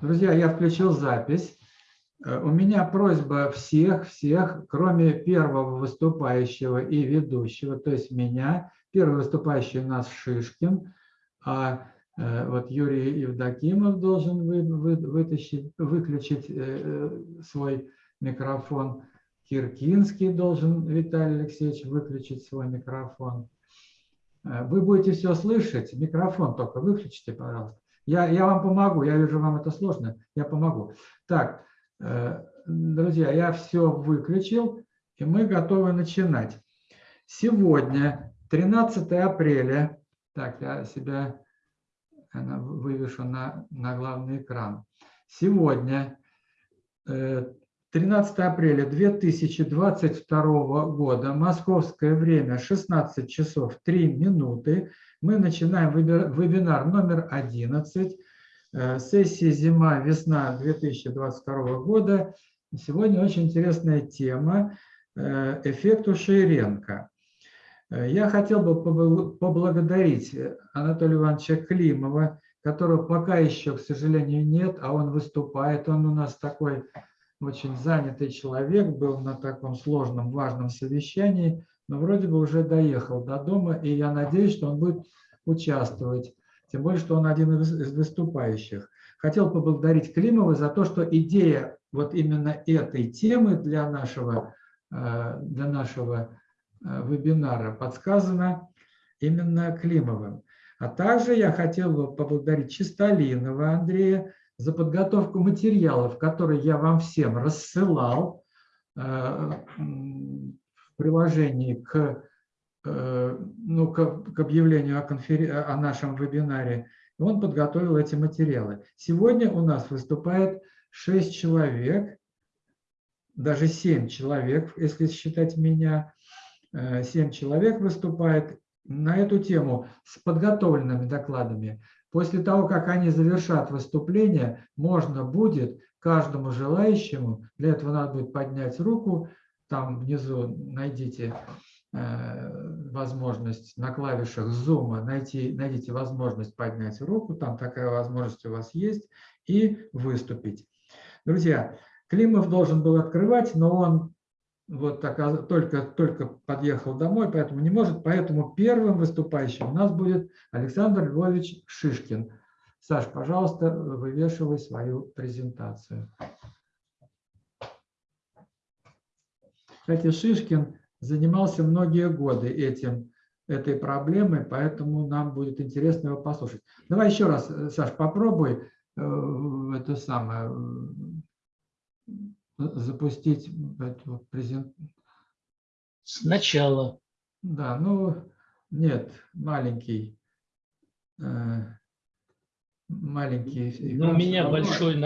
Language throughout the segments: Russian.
Друзья, я включил запись. Э, у меня просьба всех, всех, кроме первого выступающего и ведущего, то есть меня. Первый выступающий у нас Шишкин, а э, вот Юрий Евдокимов должен вы, вы, вытащить, выключить э, свой микрофон. Киркинский должен, Виталий Алексеевич, выключить свой микрофон. Вы будете все слышать, микрофон только выключите, пожалуйста. Я, я вам помогу, я вижу, вам это сложно, я помогу. Так, э, друзья, я все выключил, и мы готовы начинать. Сегодня, 13 апреля, так, я себя вывешу на, на главный экран. Сегодня, 13 э, апреля 2022 года, московское время, 16 часов 3 минуты, мы начинаем вебинар номер 11 э, сессии «Зима-весна 2022 года». Сегодня очень интересная тема э, «Эффект Ушейренко». Э, я хотел бы поблагодарить Анатолия Ивановича Климова, которого пока еще, к сожалению, нет, а он выступает. Он у нас такой очень занятый человек, был на таком сложном, важном совещании но вроде бы уже доехал до дома, и я надеюсь, что он будет участвовать, тем более, что он один из выступающих. Хотел поблагодарить Климова за то, что идея вот именно этой темы для нашего, э, для нашего э, вебинара подсказана именно Климовым. А также я хотел бы поблагодарить Чистолинова Андрея за подготовку материалов, которые я вам всем рассылал э, приложении к, э, ну, к объявлению о, конфер... о нашем вебинаре, он подготовил эти материалы. Сегодня у нас выступает 6 человек, даже 7 человек, если считать меня, 7 э, человек выступает на эту тему с подготовленными докладами. После того, как они завершат выступление, можно будет каждому желающему, для этого надо будет поднять руку, там внизу найдите э, возможность на клавишах Zoom, найти, найдите возможность поднять руку, там такая возможность у вас есть, и выступить. Друзья, Климов должен был открывать, но он вот так, только, только подъехал домой, поэтому не может. Поэтому первым выступающим у нас будет Александр Львович Шишкин. Саш, пожалуйста, вывешивай свою презентацию. Кстати, Шишкин занимался многие годы этим, этой проблемой, поэтому нам будет интересно его послушать. Давай еще раз, э, Саш, попробуй э, это самое э, запустить эту презентацию. Сначала. Да, ну, нет, маленький. Маленький. Ну, у меня большой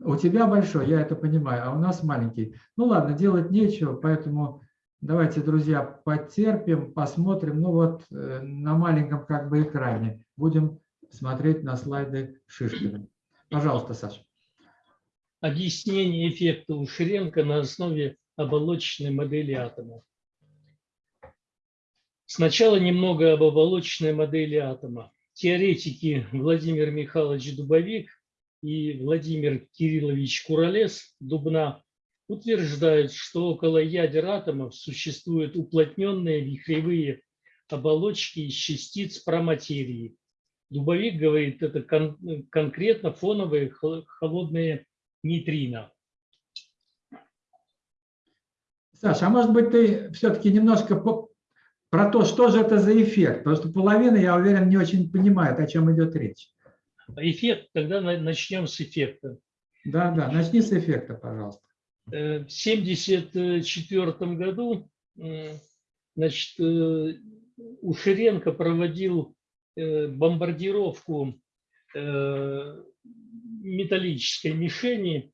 у тебя большой, я это понимаю, а у нас маленький. Ну ладно, делать нечего, поэтому давайте, друзья, потерпим, посмотрим. Ну вот э, на маленьком как бы экране будем смотреть на слайды Шишкина. Пожалуйста, Саша. Объяснение эффекта Ушеренко на основе оболочечной модели атома. Сначала немного об оболочечной модели атома. Теоретики Владимир Михайлович Дубовик и Владимир Кириллович Куролес Дубна утверждают, что около ядер атомов существуют уплотненные вихревые оболочки из частиц проматерии. Дубовик говорит, это кон конкретно фоновые холодные нейтрино. Саша, а может быть ты все-таки немножко по про то, что же это за эффект? Потому что половина, я уверен, не очень понимает, о чем идет речь. Эффект, тогда начнем с эффекта. Да, да, начни с эффекта, пожалуйста. Э, в 1974 году значит, э, Ушеренко проводил э, бомбардировку металлической мишени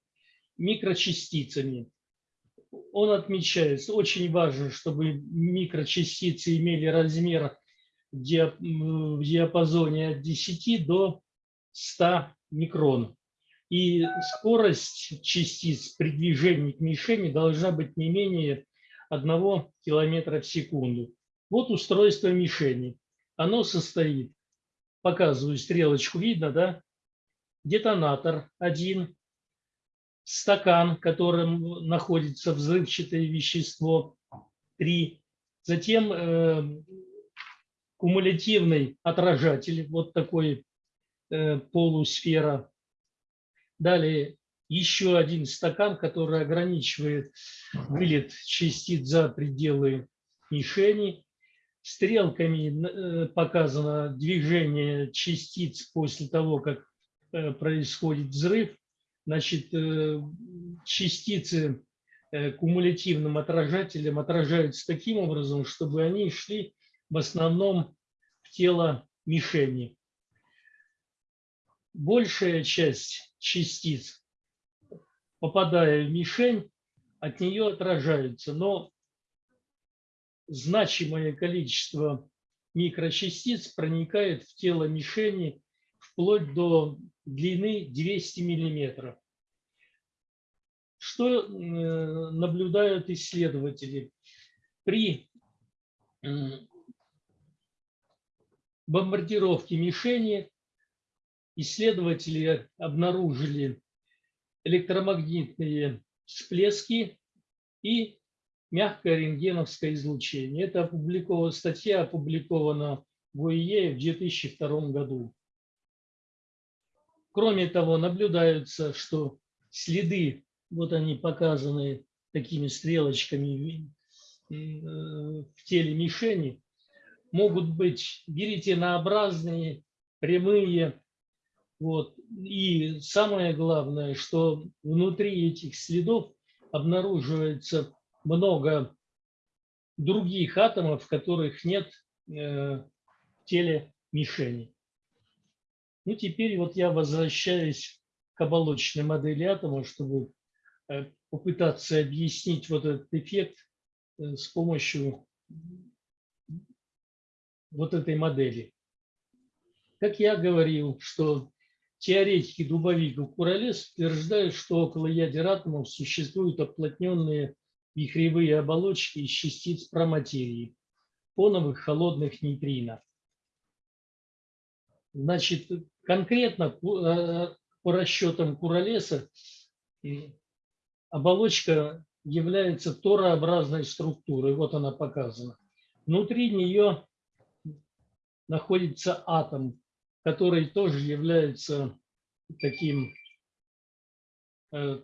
микрочастицами. Он отмечает, очень важно, чтобы микрочастицы имели размер в диапазоне от 10 до 100 микрон. И скорость частиц при движении к мишени должна быть не менее 1 километра в секунду. Вот устройство мишени. Оно состоит показываю стрелочку, видно, да? Детонатор один, стакан, в котором находится взрывчатое вещество, три. Затем э, кумулятивный отражатель, вот такой э, полусфера. Далее еще один стакан, который ограничивает вылет частиц за пределы мишени. Стрелками э, показано движение частиц после того, как происходит взрыв. Значит, э, частицы кумулятивным отражателем отражаются таким образом, чтобы они шли в основном в тело мишени. Большая часть частиц, попадая в мишень, от нее отражаются, но значимое количество микрочастиц проникает в тело мишени вплоть до длины 200 миллиметров. Что э, наблюдают исследователи? При бомбардировке мишени исследователи обнаружили электромагнитные всплески и мягкое рентгеновское излучение. Это статья опубликована в ОИЕ в 2002 году. Кроме того, наблюдается, что следы, вот они показаны такими стрелочками э, в теле мишени, могут быть веретенообразные, прямые. Вот. И самое главное, что внутри этих следов обнаруживается много других атомов, которых нет э, в теле мишени. Ну, теперь вот я возвращаюсь к оболочной модели атома, чтобы э, попытаться объяснить вот этот эффект э, с помощью вот этой модели. Как я говорил, что теоретики Дубовик и Куролес утверждают, что около ядер атомов существуют оплотненные вихревые оболочки из частиц проматерии, фоновых холодных нейтрино. Значит, конкретно по э, расчетам Куролеса оболочка является торообразной структурой. Вот она показана. Внутри нее находится атом, который тоже является таким э,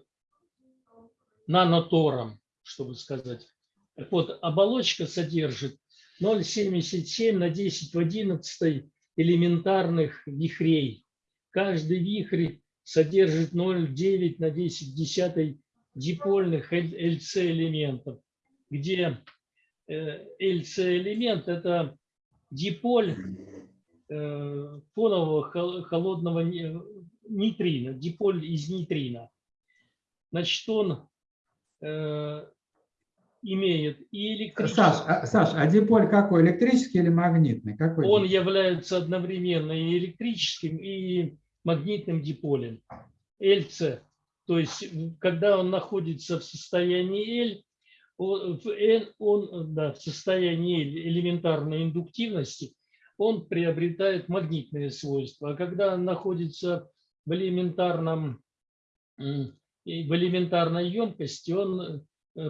нанотором чтобы сказать. Так вот, оболочка содержит 0,77 на 10 в 11 элементарных вихрей. Каждый вихрь содержит 0,9 на 10 в 10 дипольных ЛЦ-элементов, где ЛЦ-элемент – это диполь э, фонового холодного нейтрина, диполь из нейтрина. Значит, он э, имеет и электрический... Саш, а, Саш, а диполь какой, электрический или магнитный? Какой Он диполь? является одновременно и электрическим, и магнитным диполем. LC. То есть, когда он находится в состоянии L, в N, он да, в состоянии L, элементарной индуктивности, он приобретает магнитные свойства. А когда он находится в элементарном в элементарной емкости, он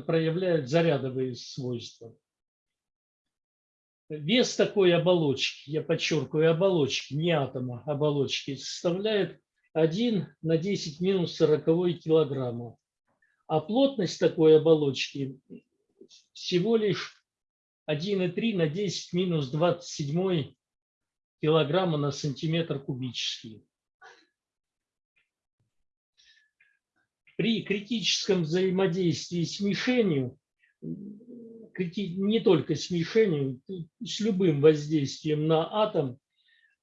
проявляют зарядовые свойства. Вес такой оболочки, я подчеркиваю, оболочки, не атома, оболочки, составляет 1 на 10 минус 40 килограмма. А плотность такой оболочки всего лишь 1,3 на 10 минус 27 килограмма на сантиметр кубический. При критическом взаимодействии с мишенью, не только с мишенью, с любым воздействием на атом,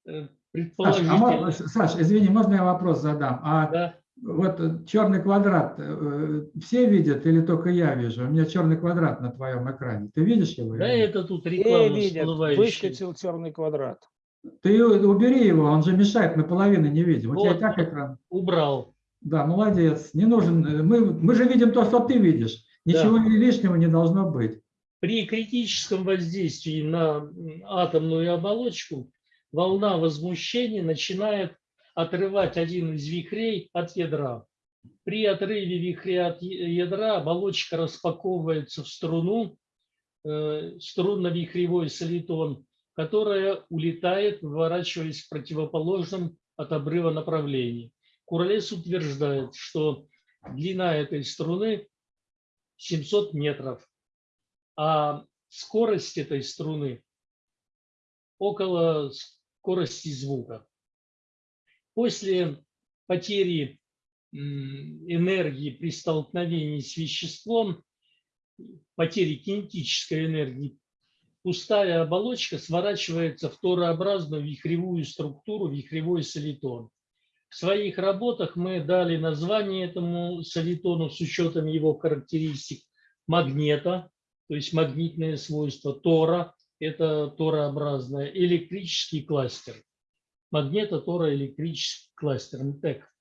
э, предположительно... Саш, а, Саш извини, можно я вопрос задам? А да. вот черный квадрат э, все видят или только я вижу? У меня черный квадрат на твоем экране. Ты видишь его? Да, это тут реклама видят, выскочил черный квадрат. Ты убери его, он же мешает, мы половины не видим. Вот, У тебя и так экран. Убрал. Да, молодец. Не нужен. Э, мы, мы же видим то, что ты видишь. Ничего да. лишнего не должно быть. При критическом воздействии на атомную оболочку волна возмущения начинает отрывать один из вихрей от ядра. При отрыве вихря от ядра оболочка распаковывается в струну, э, струнно-вихревой солитон, которая улетает, выворачиваясь в противоположном от обрыва направлении. Куролес утверждает, что длина этой струны 700 метров, а скорость этой струны около скорости звука. После потери энергии при столкновении с веществом, потери кинетической энергии, пустая оболочка сворачивается в торообразную вихревую структуру, вихревой солитон. В своих работах мы дали название этому солитону с учетом его характеристик магнета, то есть магнитные свойства, тора, это торообразное, электрический кластер. Магнето-тороэлектрический кластер, МТЭК.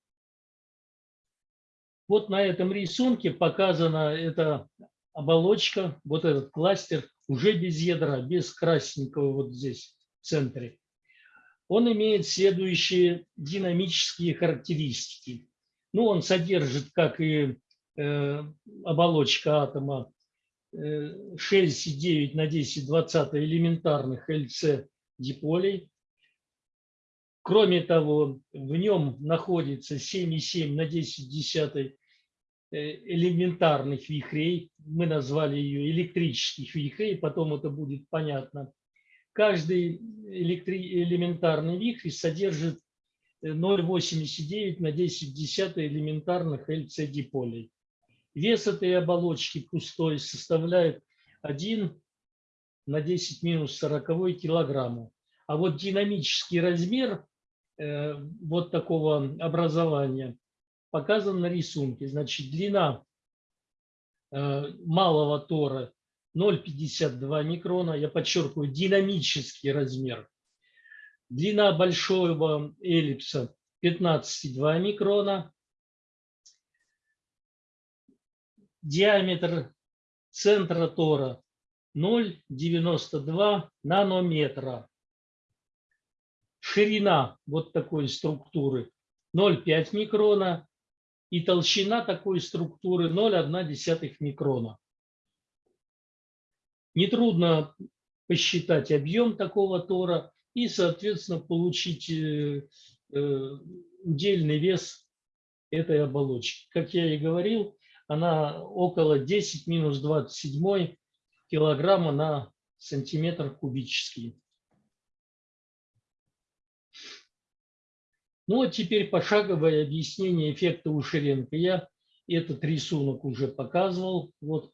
Вот на этом рисунке показана эта оболочка, вот этот кластер, уже без ядра, без красненького вот здесь в центре он имеет следующие динамические характеристики. Ну, он содержит, как и э, оболочка атома, э, 6,9 на 10 20 элементарных ЛЦ-диполей. Кроме того, в нем находится 7,7 на 10 десятой э, элементарных вихрей. Мы назвали ее электрических вихрей, потом это будет понятно. Каждый электри... элементарный вихрь содержит 0,89 на 10 десятых элементарных LC-диполей. Вес этой оболочки пустой составляет 1 на 10 минус 40 килограмма. А вот динамический размер э, вот такого образования показан на рисунке. Значит, длина э, малого тора 0,52 микрона, я подчеркиваю, динамический размер. Длина большого эллипса 15,2 микрона. Диаметр центра тора 0,92 нанометра. Ширина вот такой структуры 0,5 микрона и толщина такой структуры 0,1 микрона. Нетрудно посчитать объем такого тора и, соответственно, получить э, э, удельный вес этой оболочки. Как я и говорил, она около 10 минус 27 килограмма на сантиметр кубический. Ну вот теперь пошаговое объяснение эффекта Ушеренко. Я этот рисунок уже показывал. Вот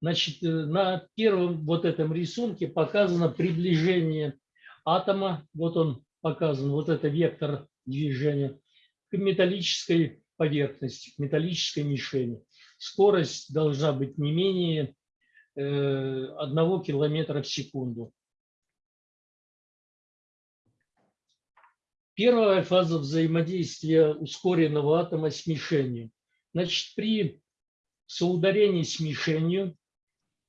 Значит, э, на первом вот этом рисунке показано приближение атома, вот он показан, вот это вектор движения, к металлической поверхности, к металлической мишени. Скорость должна быть не менее э, одного километра в секунду. Первая фаза взаимодействия ускоренного атома с мишенью. Значит, при соударении с мишенью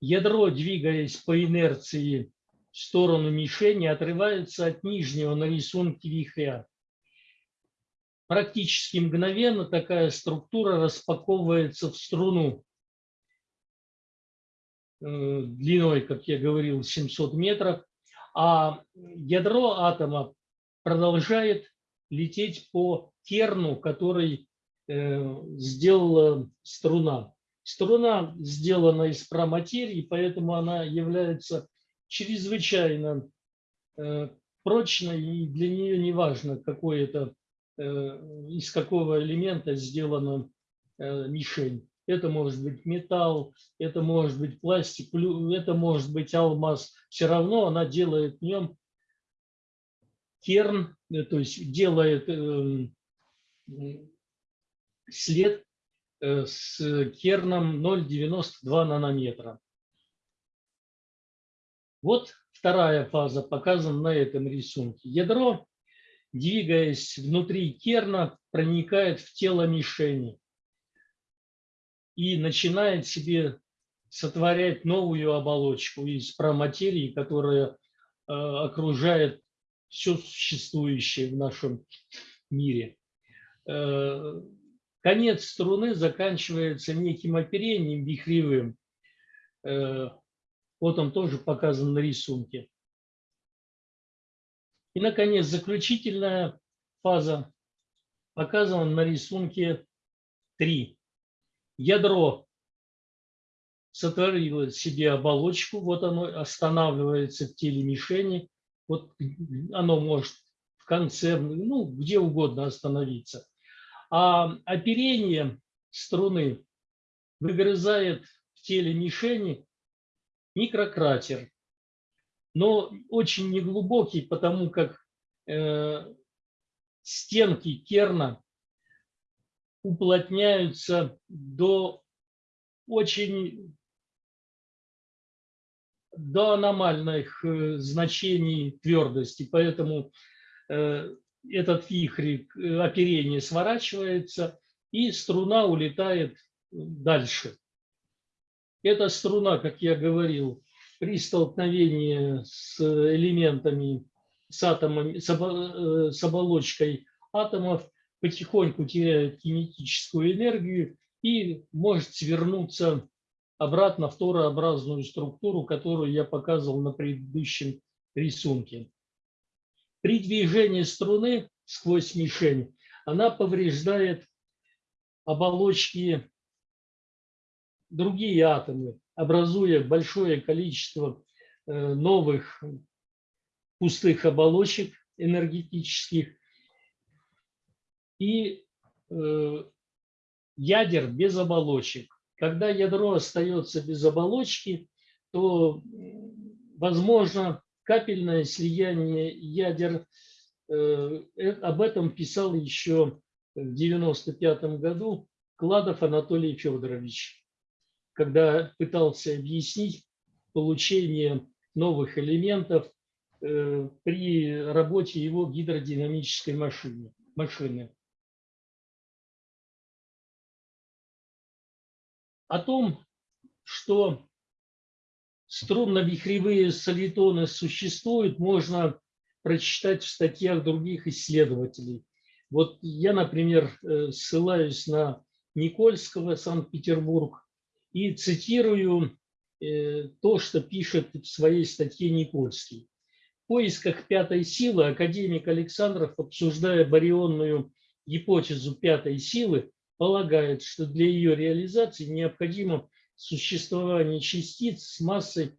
Ядро, двигаясь по инерции в сторону мишени, отрывается от нижнего на рисунке вихря. Практически мгновенно такая структура распаковывается в струну э, длиной, как я говорил, 700 метров, а ядро атома продолжает лететь по керну, который э, сделала струна. Струна сделана из проматерии, поэтому она является чрезвычайно э, прочной, и для нее не важно, какой это, э, из какого элемента сделана э, мишень. Это может быть металл, это может быть пластик, это может быть алмаз. Все равно она делает в нем керн, то есть делает эм, след с керном 0,92 нанометра. Вот вторая фаза показана на этом рисунке. Ядро, двигаясь внутри керна, проникает в тело мишени и начинает себе сотворять новую оболочку из проматерии, которая э, окружает все существующее в нашем мире. Конец струны заканчивается неким оперением вихревым. Э, вот он тоже показан на рисунке. И, наконец, заключительная фаза показана на рисунке 3. Ядро сотворило себе оболочку, вот оно останавливается в теле мишени, вот оно может в конце, ну, где угодно остановиться. А оперение струны выгрызает в теле мишени микрократер, но очень неглубокий, потому как э, стенки керна уплотняются до очень до аномальных э, значений твердости, поэтому э, этот вихрь э, оперения сворачивается, и струна улетает дальше. Эта струна, как я говорил, при столкновении с элементами, с, атомами, с, с оболочкой атомов потихоньку теряет кинетическую энергию и может свернуться обратно в торообразную структуру, которую я показывал на предыдущем рисунке. При движении струны сквозь мишень она повреждает оболочки другие атомы, образуя большое количество э, новых пустых оболочек энергетических и э, ядер без оболочек. Когда ядро остается без оболочки, то возможно капельное слияние ядер. Э, об этом писал еще в 95 году Кладов Анатолий Федорович, когда пытался объяснить получение новых элементов э, при работе его гидродинамической машины. машины. О том, что струнно-вихревые солитоны существуют, можно прочитать в статьях других исследователей. Вот я, например, э, ссылаюсь на Никольского, Санкт-Петербург, и цитирую э, то, что пишет в своей статье Никольский. В поисках пятой силы академик Александров, обсуждая барионную гипотезу пятой силы, полагает, что для ее реализации необходимо существование частиц с массой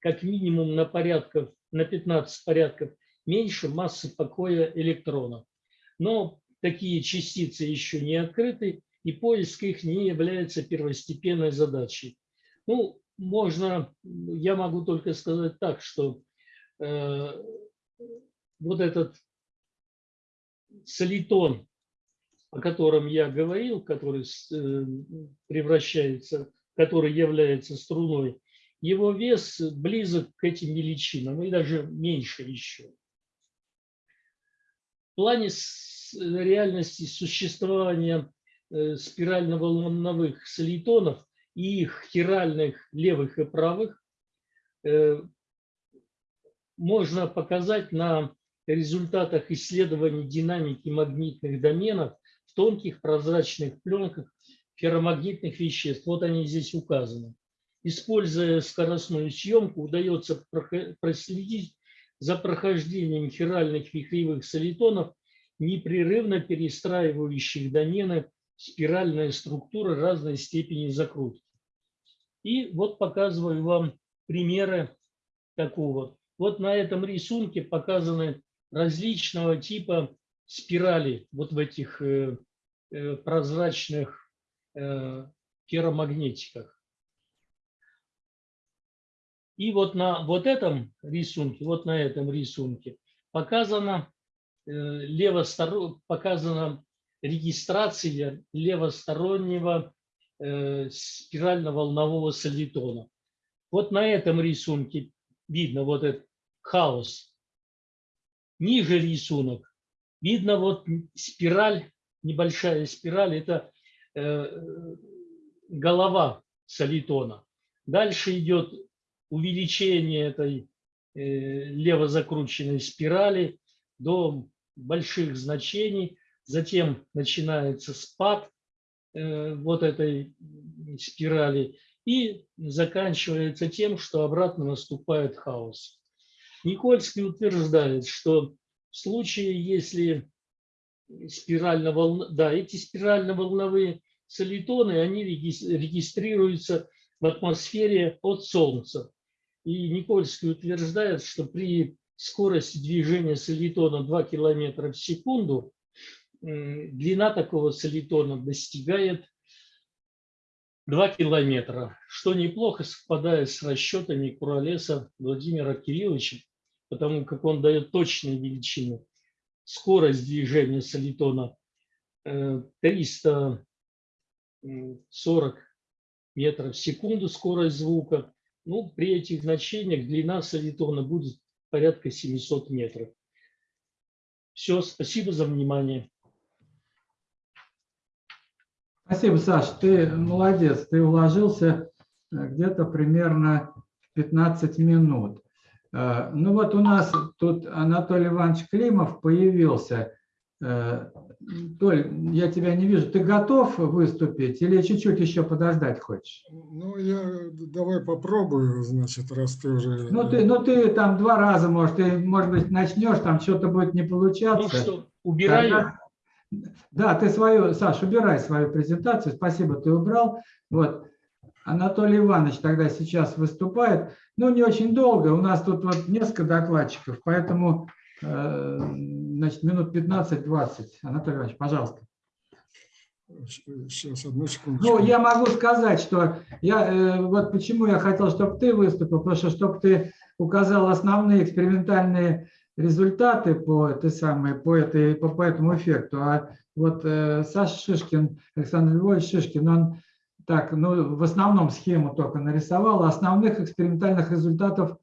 как минимум на, порядков, на 15 порядков меньше массы покоя электрона. Но такие частицы еще не открыты, и поиск их не является первостепенной задачей. Ну, можно, я могу только сказать так, что э, вот этот солитон, о котором я говорил, который э, превращается который является струной, его вес близок к этим величинам и даже меньше еще. В плане реальности существования э, спирально-волновых солитонов и их хиральных левых и правых э, можно показать на результатах исследований динамики магнитных доменов в тонких прозрачных пленках ферромагнитных веществ. Вот они здесь указаны. Используя скоростную съемку, удается проследить за прохождением хиральных вихревых солитонов, непрерывно перестраивающих домены спиральная структура разной степени закрутки. И вот показываю вам примеры такого. Вот на этом рисунке показаны различного типа спирали вот в этих э, э, прозрачных Э, ферромагнетиках. И вот на вот этом рисунке, вот на этом рисунке показана, э, левостор... показана регистрация левостороннего э, спирально-волнового солитона. Вот на этом рисунке видно вот этот хаос. Ниже рисунок видно вот спираль, небольшая спираль, это Э, голова солитона. Дальше идет увеличение этой э, левозакрученной спирали, до больших значений, затем начинается спад э, вот этой спирали и заканчивается тем, что обратно наступает хаос. Никольский утверждает, что в случае, если спирально волн... да, эти спирально-волновые солитоны, они регистрируются в атмосфере от Солнца. И Никольский утверждает, что при скорости движения солитона 2 км в секунду длина такого солитона достигает 2 километра, что неплохо совпадает с расчетами Куролеса Владимира Кирилловича, потому как он дает точные величины. Скорость движения солитона э, 300 40 метров в секунду скорость звука. Ну, при этих значениях длина солитона будет порядка 700 метров. Все, спасибо за внимание. Спасибо, Саш, ты молодец, ты уложился э, где-то примерно 15 минут. Э, ну вот у нас тут Анатолий Иванович Климов появился. Э, Толь, я тебя не вижу. Ты готов выступить или чуть-чуть еще подождать хочешь? Ну, я давай попробую, значит, раз ты уже... Ну, ты, ну, ты там два раза, может, ты, может быть, начнешь, там что-то будет не получаться. Ну что, убираю? Тогда... Да, ты свою, Саш, убирай свою презентацию. Спасибо, ты убрал. Вот. Анатолий Иванович тогда сейчас выступает. Ну, не очень долго. У нас тут вот несколько докладчиков, поэтому значит, минут 15-20. Анатолий Иванович, пожалуйста. Сейчас, одну секунду. Ну, я могу сказать, что я, э, вот почему я хотел, чтобы ты выступил, потому что чтобы ты указал основные экспериментальные результаты по, этой самой, по, этой, по, по этому эффекту. А вот э, Саша Шишкин, Александр Львович Шишкин, он так, ну, в основном схему только нарисовал, а основных экспериментальных результатов э,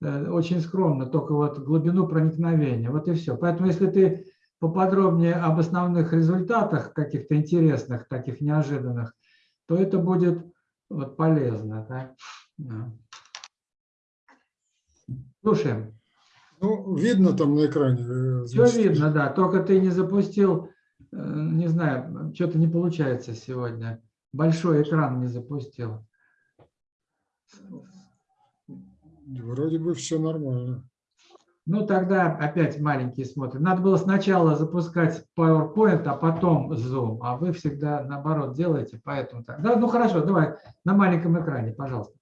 очень скромно, только вот глубину проникновения. Вот и все. Поэтому если ты поподробнее об основных результатах каких-то интересных, таких неожиданных, то это будет вот полезно. Да? Да. Слушаем. Ну, видно там на экране. Э, значит. Все видно, да. Только ты не запустил, э, не знаю, что-то не получается сегодня. Большой экран не запустил. Вроде бы все нормально. Ну, тогда опять маленький смотрим. Надо было сначала запускать PowerPoint, а потом Zoom. А вы всегда наоборот делаете, поэтому так. Да, ну хорошо, давай на маленьком экране, пожалуйста.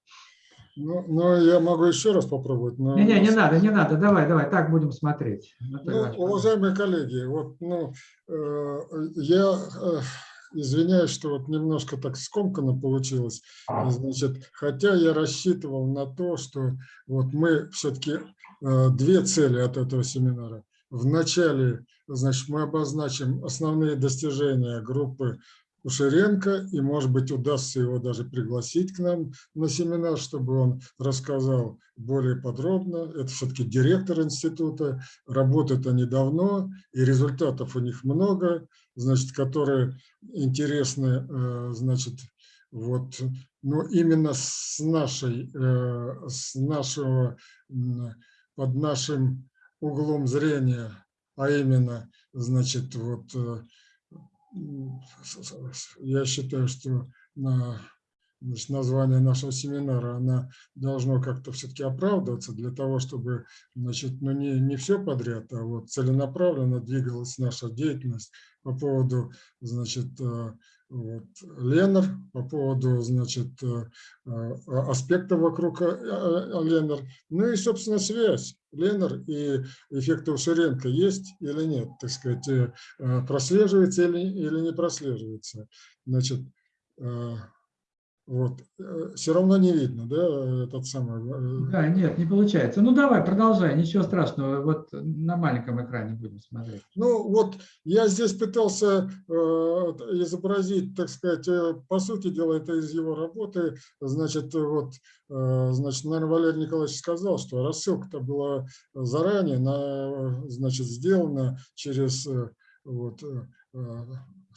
Ну, ну, я могу еще раз попробовать. Но... Не, не, не надо, не надо. Давай, давай, так будем смотреть. Ну, уважаемые коллеги, вот, ну, э, я э, извиняюсь, что вот немножко так скомканно получилось. Значит, хотя я рассчитывал на то, что вот мы все-таки э, две цели от этого семинара. Вначале, значит, мы обозначим основные достижения группы Ушеренко, и, может быть, удастся его даже пригласить к нам на семинар, чтобы он рассказал более подробно. Это все-таки директор института, работают они давно, и результатов у них много, значит, которые интересны, э, значит, вот, но именно с нашей, э, с нашего, под нашим углом зрения, а именно, значит, вот э, я считаю, что на, значит, название нашего семинара она должно как-то все-таки оправдываться для того, чтобы значит, ну не, не все подряд, а вот целенаправленно двигалась наша деятельность по поводу значит, э, вот, Ленар, по поводу значит, э, э, аспекта вокруг Ленар, ну и, собственно, связь Ленар и эффекта Ушеренко есть или нет, так сказать, прослеживается или, не прослеживается. Значит, вот. Э, Все равно не видно, да, этот самый... Э, да, нет, не получается. Ну, давай, продолжай, ничего страшного. Вот на маленьком экране будем смотреть. Ну, вот я здесь пытался э, изобразить, так сказать, по сути дела, это из его работы. Значит, вот, значит, наверное, Валерий Николаевич сказал, что рассылка-то была заранее, на, значит, сделана через... Вот,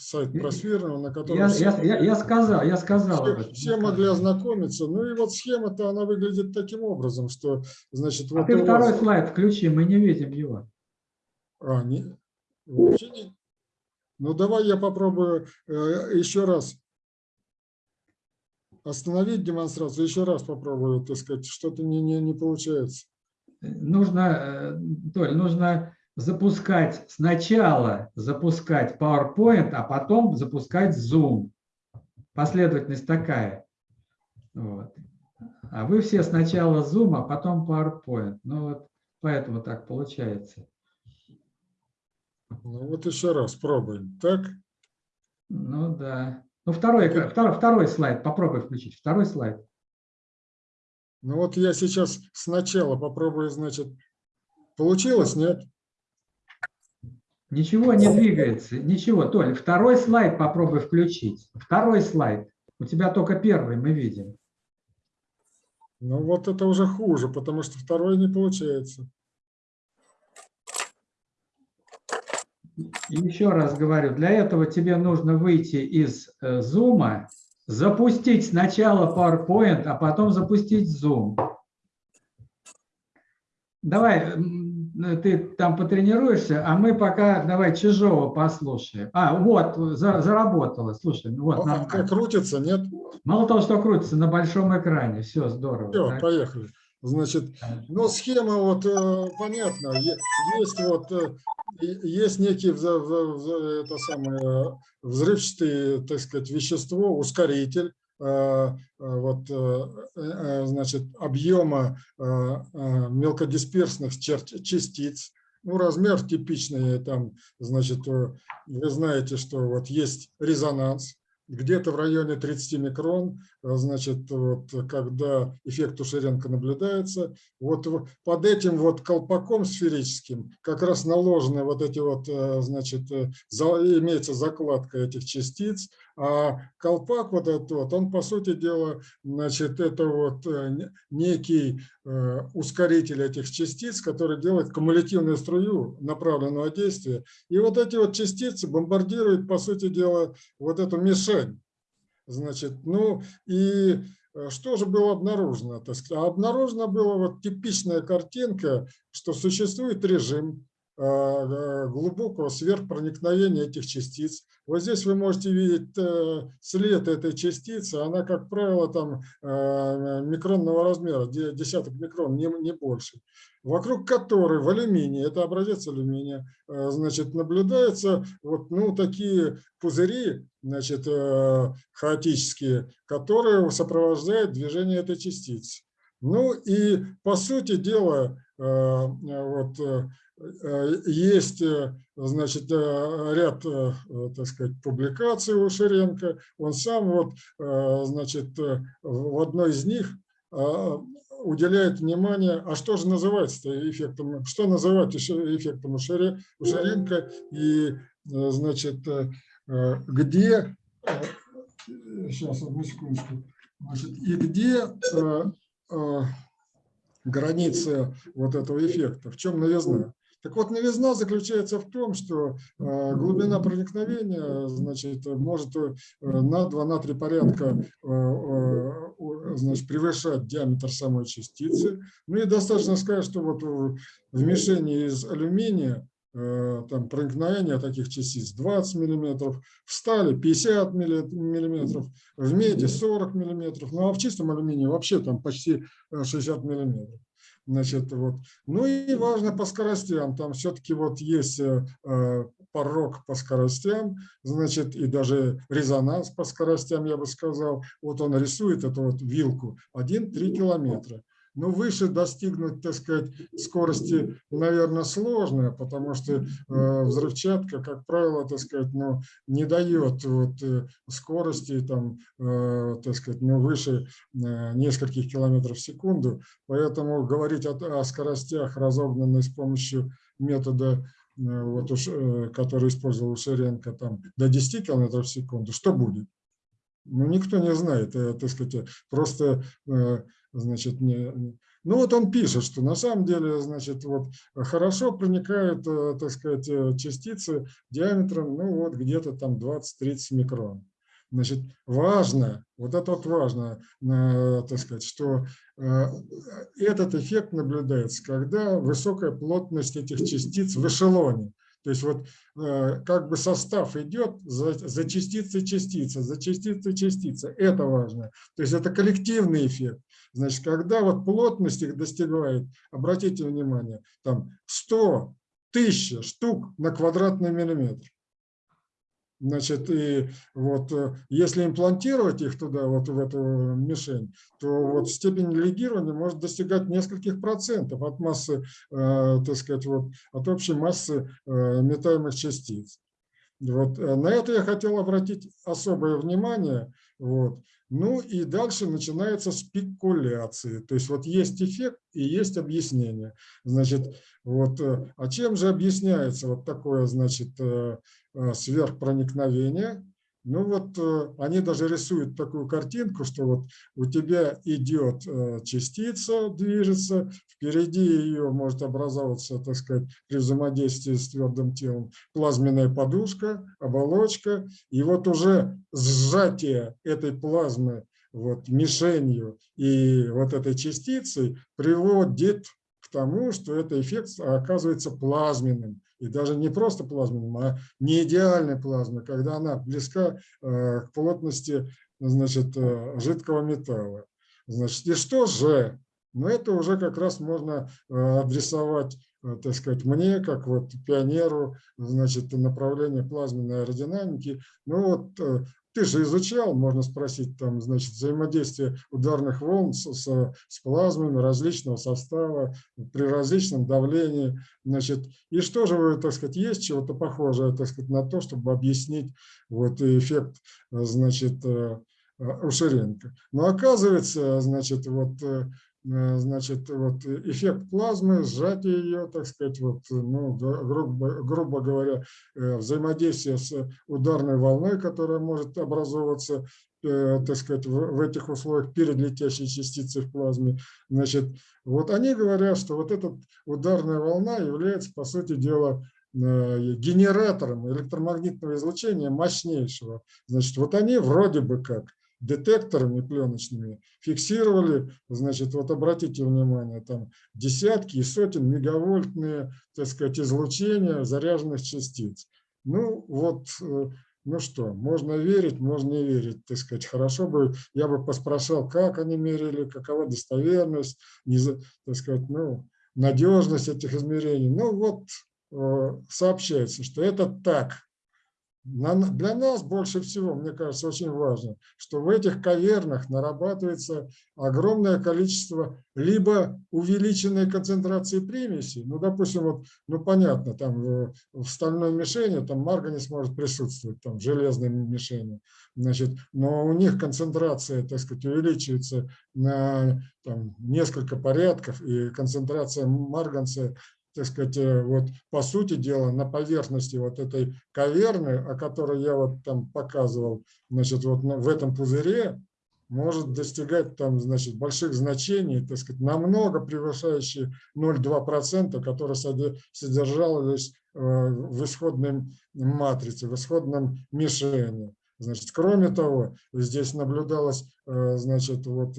сайт просферного, на котором я, все, я, я, сказал, я сказал. Все, все могли ознакомиться. Ну и вот схема-то, она выглядит таким образом, что, значит... А вот ты второй вас... слайд включи, мы не видим его. А, не, вообще не. Ну, давай я попробую э, еще раз остановить демонстрацию, еще раз попробую, так сказать, что-то не, не, не получается. Нужно, э, Толь, нужно запускать сначала запускать PowerPoint, а потом запускать Zoom. Последовательность такая. Вот. А вы все сначала Zoom, а потом PowerPoint. Ну вот поэтому так получается. Ну вот еще раз пробуем. Так? Ну да. Ну второй, второй, второй слайд, попробуй включить. Второй слайд. Ну вот я сейчас сначала попробую, значит, получилось, нет? Ничего не двигается, ничего. Толь, второй слайд попробуй включить. Второй слайд. У тебя только первый мы видим. Ну вот это уже хуже, потому что второй не получается. Еще раз говорю, для этого тебе нужно выйти из э, Zoom, запустить сначала PowerPoint, а потом запустить Zoom. Давай, ты там потренируешься, а мы пока давай Чижова послушаем. А, вот, за, заработало, слушай. Ну вот, а, как крутится, нет? Мало того, что крутится на большом экране, все здорово. Все, так? поехали. Значит, ну схема вот э, понятна. Есть вот э, есть некий это самое взрывчатый, так сказать, вещество, ускоритель, Э, э, вот, э, значит, объема мелкодисперсных частиц. Ну, размер типичный, там, значит, вы знаете, что вот есть резонанс, где-то в районе 30 микрон, э, значит, вот, когда эффект Ушеренко наблюдается, вот под этим вот колпаком сферическим как раз наложены вот эти вот, э, значит, э, имеется закладка этих частиц, а колпак вот этот вот, он, по сути дела, значит, это вот некий ускоритель этих частиц, который делает кумулятивную струю направленного действия. И вот эти вот частицы бомбардируют, по сути дела, вот эту мишень. Значит, ну и э, что же было обнаружено? Так сказать? Обнаружена была вот типичная картинка, что существует режим, Э, э, глубокого сверхпроникновения этих частиц. Вот здесь вы можете видеть э, след этой частицы, она, как правило, там микронного размера, десяток микрон, не, не больше, вокруг которой в алюминии, это образец алюминия, значит, наблюдаются вот ну, такие пузыри, значит, хаотические, которые сопровождают движение этой частицы. Ну и, по сути дела, вот, Э, есть, э, значит, э, ряд, так сказать, публикаций у Ширенко. Он сам вот, значит, в одной из них уделяет внимание, а что же называется эффектом, что называть эффектом у Ширенко и, значит, где, сейчас, одну секундочку, значит, и где границы вот этого эффекта, в чем новизна. Так вот, новизна заключается в том, что э, глубина проникновения значит, может э, на 2-3 порядка э, значит, превышать диаметр самой частицы. Ну и достаточно сказать, что вот в мишени из алюминия там проникновение таких частиц 20 миллиметров, в стали 50 миллиметров, в меди 40 миллиметров, ну а в чистом алюминии вообще там почти 60 миллиметров. Значит, вот. Ну и важно по скоростям, там все-таки вот есть э, э, порог по скоростям, значит, и даже резонанс по скоростям, я бы сказал. Вот он рисует эту вот вилку 1-3 километра. Но ну, выше достигнуть, так сказать, скорости, наверное, сложно, потому что э, взрывчатка, как правило, так сказать, ну, не дает вот, э, скорости, там, э, так сказать, ну, выше нескольких километров в секунду. Поэтому говорить о, о скоростях, разогнанных с помощью метода вот уж, который использовал Ширенко, там, до 10 км в секунду, что будет? Ну, никто не знает, так сказать, просто значит, не, ну вот он пишет, что на самом деле, значит, вот хорошо проникают, э, так сказать, э, частицы диаметром, ну вот где-то там 20-30 микрон. Значит, важно, вот это вот важно, э, так сказать, что этот эффект наблюдается, когда высокая плотность этих частиц в эшелоне. То есть вот как бы состав идет за, за частицей частица, за частицей частица. Это важно. То есть это коллективный эффект. Значит, когда вот плотность их достигает, обратите внимание, там 100, 1000 штук на квадратный миллиметр. Значит, и вот э, если имплантировать их туда, вот в эту мишень, то вот степень легирования может достигать нескольких процентов от массы, э, так сказать, вот, от общей массы э, метаемых частиц. Вот. На это я хотел обратить особое внимание. Вот. Ну и дальше начинаются спекуляции. То есть вот есть эффект и есть объяснение. Значит, вот, а чем же объясняется вот такое, значит, Э, сверхпроникновения. Ну вот э, они даже рисуют такую картинку, что вот у тебя идет э, частица, движется, впереди ее может образоваться, так сказать, при взаимодействии с твердым телом плазменная подушка, оболочка, и вот уже сжатие этой плазмы вот, мишенью и вот этой частицей приводит к тому, что этот эффект оказывается плазменным и даже не просто плазменным, а не идеальной плазмой, когда она близка э, к плотности значит, э, жидкого металла. Значит, и что же? Ну, это уже как раз можно э, адресовать, так сказать, мне, как вот пионеру, значит, направление плазменной аэродинамики. Ну, вот ты же изучал, можно спросить, там, значит, взаимодействие ударных волн с, с, с плазмами различного состава при различном давлении. Значит, и что же так сказать, есть чего-то похожее, так сказать, на то, чтобы объяснить вот эффект, значит, э, э, Ушеренко. Но оказывается, значит, вот Э, значит, вот эффект плазмы, сжатие ее, так сказать, вот, ну, грубо, грубо говоря, э, взаимодействие с ударной волной, которая может образовываться, э, так сказать, в, в этих условиях перед летящей частицей в плазме. Значит, вот они говорят, что вот эта ударная волна является, по сути дела, генератором электромагнитного излучения мощнейшего. Значит, вот они вроде бы как детекторами пленочными фиксировали, значит, вот обратите внимание, там десятки и сотен мегавольтные, так сказать, излучения заряженных частиц. Ну вот, э, ну что, можно верить, можно не верить, так сказать. Хорошо бы, я бы поспрашивал, как они мерили, какова достоверность, не, так сказать, ну, надежность этих измерений. Ну вот, э, сообщается, что это так, для нас больше всего, мне кажется, очень важно, что в этих кавернах нарабатывается огромное количество либо увеличенной концентрации примесей, ну, допустим, вот, ну, понятно, там в, в стальной мишени там марганец может присутствовать, там в железной мишени, значит, но у них концентрация, так сказать, увеличивается на там, несколько порядков, и концентрация марганца так сказать, э, вот по сути дела на поверхности вот этой каверны, о которой я вот там показывал, значит, вот в этом пузыре может достигать там, значит, больших значений, так сказать, намного превышающие 0,2%, которые содержалось э, в исходной матрице, в исходном мишени. Значит, кроме того, здесь наблюдалась, э, значит, вот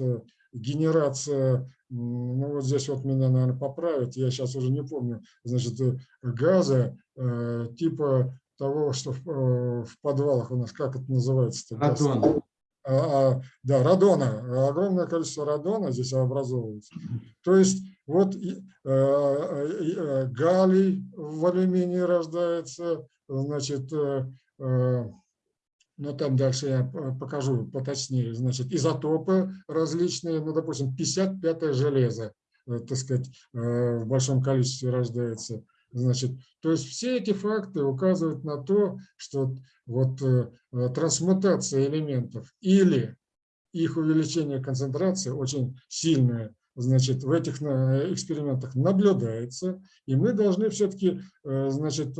генерация ну вот здесь вот меня, наверное, поправят, я сейчас уже не помню, значит, э, газа э, типа того, что в, э, в подвалах у нас, как это называется? Радон. А, а, да, радона, огромное количество радона здесь образовывается. То есть вот э, э, галлий в алюминии рождается, значит, э, но там дальше я покажу поточнее, значит, изотопы различные, ну, допустим, 55 железо, э, так сказать, э, в большом количестве рождается. Значит, то есть все эти факты указывают на то, что вот э, трансмутация элементов или их увеличение концентрации очень сильное, значит, в этих экспериментах наблюдается, и мы должны все-таки, значит,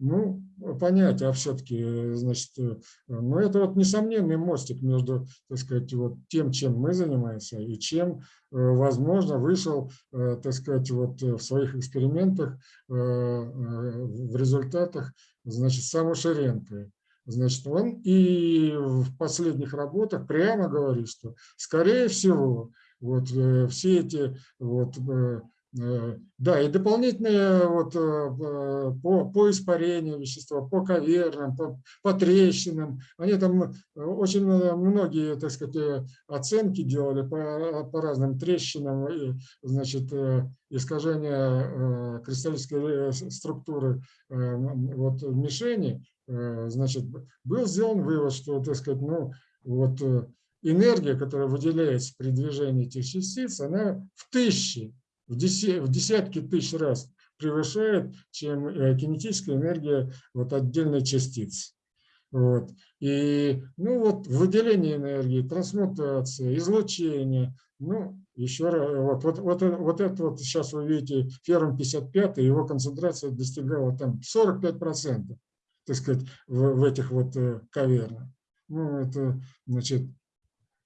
ну, понять, а все-таки, значит, э, ну, это вот несомненный мостик между, так сказать, вот тем, чем мы занимаемся, и чем, э, возможно, вышел, э, так сказать, вот в своих экспериментах, в результатах, значит, сам Ушеренко. значит, он и в последних работах прямо говорит, что, скорее всего, вот все эти вот Э, да, и дополнительные вот э, по, по испарению вещества, по кавернам, по, по трещинам. Они там э, очень многие, так сказать, оценки делали по, по разным трещинам, и, значит, искажения кристаллической структуры вот, мишени. Значит, был сделан вывод, что, так сказать, ну, вот энергия, которая выделяется при движении этих частиц, она в тысячи в, десятки тысяч раз превышает, чем э, кинетическая энергия вот отдельной частицы. Вот. И ну вот выделение энергии, трансмутация, излучение, ну еще раз, вот, вот, вот, вот это вот сейчас вы видите, ферм 55, его концентрация достигала там 45%, так сказать, в, в этих вот э, кавернах. Ну это, значит,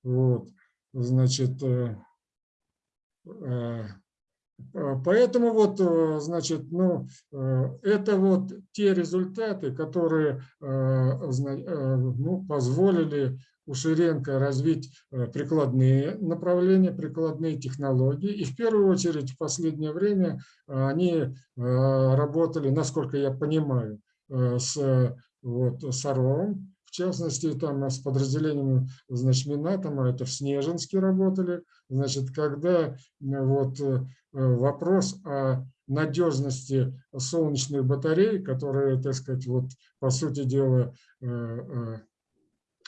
вот, значит, э, а, поэтому вот, э, значит, ну, э, это вот те результаты, которые э, ну, позволили у Ширенко развить прикладные направления, прикладные технологии. И в первую очередь в последнее время они работали, насколько я понимаю, с вот, Саровым, частности, там с подразделением значит, Минатома, это в Снежинске работали, значит, когда вот Э, вопрос о надежности солнечных батарей, которые, так сказать, вот по сути дела э, э,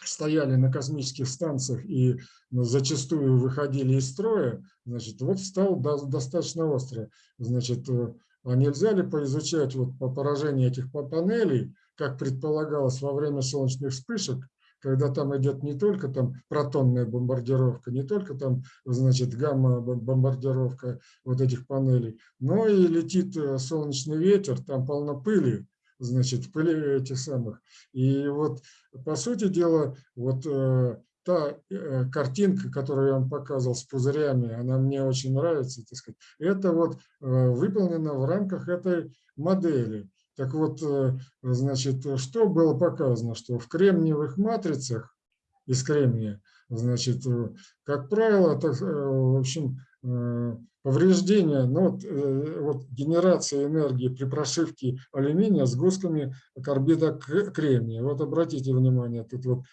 стояли на космических станциях и зачастую выходили из строя, значит, вот стал достаточно остро. Значит, а нельзя ли поизучать вот по поражению этих панелей, как предполагалось во время солнечных вспышек, когда там идет не только там протонная бомбардировка, не только там, значит, гамма-бомбардировка вот этих панелей, но и летит э, солнечный ветер, там полно пыли, значит, пыли этих самых. И вот, по сути дела, вот э, та э, картинка, которую я вам показывал с пузырями, она мне очень нравится, так сказать, это вот выполнено в рамках этой модели. Так вот, э, значит, что было показано, что в кремниевых матрицах из кремния, значит, э, как правило, так, э, в общем, повреждения, ну, вот, вот генерация энергии при прошивке алюминия с гусками карбида кремния. Вот обратите внимание, тут вот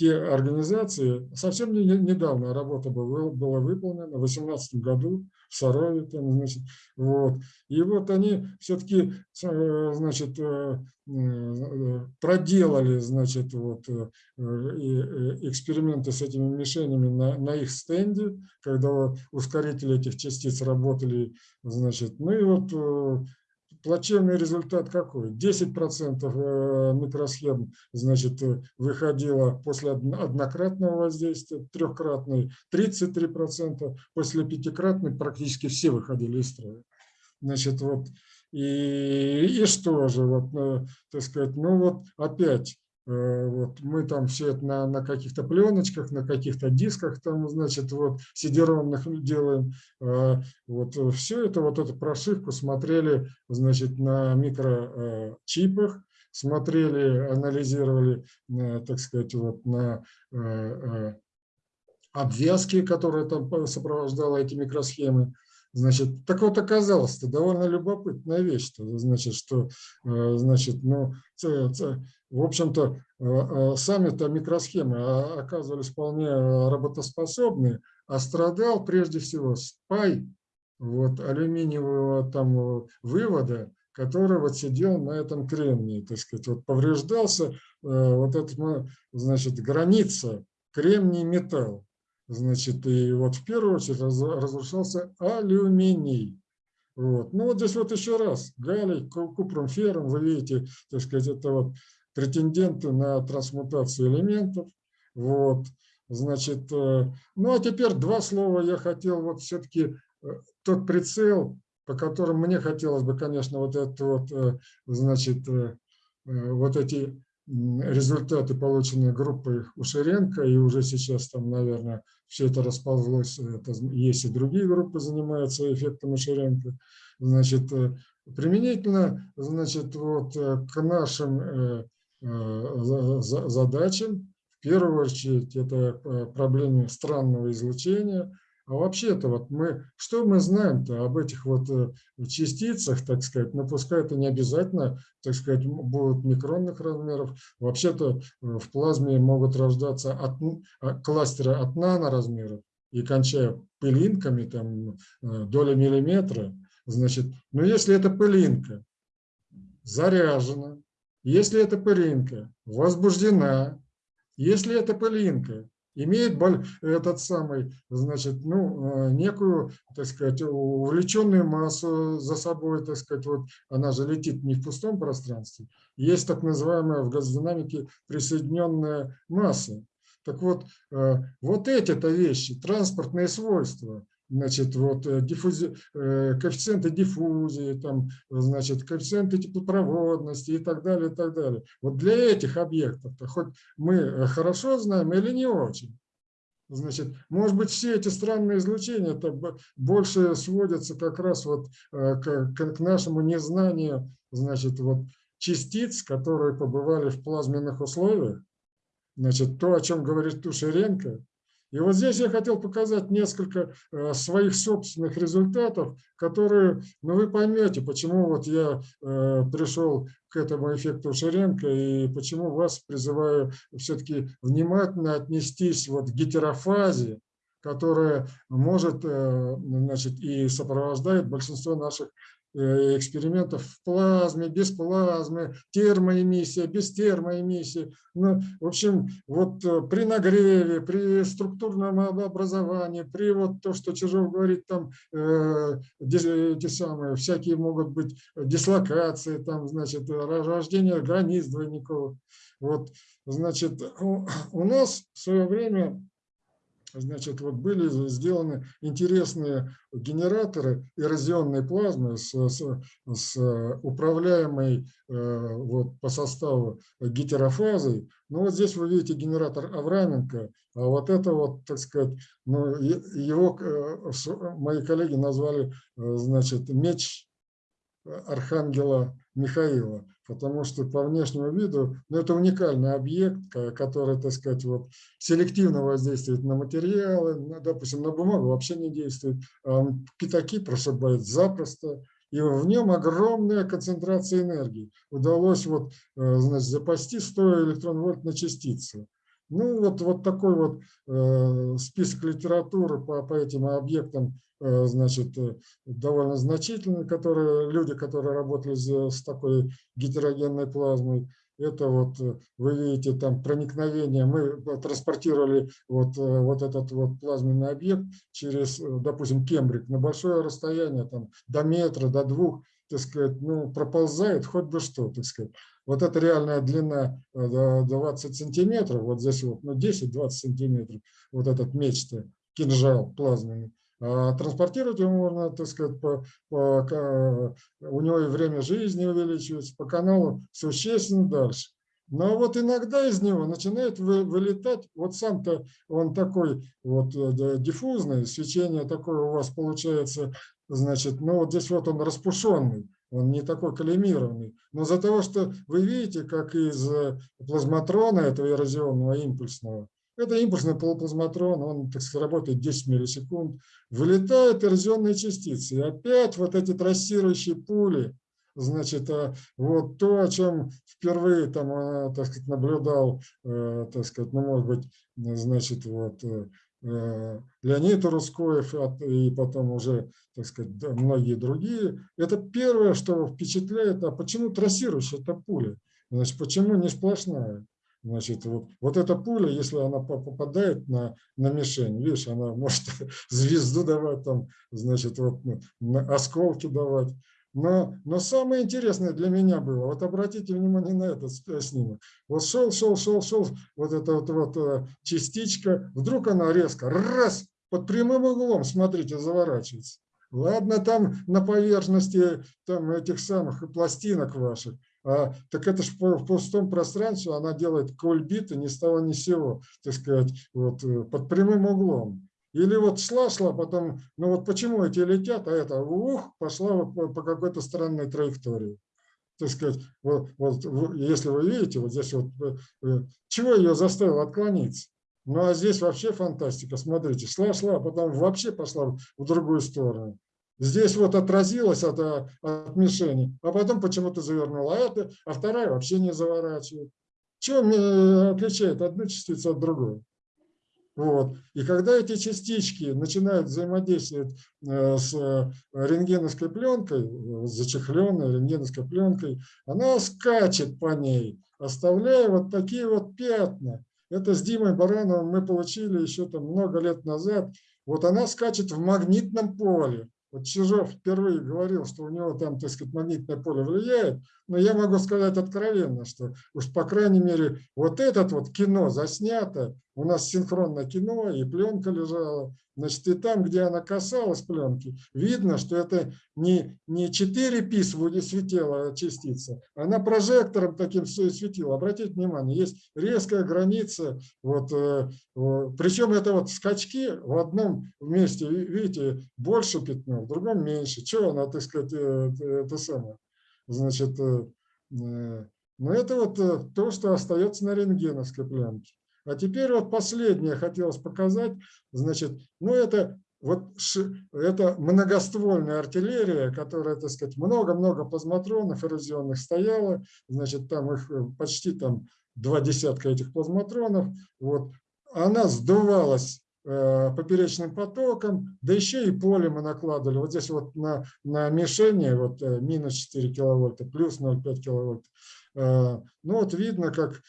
те организации, совсем недавно работа была, была выполнена, в 2018 году, в Сарове, там, значит, вот. И вот они все-таки, э, значит, э, э, проделали, значит, вот, эксперименты с этими мишенями на, на их стенде, когда ускорители этих частиц работали, значит, ну и вот плачевный результат какой? 10% э, микросхем значит, э, выходило после однократного воздействия, трехкратный 33%, после пятикратной практически все выходили из строя. Значит, вот, и, и что же, вот, э, так сказать, ну вот опять вот мы там все это на, на каких-то пленочках, на каких-то дисках там, значит, вот сидеронных делаем. Э, вот все это, вот эту прошивку смотрели, значит, на микрочипах, смотрели, анализировали, э, так сказать, вот на обвязки, которые там сопровождала эти микросхемы. Значит, так вот оказалось, это довольно любопытная вещь, значит, что, значит, ну, в общем-то, э, э, сами-то микросхемы а, оказывались вполне работоспособны, а страдал прежде всего спай вот, алюминиевого там вывода, который вот сидел на этом кремнии, так сказать, вот повреждался э, вот эта, значит, граница кремний-металл, значит, и вот в первую очередь разрушался алюминий. Вот. Ну вот здесь вот еще раз, галлий, купрум, феррум, вы видите, так сказать, это вот претенденты на трансмутацию элементов. Вот. Значит, э, ну а теперь два слова я хотел вот все-таки э, тот прицел, по которому мне хотелось бы, конечно, вот это вот, э, значит, вот эти результаты, полученные группой Ушеренко, и уже сейчас там, наверное, все это расползлось, это, есть и другие группы занимаются эффектом Ушеренко, значит, применительно, значит, вот к нашим задачам. В первую очередь это проблемы странного излучения, а вообще-то вот мы, что мы знаем-то об этих вот э, частицах, так сказать, ну пускай это не обязательно, так сказать, будут микронных размеров. Вообще-то э, в плазме могут рождаться от, а, кластеры от наноразмеров и кончая пылинками, там, э, доля миллиметра. Значит, ну если эта пылинка заряжена, если эта пылинка возбуждена, если эта пылинка имеет этот самый, значит, ну, э, некую, так сказать, увлеченную массу за собой, так сказать, вот она же летит не в пустом пространстве. Есть так называемая в газодинамике присоединенная масса. Так вот, э, вот эти-то вещи, транспортные свойства, значит, вот э, диффузи, э, коэффициенты диффузии, там, значит, коэффициенты теплопроводности и так далее, и так далее. Вот для этих объектов, хоть мы э, хорошо знаем или не очень, Значит, может быть, все эти странные излучения это больше сводятся как раз вот к, к нашему незнанию, значит, вот частиц, которые побывали в плазменных условиях. Значит, то, о чем говорит Тушеренко, и вот здесь я хотел показать несколько э, своих собственных результатов, которые, ну вы поймете, почему вот я э, пришел к этому эффекту Шеренко и почему вас призываю все-таки внимательно отнестись вот к гетерофазе, которая может, э, значит, и сопровождает большинство наших экспериментов в плазме, без плазмы, термоэмиссия, без термоэмиссии. Ну, в общем, вот э, при нагреве, при структурном образовании, при вот то, что Чижов говорит, там э, эти самые, всякие могут быть дислокации, там, значит, рождение границ двойников. Вот, значит, у нас в свое время значит, вот были сделаны интересные генераторы эрозионной плазмы с, с, с управляемой э, вот, по составу гетерофазой. Ну вот здесь вы видите генератор Авраменко, а вот это вот, так сказать, ну, его э, мои коллеги назвали, э, значит, меч архангела Михаила потому что по внешнему виду, ну, это уникальный объект, который, так сказать, вот, селективно воздействует на материалы, на, допустим, на бумагу вообще не действует, а пятаки прошибает запросто, и в нем огромная концентрация энергии. Удалось вот, э, значит, запасти 100 электрон-вольт на частицы. Ну, вот, вот такой вот э, список литературы по, по этим объектам Э, значит, э, довольно значительный, которые, люди, которые работали с такой гетерогенной плазмой. Это вот, э, вы видите, там проникновение, мы транспортировали вот, вот этот вот плазменный объект через, допустим, Кембрик на большое расстояние, там, до метра, до двух, так сказать, ну, проползает хоть бы что, так сказать. Вот эта реальная длина 20 сантиметров, вот здесь вот, ну, 10-20 сантиметров, вот этот меч кинжал плазменный. А транспортировать его можно, так сказать, по, по, у него и время жизни увеличивается, по каналу существенно дальше. Но вот иногда из него начинает вылетать, вот сам-то он такой вот э, диффузный, свечение такое у вас получается, значит, ну вот здесь вот он распушенный, он не такой коллимированный. Но за того, что вы видите, как из э, плазматрона этого эрозионного импульсного, это импульсный полуплазматрон, он так сказать, работает 10 миллисекунд. Вылетают эрозионные частицы. И опять вот эти трассирующие пули, значит, а, вот то, о чем впервые там, а, так сказать, наблюдал, э, так сказать, ну, может быть, значит, вот э, э, Леонид Рускоев и потом уже, так сказать, многие другие. Это первое, что впечатляет, а почему трассирующая эта пуля? Значит, почему не сплошная? Значит, вот, вот эта пуля, если она попадает на, на мишень, видишь, она может звезду давать, там, значит, вот, осколки давать. Но, но самое интересное для меня было, вот обратите внимание на этот снимок. Вот шел, шел, шел, шел, вот эта вот, вот э, частичка, вдруг она резко, раз, под прямым углом, смотрите, заворачивается. Ладно, там на поверхности там, этих самых пластинок ваших, а, так это же в пустом пространстве она делает кольбиты ни с того ни с сего, так сказать, вот, э, под прямым углом. Или вот шла-шла, потом, ну вот почему эти летят, а это, ух, пошла по, по какой-то странной траектории. так сказать, вот, вот, если вы видите, вот здесь вот, чего ее заставило отклониться? Ну а здесь вообще фантастика, смотрите, шла-шла, а потом вообще пошла в другую сторону. Здесь вот отразилась от, от мишени, а потом почему-то завернула, а, это, а вторая вообще не заворачивает. Чем отличает одну частицу от другой? Вот. И когда эти частички начинают взаимодействовать э, с э, рентгеновской пленкой, зачехленной рентгеновской пленкой, она скачет по ней, оставляя вот такие вот пятна. Это с Димой Барановым мы получили еще там много лет назад. Вот она скачет в магнитном поле. Вот Чижов впервые говорил, что у него там, так сказать, магнитное поле влияет, но я могу сказать откровенно, что уж по крайней мере вот этот вот кино заснято, у нас синхронное кино и пленка лежала, значит и там, где она касалась пленки, видно, что это не, не 4 пис светила частица, она прожектором таким светила. Обратите внимание, есть резкая граница, вот, э, причем это вот скачки в одном месте, видите, больше пятно, в другом меньше. Чего она, так сказать, э, это самое? Значит, э, но это вот то, что остается на рентгеновской пленке. А теперь вот последнее хотелось показать. Значит, ну это вот это многоствольная артиллерия, которая, так сказать, много-много плазматронов эрозионных стояла, значит, там их э, почти там два десятка этих плазматронов, вот, она сдувалась э, поперечным потоком, да еще и поле мы накладывали. Вот здесь вот на, на мишени вот э, минус 4 киловольта, плюс 0,5 киловольт. Э, ну вот видно, как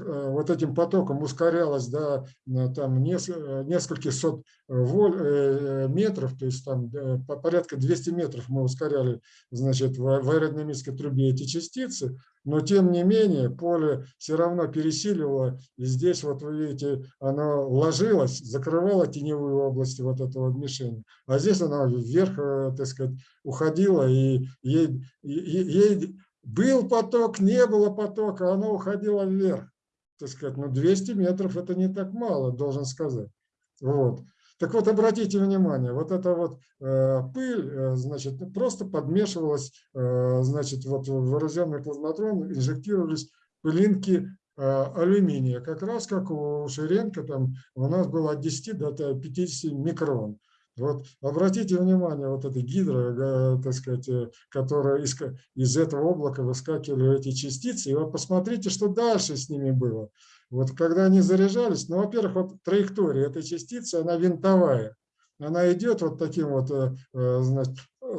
вот этим потоком ускорялось до там, нескольких сот воль, э, метров, то есть там порядка 200 метров мы ускоряли значит, в аэродинамической трубе эти частицы, но тем не менее поле все равно пересиливало, и здесь вот вы видите, оно ложилось, закрывало теневую область вот этого мишени, а здесь оно вверх, э, так сказать, уходило, и ей, ей был поток, не было потока, оно уходило вверх так сказать, ну 200 метров это не так мало, должен сказать. Вот. Так вот, обратите внимание, вот эта вот э, пыль, э, значит, просто подмешивалась, э, значит, вот в эрозионный плазматрон инжектировались пылинки э, алюминия, как раз как у Ширенко, там у нас было от 10 до 50 микрон. Вот обратите внимание, вот эта гидро, так сказать, э, которая из, из этого облака выскакивали эти частицы, и вот посмотрите, что дальше с ними было. Вот когда они заряжались, ну, во-первых, вот траектория этой частицы, она винтовая. Она идет вот таким вот, э, э,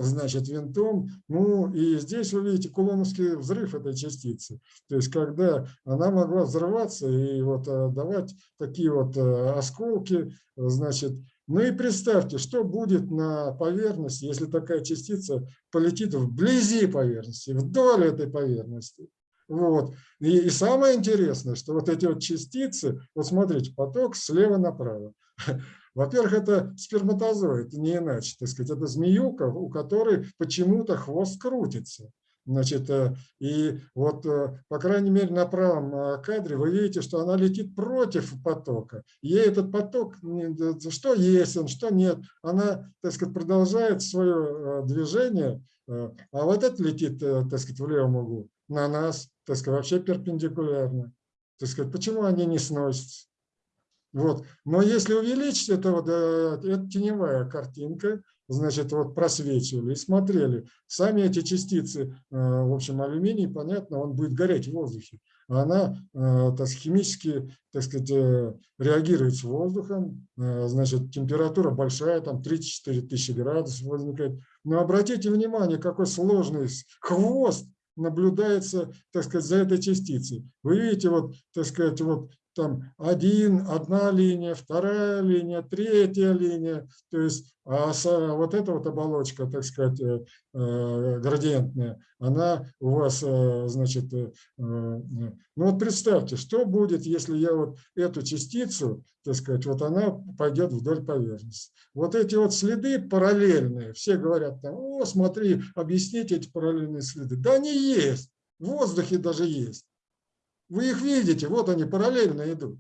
значит, винтом. Ну и здесь вы видите кулоновский взрыв этой частицы. То есть когда она могла взрываться и вот давать такие вот осколки, значит, ну и представьте, что будет на поверхности, если такая частица полетит вблизи поверхности, вдоль этой поверхности. Вот. И, и самое интересное, что вот эти вот частицы, вот смотрите, поток слева направо. Во-первых, это сперматозоид, не иначе, так сказать, это змеюка, у которой почему-то хвост крутится. Значит, э, и вот, э, по крайней мере, на правом э, кадре вы видите, что она летит против потока. Ей этот поток, что есть он, что нет, она, так сказать, продолжает свое движение, а вот это летит, так сказать, в левом углу на нас, так сказать, вообще перпендикулярно. Так сказать, почему они не сносятся? Вот. Но если увеличить, это, вот, это теневая картинка, значит, вот просвечивали и смотрели. Сами эти частицы, э, в общем, алюминий, понятно, он будет гореть в воздухе. Она э, так, химически, так сказать, э, реагирует с воздухом, значит, температура большая, там 34 тысячи градусов возникает. Но обратите внимание, какой сложный хвост наблюдается, так сказать, за этой частицей. Вы видите, вот, так сказать, вот там один, одна линия, вторая линия, третья линия, то есть а вот эта вот оболочка, так сказать, э, э, градиентная, она у вас, э, значит, ну вот представьте, что будет, если я вот эту частицу, так сказать, вот она пойдет вдоль поверхности. Вот эти вот следы параллельные, все говорят там, о, смотри, объясните эти параллельные следы. Да они есть, в воздухе даже есть. Вы их видите, вот они параллельно идут.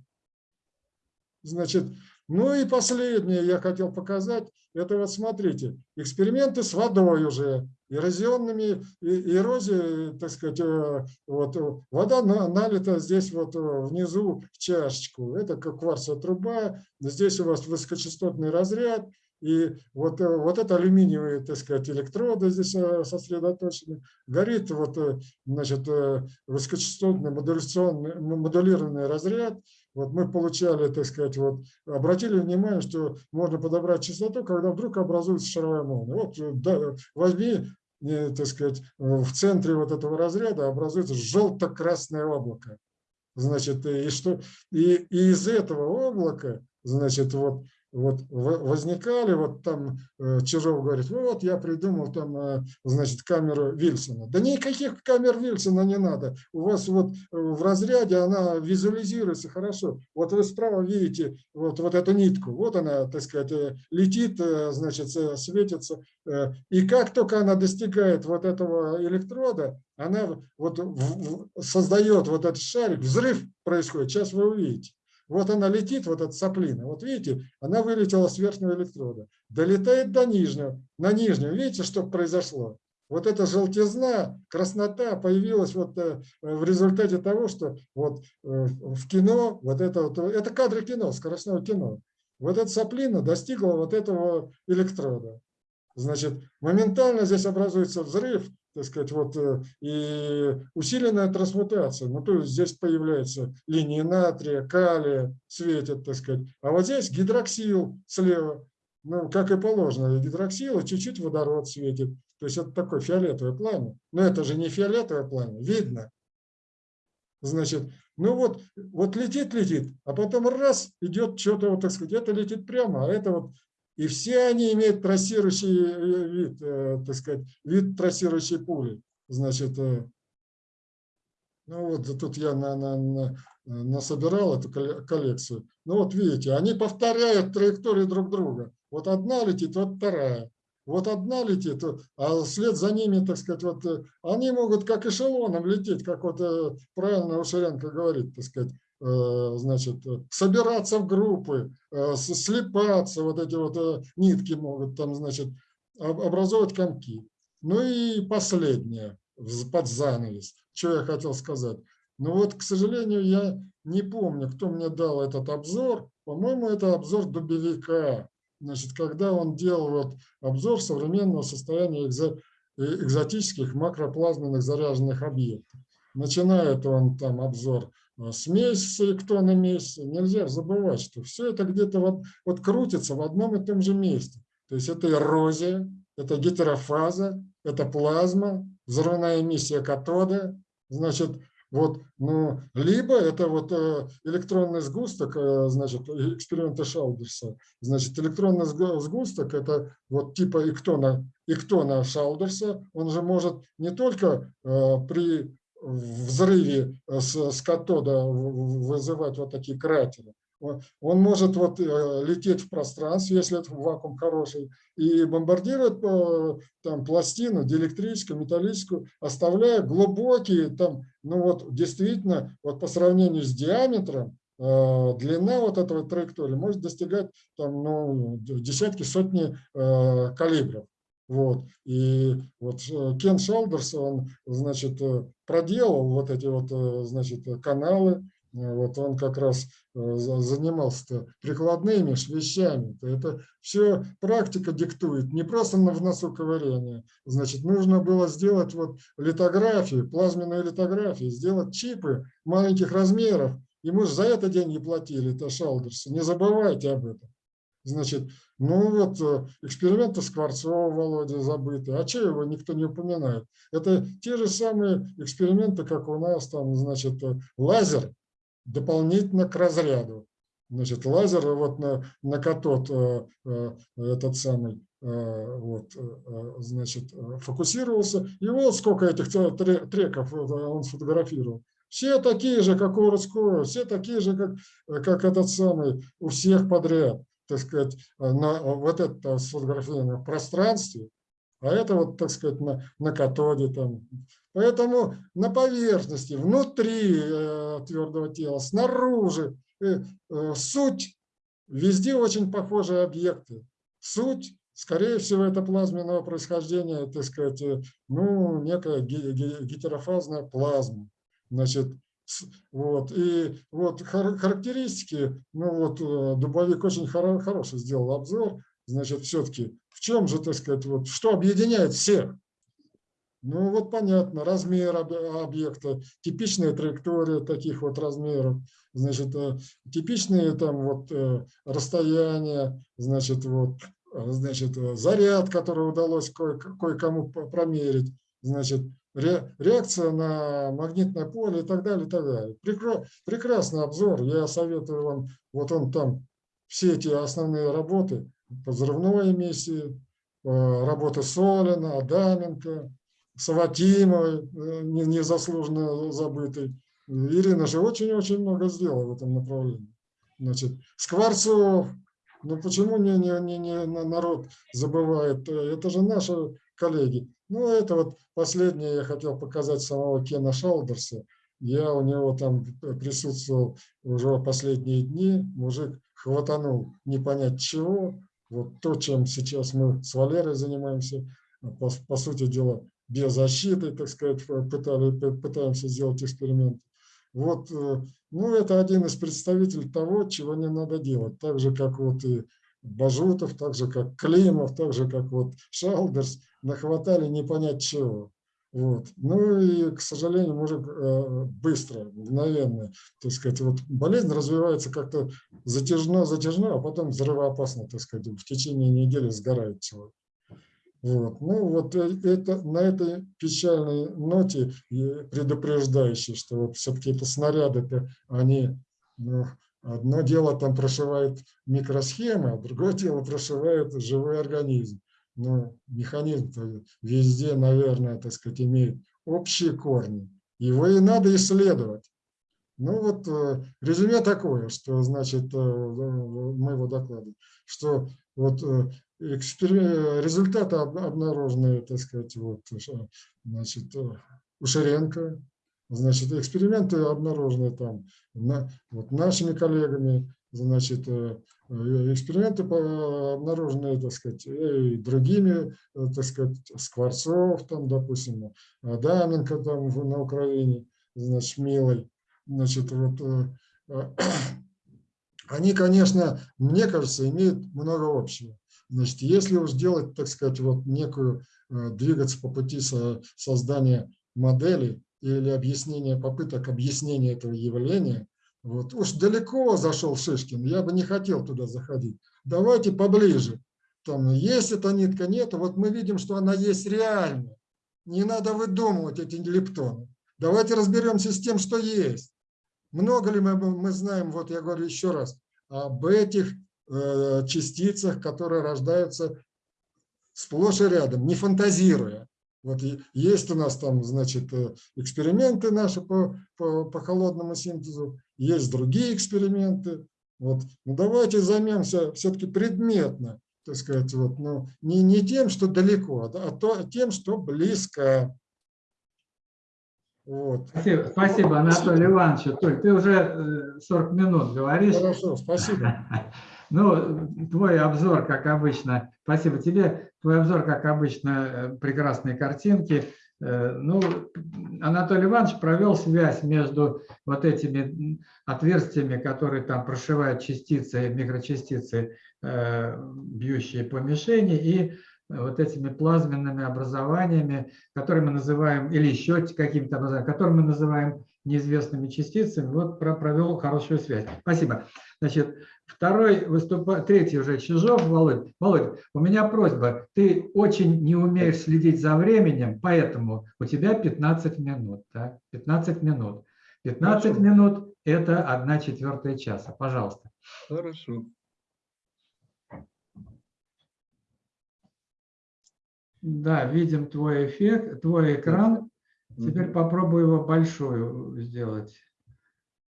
Значит, Ну и последнее я хотел показать, это вот смотрите, эксперименты с водой уже, эрозионными, эрозией, так сказать, э, вот, вода налита здесь вот э, внизу в чашечку, это как кварцевая труба, здесь у вас высокочастотный разряд, и вот, э, вот это алюминиевые, так сказать, электроды здесь сосредоточены. Горит вот, значит, высокочастотный модуляционный, модулированный разряд. Вот мы получали, так сказать, вот обратили внимание, что можно подобрать частоту, когда вдруг образуется шаровая молния. Вот э, да, возьми, э, так сказать, в центре вот этого разряда образуется желто-красное облако. Значит, и, что, и, и из этого облака, значит, вот вот возникали, вот там э, Чижов говорит, вот я придумал там, э, значит, камеру Вильсона. Да никаких камер Вильсона не надо. У вас вот э, в разряде она визуализируется хорошо. Вот вы справа видите вот, вот эту нитку. Вот она, так сказать, летит, значит, светится. И как только она достигает вот этого электрода, она вот создает вот этот шарик, взрыв происходит. Сейчас вы увидите. Вот она летит, вот эта соплина. Вот видите, она вылетела с верхнего электрода. Долетает до нижнего. На нижнем, видите, что произошло? Вот эта желтизна, краснота появилась вот э, в результате того, что вот э, в кино, вот это, вот, это кадры кино, скоростного кино. Вот эта соплина достигла вот этого электрода. Значит, моментально здесь образуется взрыв, так сказать, вот, э, и усиленная трансмутация. Ну, то есть здесь появляется линии натрия, калия, светят, так сказать. А вот здесь гидроксил слева, ну, как и положено, гидроксил, чуть-чуть водород светит. То есть это такое фиолетовое пламя. Но это же не фиолетовое пламя, видно. Значит, ну вот, вот летит, летит, а потом раз, идет что-то, вот, так сказать, это летит прямо, а это вот и все они имеют трассирующий э, вид, э, так сказать, вид трассирующей пули. Значит, э, ну вот тут я на, на, на, насобирал эту коллекцию. Ну вот видите, они повторяют траекторию друг друга. Вот одна летит, вот вторая. Вот одна летит, а вслед за ними, так сказать, вот они могут как эшелоном лететь, как вот правильно Ушаренко говорит, так сказать, значит, собираться в группы, э, слепаться, вот эти вот э, нитки могут там, значит, образовывать комки. Ну и последнее, под занавес, что я хотел сказать. Ну вот, к сожалению, я не помню, кто мне дал этот обзор. По-моему, это обзор Дубовика. Значит, когда он делал вот обзор современного состояния экзотических макроплазменных заряженных объектов. Начинает он там обзор смесь с электронной Нельзя забывать, что все это где-то вот, вот крутится в одном и том же месте. То есть это эрозия, это гетерофаза, это плазма, взрывная эмиссия катода. Значит, вот, ну, либо это вот э, электронный сгусток, э, значит, эксперименты Шалдерса. Значит, электронный сгусток – это вот типа иктона, иктона Шалдерса. Он же может не только э, при взрыве э, с, с катода вызывать вот такие кратеры. Он может вот э, лететь в пространстве, если это вакуум хороший, и бомбардировать э, там пластину диэлектрическую, металлическую, оставляя глубокие там, ну вот действительно, вот по сравнению с диаметром, длина вот этого траектории может достигать там, ну, десятки, сотни калибров. Вот. И вот э, Кен Шалдерс, он, значит, э, проделал вот эти вот, э, значит, каналы, вот он как раз занимался прикладными вещами. Это все практика диктует, не просто в носу ковырение. Значит, нужно было сделать вот литографию, плазменную литографию, сделать чипы маленьких размеров. И мы же за это деньги платили, это Шалдерс. Не забывайте об этом. Значит, ну вот э, эксперименты Скворцова, Володя, забыты. А че его никто не упоминает? Это те же самые эксперименты, как у нас там, значит, э, лазер дополнительно к разряду. Значит, лазер вот на, на катод э, этот самый, вот, значит, фокусировался. И вот сколько этих треков он сфотографировал. Все такие же, как у Русского, все такие же, как, как этот самый, у всех подряд так сказать, на вот это сфотографировано в пространстве, а это вот, так сказать, на, на катоде там. Поэтому на поверхности, внутри э, твердого тела, снаружи, э, э, суть везде очень похожие объекты. Суть, скорее всего, это плазменного происхождения, так сказать, ну, некая гетерофазная плазма. Значит, вот, и вот характеристики, ну вот э, Дубовик очень хороший сделал обзор, значит, все-таки в чем же, так сказать, вот, что объединяет всех? Ну вот понятно, размер объекта, типичная траектория таких вот размеров, значит, э, типичные там вот э, расстояния, значит, вот, значит, заряд, который удалось кое-кому промерить, значит, реакция на магнитное поле и так далее, и так далее. Прекрасный обзор, я советую вам, вот он там, все эти основные работы по взрывной эмиссии, работы Солина, Адаменко, Саватимовой, э, незаслуженно забытой. Ирина же очень-очень много сделала в этом направлении. Значит, Скворцов, ну почему не, не, не, не народ забывает? Это же наши коллеги. Ну, это вот последнее я хотел показать самого Кена Шалдерса. Я у него там присутствовал уже последние дни. Мужик хватанул не понять чего. Вот то, чем сейчас мы с Валерой занимаемся, по, по сути дела, биозащитой, так сказать, пытали, пытаемся сделать эксперимент. Вот, э, ну, это один из представителей того, чего не надо делать. Так же, как вот и Бажутов, так же, как Климов, так же, как вот Шалдерс, нахватали не понять чего. Вот. Ну и, к сожалению, мужик э, быстро, мгновенно, так сказать, вот болезнь развивается как-то затяжно, затяжно, а потом взрывоопасно, так сказать, в течение недели сгорает человек. Вот. Ну вот э, это, на этой печальной ноте предупреждающей, что вот все-таки это снаряды, они, ну, одно дело там прошивает микросхемы, а другое дело прошивает живой организм. Но механизм везде, наверное, так сказать, имеет общие корни. Его и надо исследовать. Ну вот э, резюме такое, что значит э, моего доклада, что вот результаты обнаружены, так сказать, вот, значит, у Шеренко. Значит, эксперименты обнаружены там на, вот нашими коллегами, значит, э, эксперименты обнаружены, так сказать, и другими, э, так сказать, Скворцов, там, допустим, Адаменко там на Украине, значит, Милой, значит, вот, э, они, конечно, мне кажется, имеют много общего. Значит, если уж делать, так сказать, вот некую, э, двигаться по пути создания модели или объяснения, попыток объяснения этого явления, вот уж далеко зашел Шишкин, я бы не хотел туда заходить. Давайте поближе. Там есть эта нитка, нет, вот мы видим, что она есть реально. Не надо выдумывать эти лептоны. Давайте разберемся с тем, что есть. Много ли мы, мы знаем, вот я говорю еще раз, об этих Э, частицах, которые рождаются сплошь и рядом, не фантазируя. Вот есть у нас там, значит, э, эксперименты наши по, по, по холодному синтезу, есть другие эксперименты. Вот. Ну, давайте займемся все-таки предметно, так сказать, вот, ну, не, не тем, что далеко, а то, тем, что близко. Вот. Спасибо, спасибо, Анатолий Иванович. Толь, ты уже 40 э, минут говоришь. Хорошо, спасибо. Ну, твой обзор, как обычно, спасибо тебе, твой обзор, как обычно, э, прекрасные картинки. Э, ну, Анатолий Иванович провел связь между вот этими отверстиями, которые там прошивают частицы, микрочастицы, э, бьющие по мишени, и вот этими плазменными образованиями, которые мы называем, или еще какими-то образованиями, которые мы называем неизвестными частицами, вот провел хорошую связь. Спасибо. Значит, второй выступает, третий уже Чижов, Володь. Володь, у меня просьба, ты очень не умеешь следить за временем, поэтому у тебя 15 минут. Да? 15 минут. 15 Хорошо. минут – это 1 четвертая часа. Пожалуйста. Хорошо. Да, видим твой эффект, твой экран. Теперь попробую его большую сделать.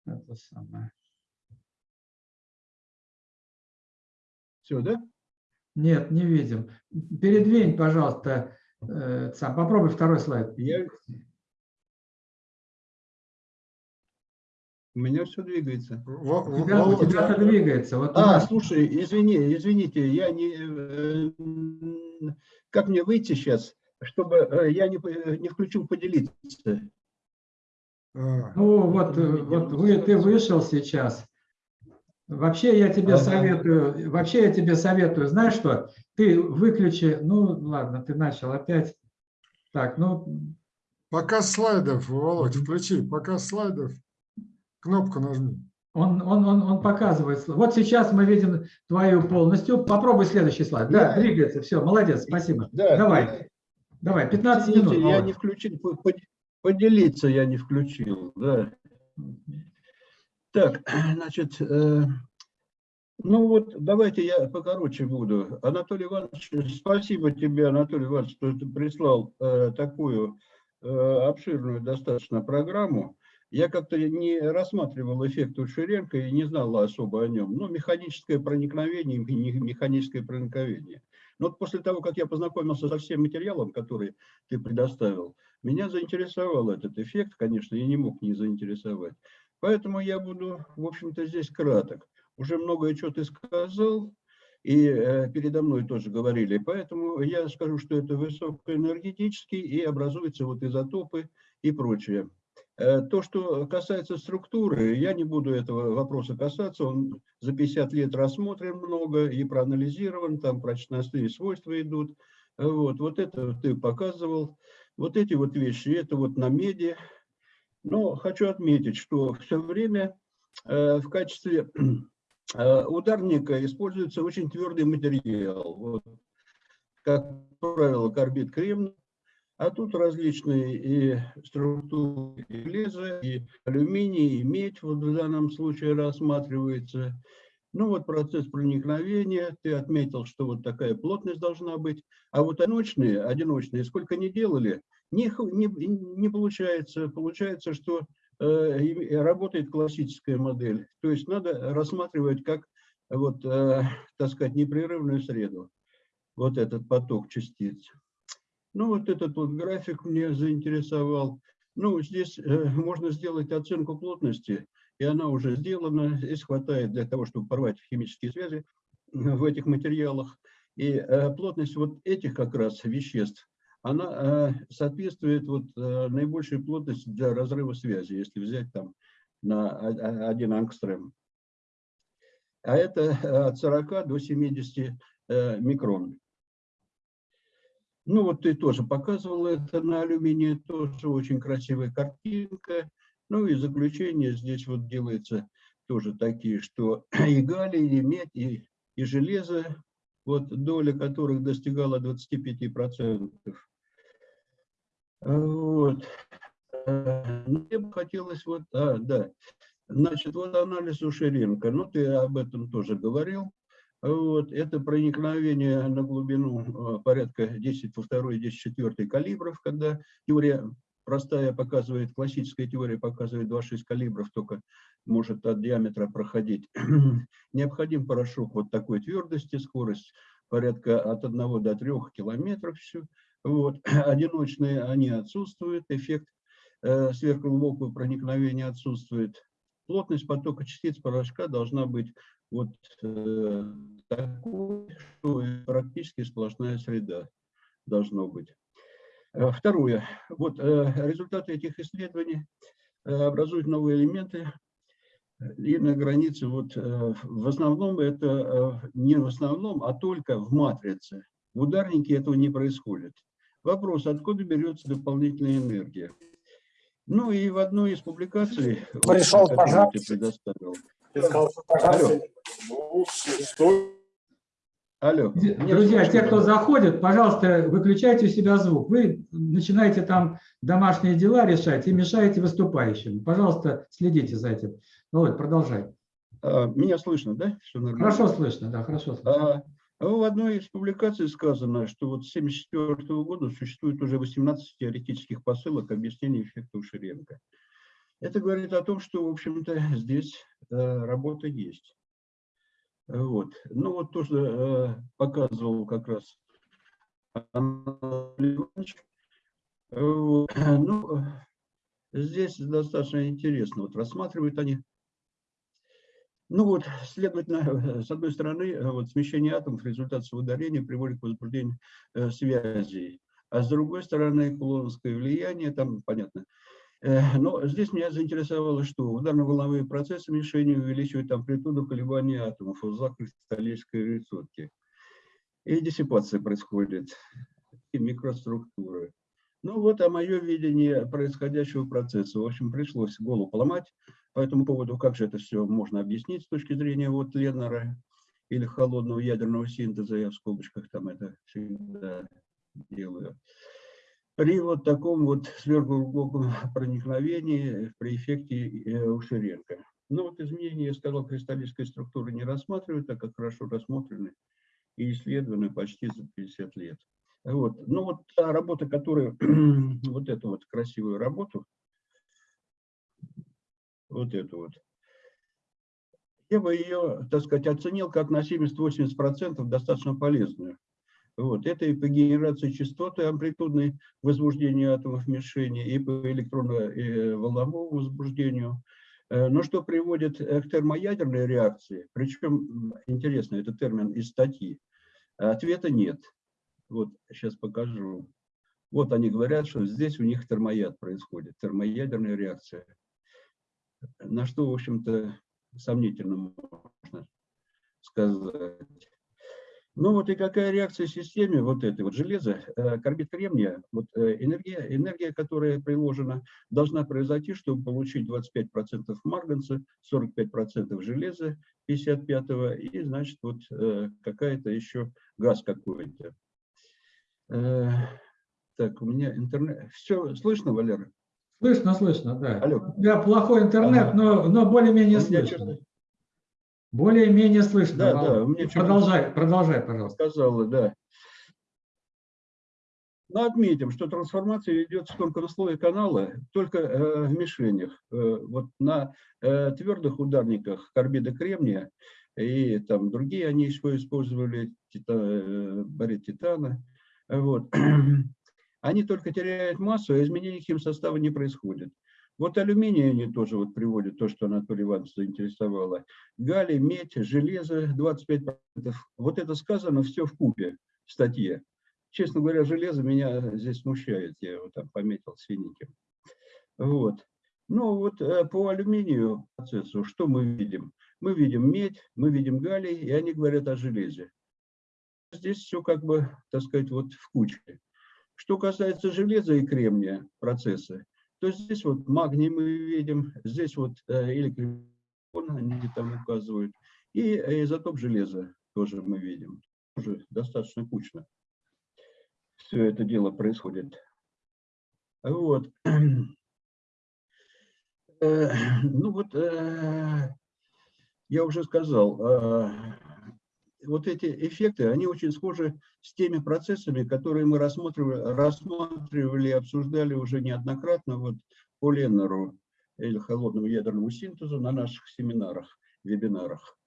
Это самое. Все, да? Нет, не видим. Передвинь, пожалуйста, э, сам. Попробуй второй слайд. Я... У меня все двигается. У тебя, у Володя, тебя-то двигается. Вот А, нас- слушай, извини, извините, я не... э, Как мне выйти сейчас, чтобы э, я не, по- не включил поделиться? а, Ну вот, э, вот вы, ты вышел сейчас. Вообще я тебе Ага. советую, вообще я тебе советую, знаешь что, ты выключи, ну ладно, ты начал опять. Так, ну Показ слайдов, Володь, включи. Показ слайдов. Кнопку нажми. он, он, он, он показывает. Вот сейчас мы видим твою полностью. Попробуй следующий слайд. Да, Да. двигается. Все, молодец, спасибо. Да, Давай, давай, 15 Извините, минут. я не включил, по- по- поделиться я не включил, да. Так, значит, э, ну вот давайте я покороче буду. Анатолий Иванович, спасибо тебе, Анатолий Иванович, что ты прислал э, такую э, обширную достаточно программу. Я как-то не рассматривал эффект Уширенко и не знал особо о нем. Ну, механическое проникновение механическое проникновение. Но вот после того, как я познакомился со всем материалом, который ты предоставил, меня заинтересовал этот эффект, конечно, я не мог не заинтересовать. Поэтому я буду, в общем-то, здесь краток. Уже многое что ты сказал, и э, передо мной тоже говорили. Поэтому я скажу, что это высокоэнергетический и образуются вот изотопы и прочее. Э, То, что касается структуры, я не буду этого вопроса касаться, он за 50 лет рассмотрен много и проанализирован, там прочностные свойства идут. Вот, вот это ты показывал. Вот эти вот вещи, это вот на меди. Но хочу отметить, что все время э, в качестве э, ударника используется очень твердый материал. Вот, как правило, карбид кремний. А тут различные и структуры и железа, и алюминий, и медь вот в данном случае рассматривается. Ну вот процесс проникновения, ты отметил, что вот такая плотность должна быть. А вот одиночные, одиночные, сколько не делали, не, не, не получается. Получается, что э, и работает классическая модель. То есть надо рассматривать как, вот, э, так сказать, непрерывную среду. Вот этот поток частиц. Ну, вот этот вот график мне заинтересовал. Ну, здесь э, можно сделать оценку плотности, и она уже сделана. Здесь хватает для того, чтобы порвать химические связи в этих материалах. И э, плотность вот этих как раз веществ, она э, соответствует вот э, наибольшей плотности для разрыва связи, если взять там на один ангстрем. А это э, от 40 до 70 э, микрон. Ну вот ты тоже показывал это на алюминии, тоже очень красивая картинка. Ну и заключение здесь вот делается тоже такие, что и галлий, и медь, и, и железо, вот доля которых достигала 25%. Вот. Э, ну, Мне бы хотелось вот, а, да, значит, вот анализ Ушеренко, ну ты об этом тоже говорил. Вот, это проникновение на глубину э, порядка 10 во второй, 10 четвертый калибров, когда теория простая показывает, классическая теория показывает 2,6 калибров, только может от диаметра проходить. Необходим порошок вот такой твердости, скорость порядка от 1 до 3 километров. Все. Вот. Одиночные они отсутствуют, эффект э, сверхглубокого проникновения отсутствует. Плотность потока частиц порошка должна быть вот э, такой, что практически сплошная среда должно быть. Э, Второе. Вот э, результаты этих исследований э, образуют новые элементы. И на границе, вот э, в основном это э, не в основном, а только в матрице. В ударнике этого не происходит. Вопрос, откуда берется дополнительная энергия? Ну и в одной из публикаций, вот, Пришел пожар. ты предоставил. Сказал, что Алло. Ну. Алло. Друзья, те, кто заходит, пожалуйста, выключайте у себя звук. Вы начинаете там домашние дела решать и мешаете выступающим. Пожалуйста, следите за этим. Володь, продолжай. А, Меня слышно, да? Все нормально. Хорошо слышно, да, хорошо слышно. А, в одной из публикаций сказано, что вот с 1974 года существует уже 18 теоретических посылок объяснения эффекта Уширенко. Это говорит о том, что, в общем-то, здесь э, работа есть. Вот. Ну вот то, что э, показывал как раз Анатолий Иванович. Вот. Ну, здесь достаточно интересно. Вот рассматривают они. Ну вот, следовательно, с одной стороны, вот смещение атомов в результате удаления приводит к возбуждению э, связей, а с другой стороны, кулоновское влияние, там понятно. Э, но здесь меня заинтересовало, что ударно-волновые процессы мишени увеличивают амплитуду колебания атомов в узлах кристаллической. И диссипация происходит, и микроструктуры. Ну вот, а мое видение происходящего процесса. В общем, пришлось голову поломать по этому поводу, как же это все можно объяснить с точки зрения вот Леннера или холодного ядерного синтеза, я в скобочках там это всегда делаю. При вот таком вот сверхглубоком проникновении при эффекте э, Ушеренко. Ну вот изменения, я сказал, кристаллической структуры не рассматривают, так как хорошо рассмотрены и исследованы почти за 50 лет. Вот. Ну вот та работа, которая, вот эту вот красивую работу, вот эту вот, я бы ее, так сказать, оценил как на 70-80% достаточно полезную. Вот. Это и по генерации частоты амплитудной возбуждения атомов мишени, и по электронно-волновому возбуждению. Э, но что приводит к термоядерной реакции, причем, интересно, это термин из статьи, ответа нет. Вот сейчас покажу. Вот они говорят, что здесь у них термояд происходит, термоядерная реакция. На что, в общем-то, сомнительно можно сказать. Ну вот и какая реакция в системе вот этой вот железа, э, карбид кремния, вот э, энергия, энергия, которая приложена, должна произойти, чтобы получить 25% марганца, 45% железа 55 и, значит, вот э, какая-то еще газ какой-то. Так, у меня интернет. Все слышно, Валера? Слышно, слышно, да. Алло. У тебя плохой интернет, Ага. но, но более-менее У меня слышно. Более-менее слышно. Да, Володь. да, что-то- продолжай, продолжай, пожалуйста. сказала, да. Но отметим, что трансформация идет в тонком слое канала только э, в мишенях. Э, вот на э, твердых ударниках карбида кремния и там другие они еще использовали тита, э, барит титана. Вот. Они только теряют массу, а изменений химсостава не происходит. Вот алюминий они тоже вот приводят, то, что Анатолий Иванович заинтересовало. Галлий, медь, железо 25%. Вот это сказано все в купе в статье. Честно говоря, железо меня здесь смущает, я его там пометил синеньким. Вот. Ну вот э, по алюминию процессу что мы видим? Мы видим медь, мы видим галлий, и они говорят о железе. Здесь все как бы, так сказать, вот в куче. Что касается железа и кремния процесса, то здесь вот магний мы видим, здесь вот э, электрон они там указывают, и э, изотоп железа тоже мы видим. Тоже достаточно кучно все это дело происходит. Вот. Э, Ну вот, я уже сказал, вот эти эффекты, они очень схожи с теми процессами, которые мы рассматривали, рассматривали обсуждали уже неоднократно вот по Леннеру или холодному ядерному синтезу на наших семинарах, вебинарах.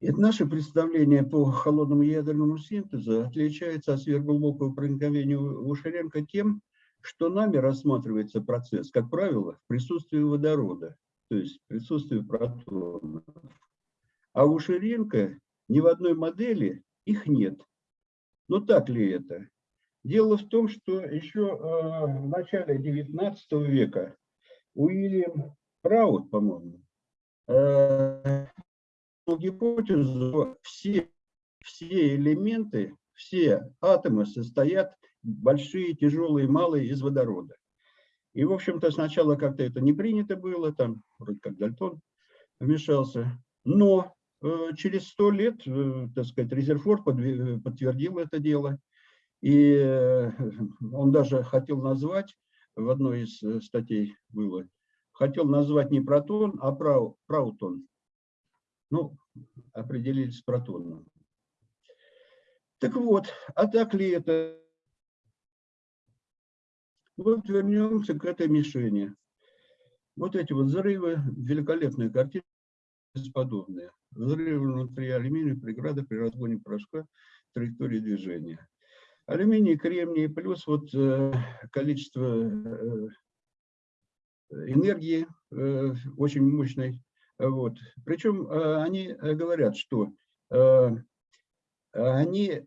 И наше представление по холодному ядерному синтезу отличается от сверхглубокого проникновения Ушеренко тем, что нами рассматривается процесс, как правило, в присутствии водорода, то есть в присутствии протонов. А у ни в одной модели их нет. Но так ли это? Дело в том, что еще э, в начале 19 века Уильям Праут, по-моему, э, гипотезу, все, все элементы, все атомы состоят большие, тяжелые, малые из водорода. И, в общем-то, сначала как-то это не принято было, там вроде как Дальтон вмешался. Но через сто лет, э, так сказать, Резерфорд подтвердил это дело. И э, он даже хотел назвать, в одной из э, статей было, хотел назвать не протон, а прау, праутон. Ну, определились с протоном. Так вот, а так ли это? Вот вернемся к этой мишени. Вот эти вот взрывы, великолепные картины, бесподобные. Взрывы внутри алюминия, преграда при разгоне порошка, траектории движения. Алюминий, кремний, плюс вот э, количество э, энергии э, очень мощной. Вот. Причем они говорят, что они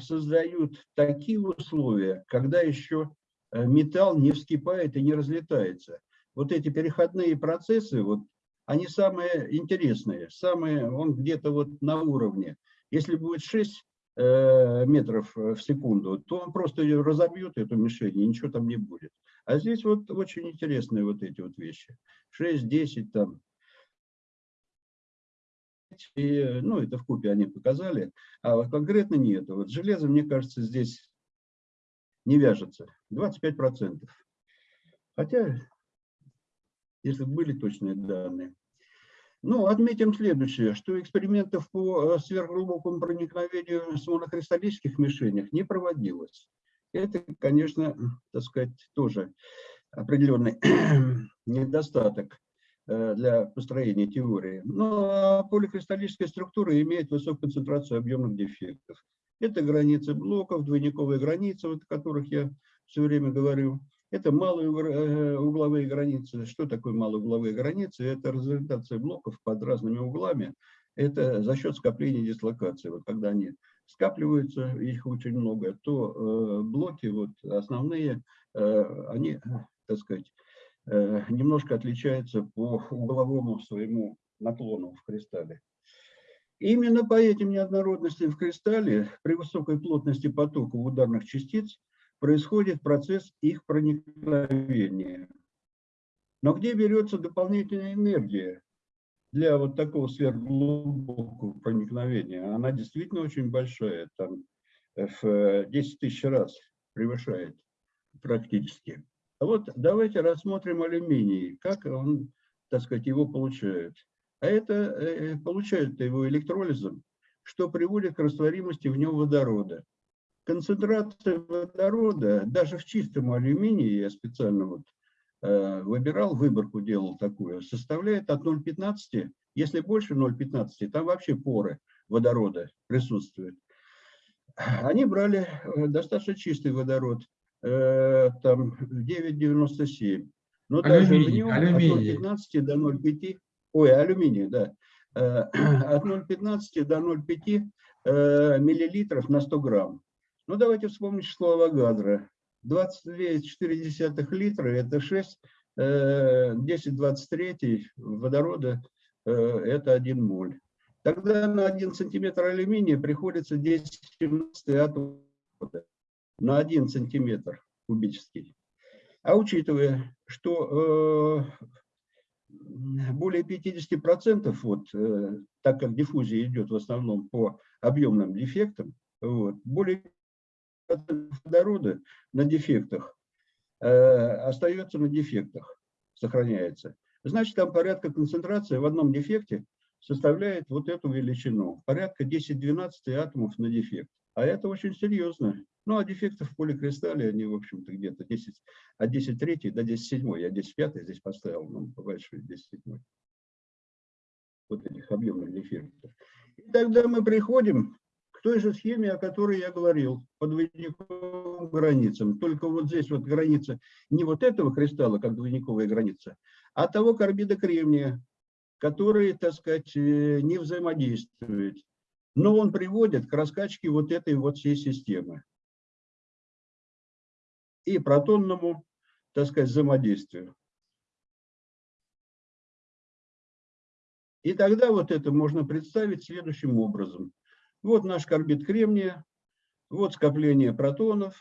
создают такие условия, когда еще металл не вскипает и не разлетается. Вот эти переходные процессы, вот, они самые интересные, самые, он где-то вот на уровне. Если будет 6 э, метров в секунду, то он просто ее разобьет, эту мишень, и ничего там не будет. А здесь вот очень интересные вот эти вот вещи. 6-10 там. И, ну, это в купе они показали, а вот конкретно нет. Вот железо, мне кажется, здесь не вяжется. 25%. Хотя, если были точные данные. Ну, отметим следующее, что экспериментов по э, сверхглубокому проникновению с монокристаллических мишенях не проводилось. Это, конечно, так сказать, тоже определенный недостаток э, для построения теории. Но поликристаллическая структура имеет высокую концентрацию объемных дефектов. Это границы блоков, двойниковые границы, о которых я все время говорю. Это малые э, угловые границы. Что такое малые угловые границы? Это разориентация блоков под разными углами. Это за счет скопления дислокации. Вот когда они скапливаются, их очень много, то э, блоки вот основные, э, они, так сказать, немножко отличаются по угловому своему наклону в кристалле. Именно по этим неоднородностям в кристалле при высокой плотности потока ударных частиц происходит процесс их проникновения. Но где берется дополнительная энергия для вот такого сверхглубокого проникновения? Она действительно очень большая, там в 10 тысяч раз превышает практически. А вот давайте рассмотрим алюминий, как он, так сказать, его получает. А это э, получают его электролизом, что приводит к растворимости в нем водорода концентрация водорода, даже в чистом алюминии, я специально вот, э, выбирал, выборку делал такую, составляет от 0,15, если больше 0,15, там вообще поры водорода присутствуют. Они брали э, достаточно чистый водород, э, там 9,97. Но даже в нем алюминий. от 0,15 до 0,5, ой, алюминий, да, э, от 0,15 до 0,5 э, миллилитров на 100 грамм. Ну, давайте вспомним число Авогадро. 22,4 литра – это 6, 10,23 водорода – это 1 моль. Тогда на 1 сантиметр алюминия приходится 10 атомов на 1 сантиметр кубический. А учитывая, что э, более 50%, вот, э, так как диффузия идет в основном по объемным дефектам, вот, более водорода на дефектах э, остается на дефектах, сохраняется. Значит, там порядка концентрации в одном дефекте составляет вот эту величину. Порядка 10-12 атомов на дефект. А это очень серьезно. Ну, а дефектов в поликристалле, они, в общем-то, где-то 10, от 10 3 до 10 7. Я 10 5 здесь поставил, ну, большой 10 7. Вот этих объемных дефектов. И тогда мы приходим той же схеме, о которой я говорил, по двойниковым границам. Только вот здесь вот граница не вот этого кристалла, как двойниковая граница, а того карбида кремния, который, так сказать, э, не взаимодействует. Но он приводит к раскачке вот этой вот всей системы. И протонному, так сказать, взаимодействию. И тогда вот это можно представить следующим образом. Вот наш карбид кремния, вот скопление протонов,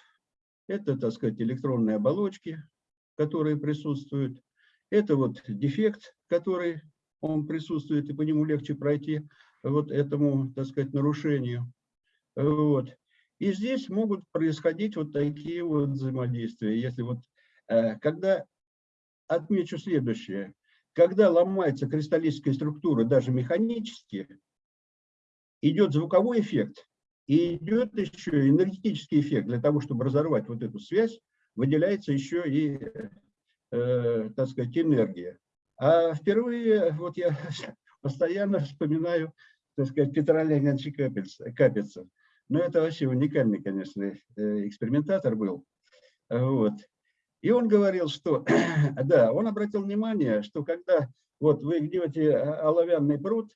это, так сказать, электронные оболочки, которые присутствуют. Это вот дефект, который он присутствует, и по нему легче пройти вот этому, так сказать, нарушению. Вот. И здесь могут происходить вот такие вот взаимодействия. Если вот, э, когда, отмечу следующее, когда ломается кристаллическая структура даже механически, идет звуковой эффект и идет еще энергетический эффект. Для того, чтобы разорвать вот эту связь, выделяется еще и, э, так сказать, энергия. А впервые, вот я постоянно вспоминаю, так сказать, Петра Леонидовича Капица. Но это вообще уникальный, конечно, э, экспериментатор был. Вот. И он говорил, что, да, он обратил внимание, что когда вот вы гнете оловянный пруд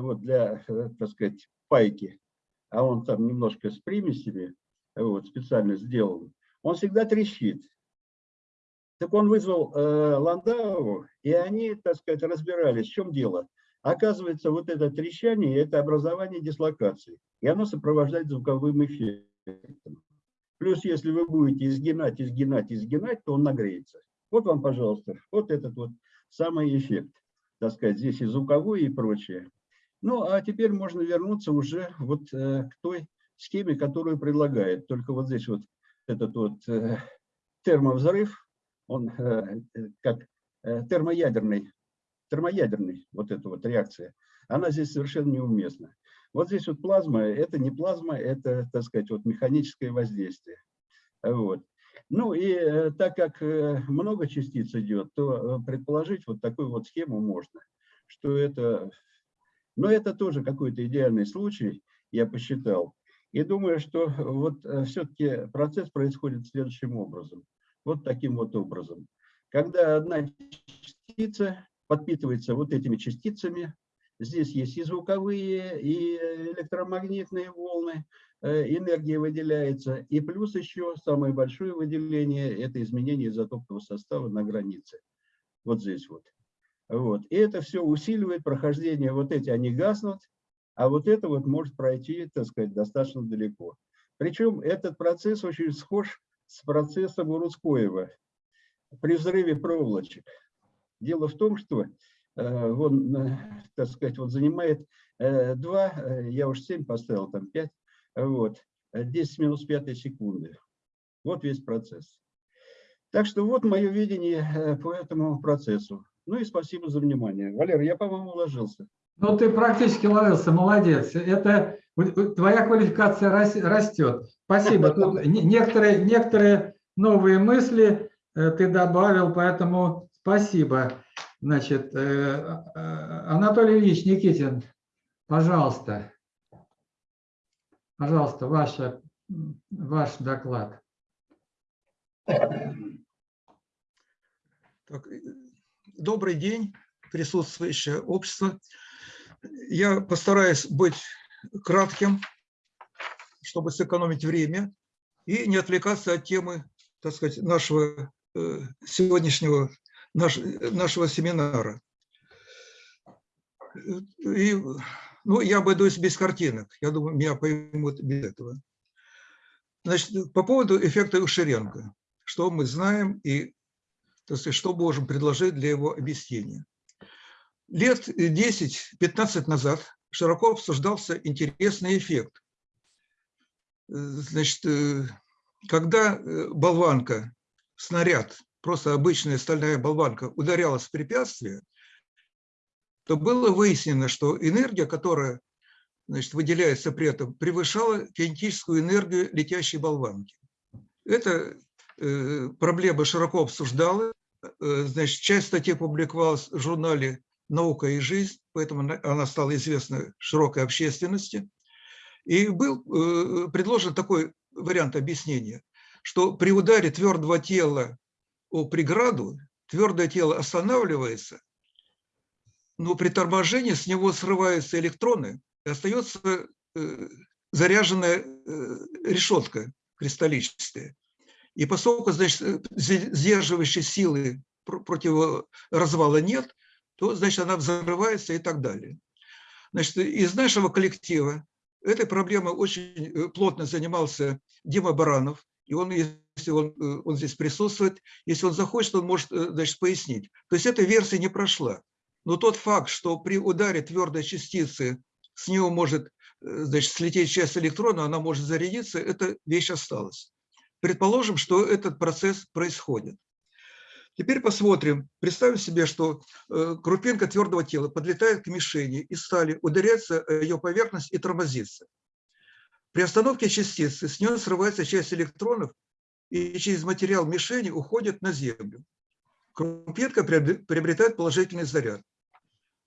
вот для, э, так сказать, пайки, а он там немножко с примесями, вот, специально сделан, он всегда трещит. Так он вызвал э, Ландау, и они, так сказать, разбирались, в чем дело. Оказывается, вот это трещание – это образование дислокации, и оно сопровождает звуковым эффектом. Плюс, если вы будете изгинать, изгинать, изгинать, то он нагреется. Вот вам, пожалуйста, вот этот вот самый эффект, так сказать, здесь и звуковой, и прочее. Ну, а теперь можно вернуться уже вот э, к той схеме, которую предлагает. Только вот здесь вот этот вот э, термовзрыв, он э, как термоядерный, термоядерный, вот эта вот реакция, она здесь совершенно неуместна. Вот здесь вот плазма, это не плазма, это, так сказать, вот механическое воздействие. Вот. Ну и так как много частиц идет, то предположить вот такую вот схему можно, что это, но это тоже какой-то идеальный случай, я посчитал. И думаю, что вот все-таки процесс происходит следующим образом, вот таким вот образом. Когда одна частица подпитывается вот этими частицами, Здесь есть и звуковые, и электромагнитные волны, э, энергия выделяется. И плюс еще самое большое выделение – это изменение изотопного состава на границе. Вот здесь вот. Вот. И это все усиливает прохождение. Вот эти, они гаснут, а вот это вот может пройти, так сказать, достаточно далеко. Причем этот процесс очень схож с процессом Урускоева при взрыве проволочек. Дело в том, что Э, он, э, так сказать, вот занимает 2, э, я уж 7 поставил, там 5, вот, 10 минус 5 секунды. Вот весь процесс. Так что вот мое видение по этому процессу. Ну и спасибо за внимание. Валер, я, по-моему, уложился. Ну, ты практически ловился, молодец. Это твоя квалификация растет. Спасибо. Тут некоторые, некоторые новые мысли ты добавил, поэтому спасибо. Значит, э, э, Анатолий Ильич Никитин, пожалуйста, пожалуйста, ваша, ваш доклад. Так, добрый день, присутствующее общество. Я постараюсь быть кратким, чтобы сэкономить время и не отвлекаться от темы, так сказать, нашего э, сегодняшнего наш, нашего семинара. И, ну, я обойдусь без картинок. Я думаю, меня поймут без этого. Значит, по поводу эффекта Ушеренко. Что мы знаем и сказать, что можем предложить для его объяснения. Лет 10-15 назад широко обсуждался интересный эффект. Значит, э, когда э, болванка, снаряд просто обычная стальная болванка ударялась в препятствие, то было выяснено, что энергия, которая значит, выделяется при этом, превышала кинетическую энергию летящей болванки. Эта э, проблема широко обсуждалась. Э, значит, часть статей публиковалась в журнале «Наука и жизнь», поэтому она стала известна широкой общественности. И был э, предложен такой вариант объяснения, что при ударе твердого тела о преграду, твердое тело останавливается, но при торможении с него срываются электроны, и остается э, заряженная решетка кристаллическая. И поскольку значит, сдерживающей силы против развала нет, то значит, она взрывается и так далее. Значит, из нашего коллектива этой проблемой очень плотно занимался Дима Баранов, и он, если он, э, он здесь присутствует, если он захочет, он может э, значит, пояснить. То есть эта версия не прошла. Но тот факт, что при ударе твердой частицы с него может э, значит, слететь часть электрона, она может зарядиться, эта вещь осталась. Предположим, что этот процесс происходит. Теперь посмотрим, представим себе, что крупинка твердого тела подлетает к мишени и стали, ударяется ее поверхность и тормозится. При остановке частицы с нее срывается часть электронов и через материал мишени уходит на Землю. Крупинка приобретает положительный заряд.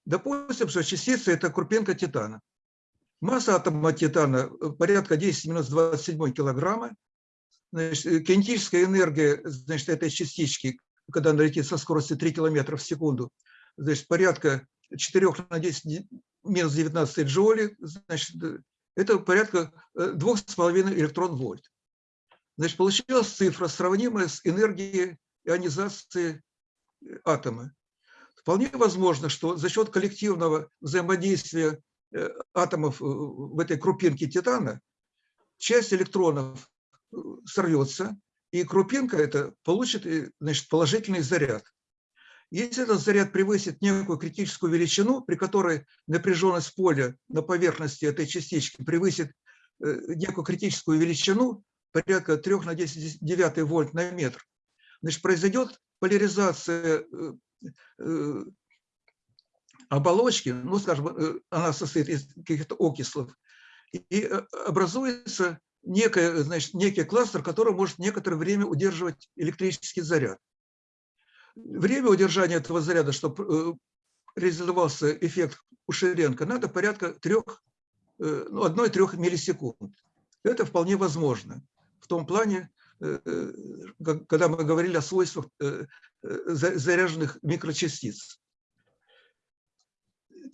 Допустим, что частица – это крупинка титана. Масса атома титана порядка 10 минус 27 килограмма. значит, э, кинетическая энергия значит, этой частички, когда она летит со скоростью 3 км в секунду, значит, порядка 4 на 10 минус 19 джоули, значит, э, это порядка 2,5 электрон-вольт. Значит, получилась цифра, сравнимая с энергией ионизации атома. Вполне возможно, что за счет коллективного взаимодействия э, атомов э, в этой крупинке титана часть электронов э, сорвется, и крупинка это получит значит, положительный заряд. Если этот заряд превысит некую критическую величину, при которой напряженность поля на поверхности этой частички превысит некую критическую величину, порядка 3 на 10 9 вольт на метр, значит, произойдет поляризация Э, оболочки, ну, скажем, э, она состоит из каких-то окислов, и э, образуется некое, значит, некий кластер, который может некоторое время удерживать электрический заряд. Время удержания этого заряда, чтобы реализовался эффект Ушеренко, надо порядка трех, ну, 1-3 миллисекунд. Это вполне возможно. В том плане, когда мы говорили о свойствах заряженных микрочастиц.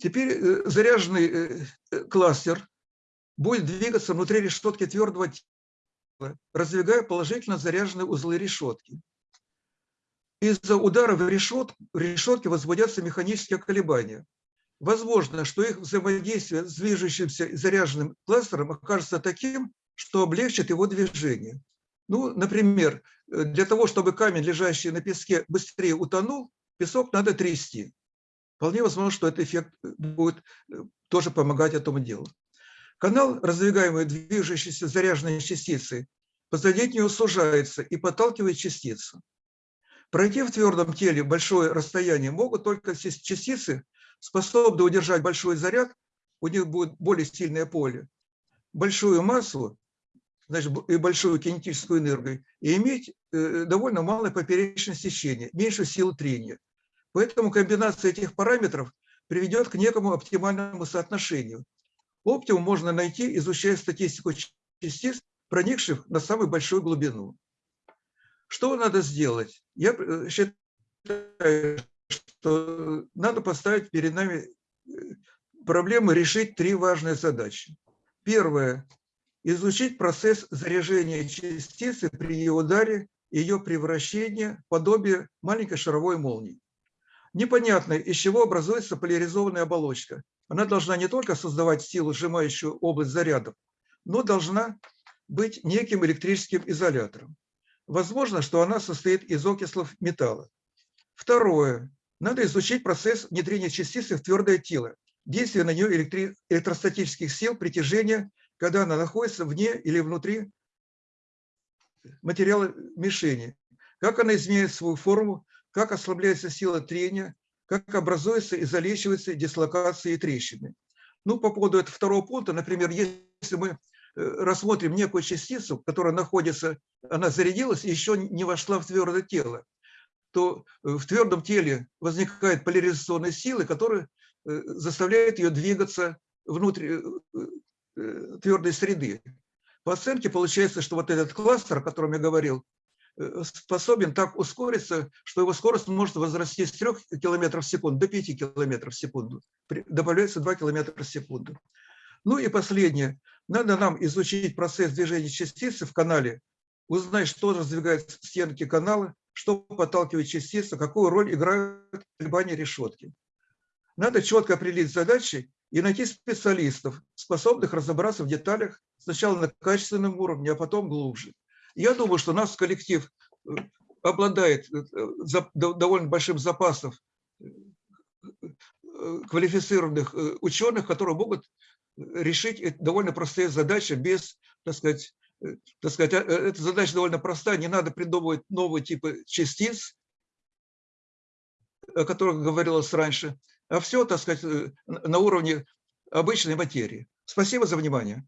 Теперь э, заряженный э, э, кластер будет двигаться внутри решетки твердого тела, раздвигая положительно заряженные узлы решетки. Из-за удара в, решет, в решетке возбудятся механические колебания. Возможно, что их взаимодействие с движущимся заряженным кластером окажется таким, что облегчит его движение. Ну, например, э, для того, чтобы камень, лежащий на песке, быстрее утонул, песок надо трясти. Вполне возможно, что этот эффект будет э, тоже помогать этому делу. Канал, раздвигаемый движущейся заряженной частицей, позади нее сужается и подталкивает частицу. Пройти в твердом теле большое расстояние могут только частицы, способные удержать большой заряд, у них будет более сильное поле. Большую массу значит, и большую кинетическую энергию, и иметь э, довольно малое поперечное сечение, меньшую силу трения. Поэтому комбинация этих параметров приведет к некому оптимальному соотношению. Оптимум можно найти, изучая статистику частиц, проникших на самую большую глубину. Что надо сделать? Я э, считаю, что надо поставить перед нами э, проблему решить три важные задачи. Первое изучить процесс заряжения частицы при ее ударе ее превращения в подобие маленькой шаровой молнии. Непонятно, из чего образуется поляризованная оболочка. Она должна не только создавать силу, сжимающую область зарядов, но должна быть неким электрическим изолятором. Возможно, что она состоит из окислов металла. Второе. Надо изучить процесс внедрения частицы в твердое тело, действие на нее электростатических сил притяжения когда она находится вне или внутри материала мишени. Как она изменяет свою форму, как ослабляется сила трения, как образуются и залечиваются дислокации и трещины. Ну, по поводу этого второго пункта, например, если мы э, рассмотрим некую частицу, которая находится, она зарядилась и еще не вошла в твердое тело, то э, в твердом теле возникают поляризационные силы, которые э, заставляют ее двигаться внутрь, твердой среды. По оценке получается, что вот этот кластер, о котором я говорил, способен так ускориться, что его скорость может возрасти с 3 км в секунду до 5 км в секунду. Добавляется 2 км в секунду. Ну и последнее. Надо нам изучить процесс движения частицы в канале, узнать, что раздвигает стенки канала, что подталкивает частицу, какую роль играют колебания решетки. Надо четко определить задачи и найти специалистов, способных разобраться в деталях сначала на качественном уровне, а потом глубже. Я думаю, что наш коллектив э, обладает э, довольно большим запасом э, квалифицированных ученых, которые могут решить довольно простые задачи без, так сказать, так сказать, эта задача довольно простая, не надо придумывать новые типы частиц, о которых говорилось раньше, а все, так сказать, на уровне обычной материи. Спасибо за внимание.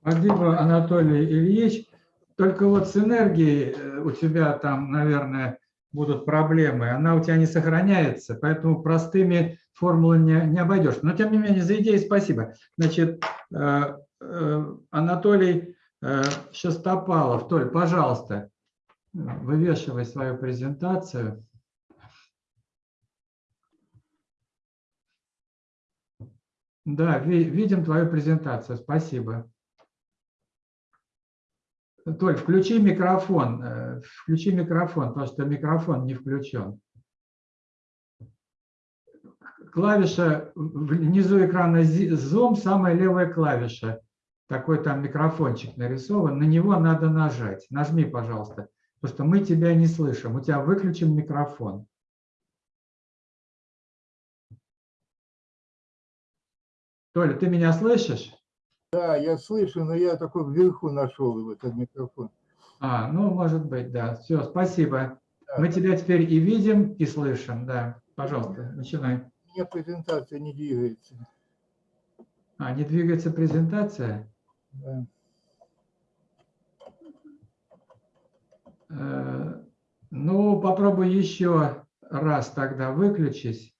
Спасибо, Анатолий Ильич. Только вот с энергией э, у тебя там, наверное, будут проблемы. Она у тебя не сохраняется, поэтому простыми формулами не, не обойдешь. Но, тем не менее, за идею спасибо. Значит, э, Анатолий Э, Шестопалов, Толь, пожалуйста, вывешивай свою презентацию. Да, ви- видим твою презентацию, спасибо. Толь, включи микрофон, э, включи микрофон, потому что микрофон не включен. Клавиша внизу экрана Zoom, самая левая клавиша. Такой там микрофончик нарисован, на него надо нажать. Нажми, пожалуйста, потому что мы тебя не слышим, у тебя выключен микрофон. Толя, ты меня слышишь? Да, я слышу, но я только вверху нашел его, этот микрофон. А, ну, может быть, да. Все, спасибо. Да. Мы тебя теперь и видим, и слышим, да. Пожалуйста, начинай. У меня презентация не двигается. А, не двигается презентация? Да. Э, Ну, попробуй еще раз тогда выключить.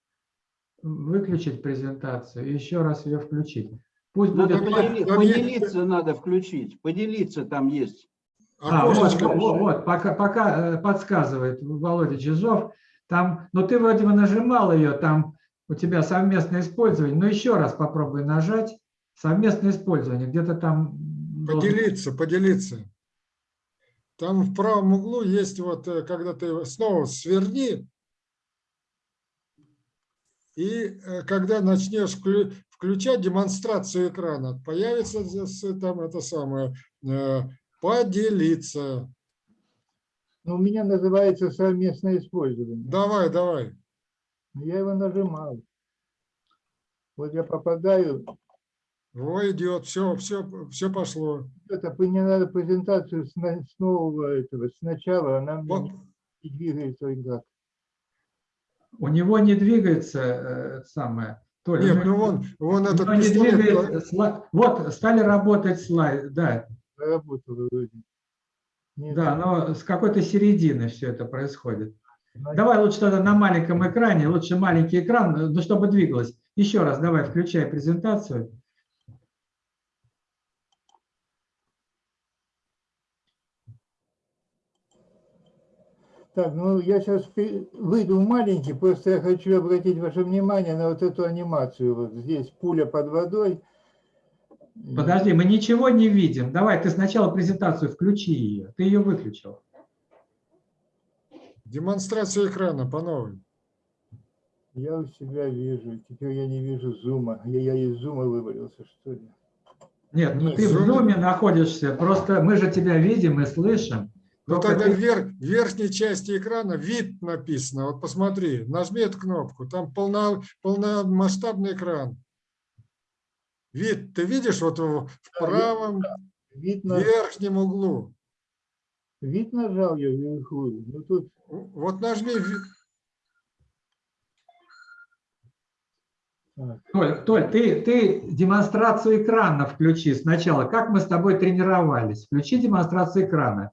Выключить презентацию и еще раз ее включить. Пусть Надо будет... Там подели- есть- там есть- поделиться надо включить. Поделиться там есть. А, вот, Окошечко. вот, вот, пока, пока э, подсказывает Володя Чижов, там, ну ты вроде бы нажимал ее, там у тебя совместное использование, но еще раз попробуй нажать совместное использование, где-то там... должен- Поделиться, поделиться. Там в правом углу есть вот, э, когда ты снова сверни, и э, когда начнешь включать демонстрацию экрана, появится там это самое, э, поделиться. Ну, у меня называется совместное использование. Давай, давай. Но Я его нажимал. Вот я попадаю. Во, идет, все, все, все пошло. Это мне надо презентацию с, с нового этого, сначала, она мне Вот, не двигается никак. У него не двигается э, самое. Толя, нет, ну вон, вон этот не пистолет. двигается сла- Вот, стали работать слайды, да, вроде. Нет, да, но с какой-то середины все это происходит. значит, Давай лучше тогда на маленьком экране, лучше маленький экран, ну, чтобы двигалось. Еще раз, давай, включай презентацию. Так, ну я сейчас выйду в маленький, просто я хочу обратить ваше внимание на вот эту анимацию. Вот здесь пуля под водой. Подожди, мы ничего не видим. Давай, ты сначала презентацию включи ее. Ты ее выключил. Демонстрация экрана по новой. Я у себя вижу, теперь я не вижу зума. Я, я из зума вывалился, что ли? Нет, ну Нет, ты в зум- зуме находишься, просто мы же тебя видим и слышим. Ну тогда ты- в вер- в верхней части экрана вид написано. Вот посмотри, нажми эту кнопку. Там полно, полномасштабный экран. Вид, ты видишь вот в правом Вид, на- верхнем углу. вид нажал я вверху. Ну тут Вот нажми Толь, Толь, ты, ты демонстрацию экрана включи сначала. Как мы с тобой тренировались? Включи демонстрацию экрана.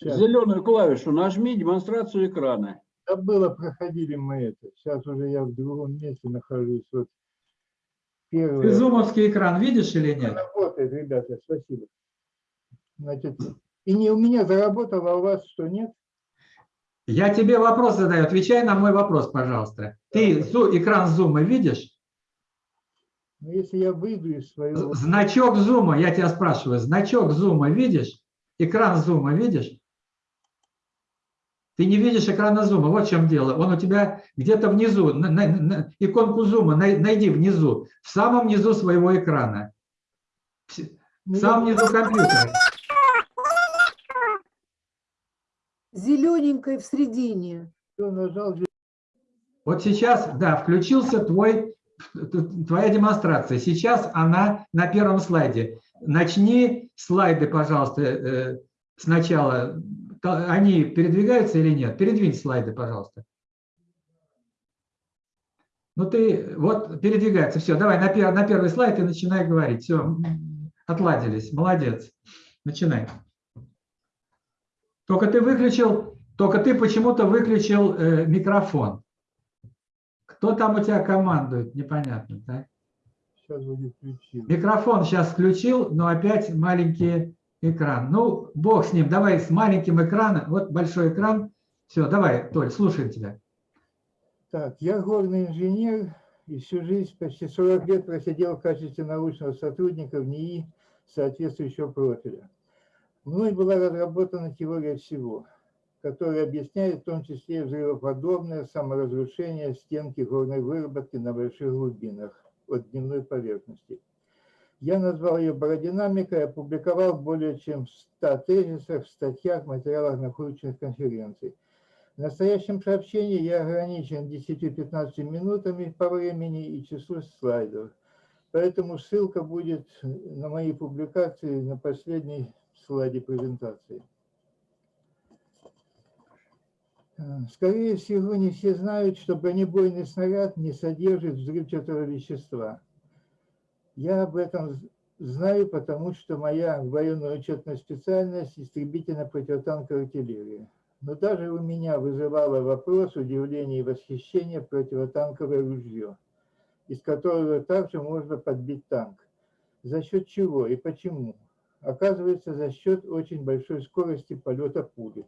Сейчас. Зеленую клавишу нажми, демонстрацию экрана. Да было, проходили мы это. Сейчас уже я в другом месте нахожусь. Вот Ты первое. зумовский экран видишь или нет? Работает, ребята, спасибо. Значит, и не у меня заработало, а у вас что, нет? Я тебе вопрос задаю. Отвечай на мой вопрос, пожалуйста. Ты зу- экран зума видишь? Ну, если я выйду из своего... Значок зума, я тебя спрашиваю, значок зума видишь? Экран зума видишь? Ты не видишь экрана зума, вот в чем дело. Он у тебя где-то внизу, на- на- на- иконку зума най- найди внизу, в самом низу своего экрана. В самом низу компьютера. зелененькой в середине. Вот сейчас, да, включился твой, твоя демонстрация. Сейчас она на первом слайде. Начни слайды, пожалуйста, э, сначала. Они передвигаются или нет? Передвинь слайды, пожалуйста. Ну ты, вот передвигается. Все, давай на, пер- на первый слайд и начинай говорить. Все, отладились. Молодец. Начинай. Только ты выключил, только ты почему-то выключил э, микрофон. Кто там у тебя командует, непонятно, да? сейчас. Микрофон сейчас включил, но опять маленький экран. Ну, бог с ним, давай с маленьким экраном. Вот большой экран. Все, давай, Толь, слушаем тебя. Так, я горный инженер и всю жизнь, почти 40 лет просидел в качестве научного сотрудника в НИИ соответствующего профиля. Мной была разработана теория всего, которая объясняет в том числе взрывоподобное саморазрушение стенки горной выработки на больших глубинах от дневной поверхности. Я назвал ее бародинамикой и опубликовал более чем в 100 тезисах, статьях, материалах научных конференций. В настоящем сообщении я ограничен 10-15 минутами по времени и числу слайдов. Поэтому ссылка будет на мои публикации на последней слайде презентации. Скорее всего, не все знают, что бронебойный снаряд не содержит взрывчатого вещества. Я об этом знаю, потому что моя военная учетная специальность – истребительно-противотанковая артиллерия. Но даже у меня вызывало вопрос, удивление и восхищение противотанковое ружье, из которого также можно подбить танк. За счет чего и почему? Оказывается, за счет очень большой скорости полета пули.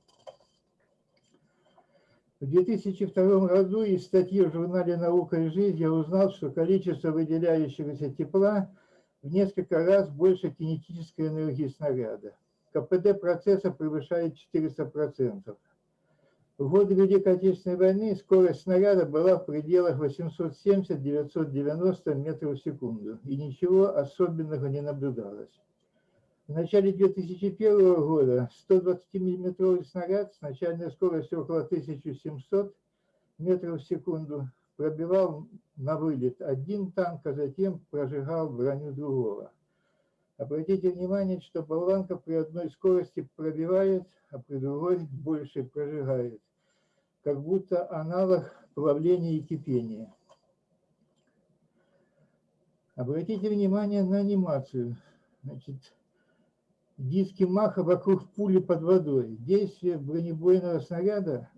В 2002 году из статьи в журнале «Наука и жизнь» я узнал, что количество выделяющегося тепла в несколько раз больше кинетической энергии снаряда. КПД процесса превышает 400%. В годы Великой Отечественной войны скорость снаряда была в пределах 870-990 метров в секунду, и ничего особенного не наблюдалось. В начале 2001 года 120-миллиметровый снаряд с начальной скоростью около 1700 метров в секунду пробивал на вылет один танк, а затем прожигал броню другого. Обратите внимание, что болванка при одной скорости пробивает, а при другой больше прожигает, как будто аналог плавления и кипения. Обратите внимание на анимацию. Значит, диски Маха вокруг пули под водой. Действие бронебойного снаряда,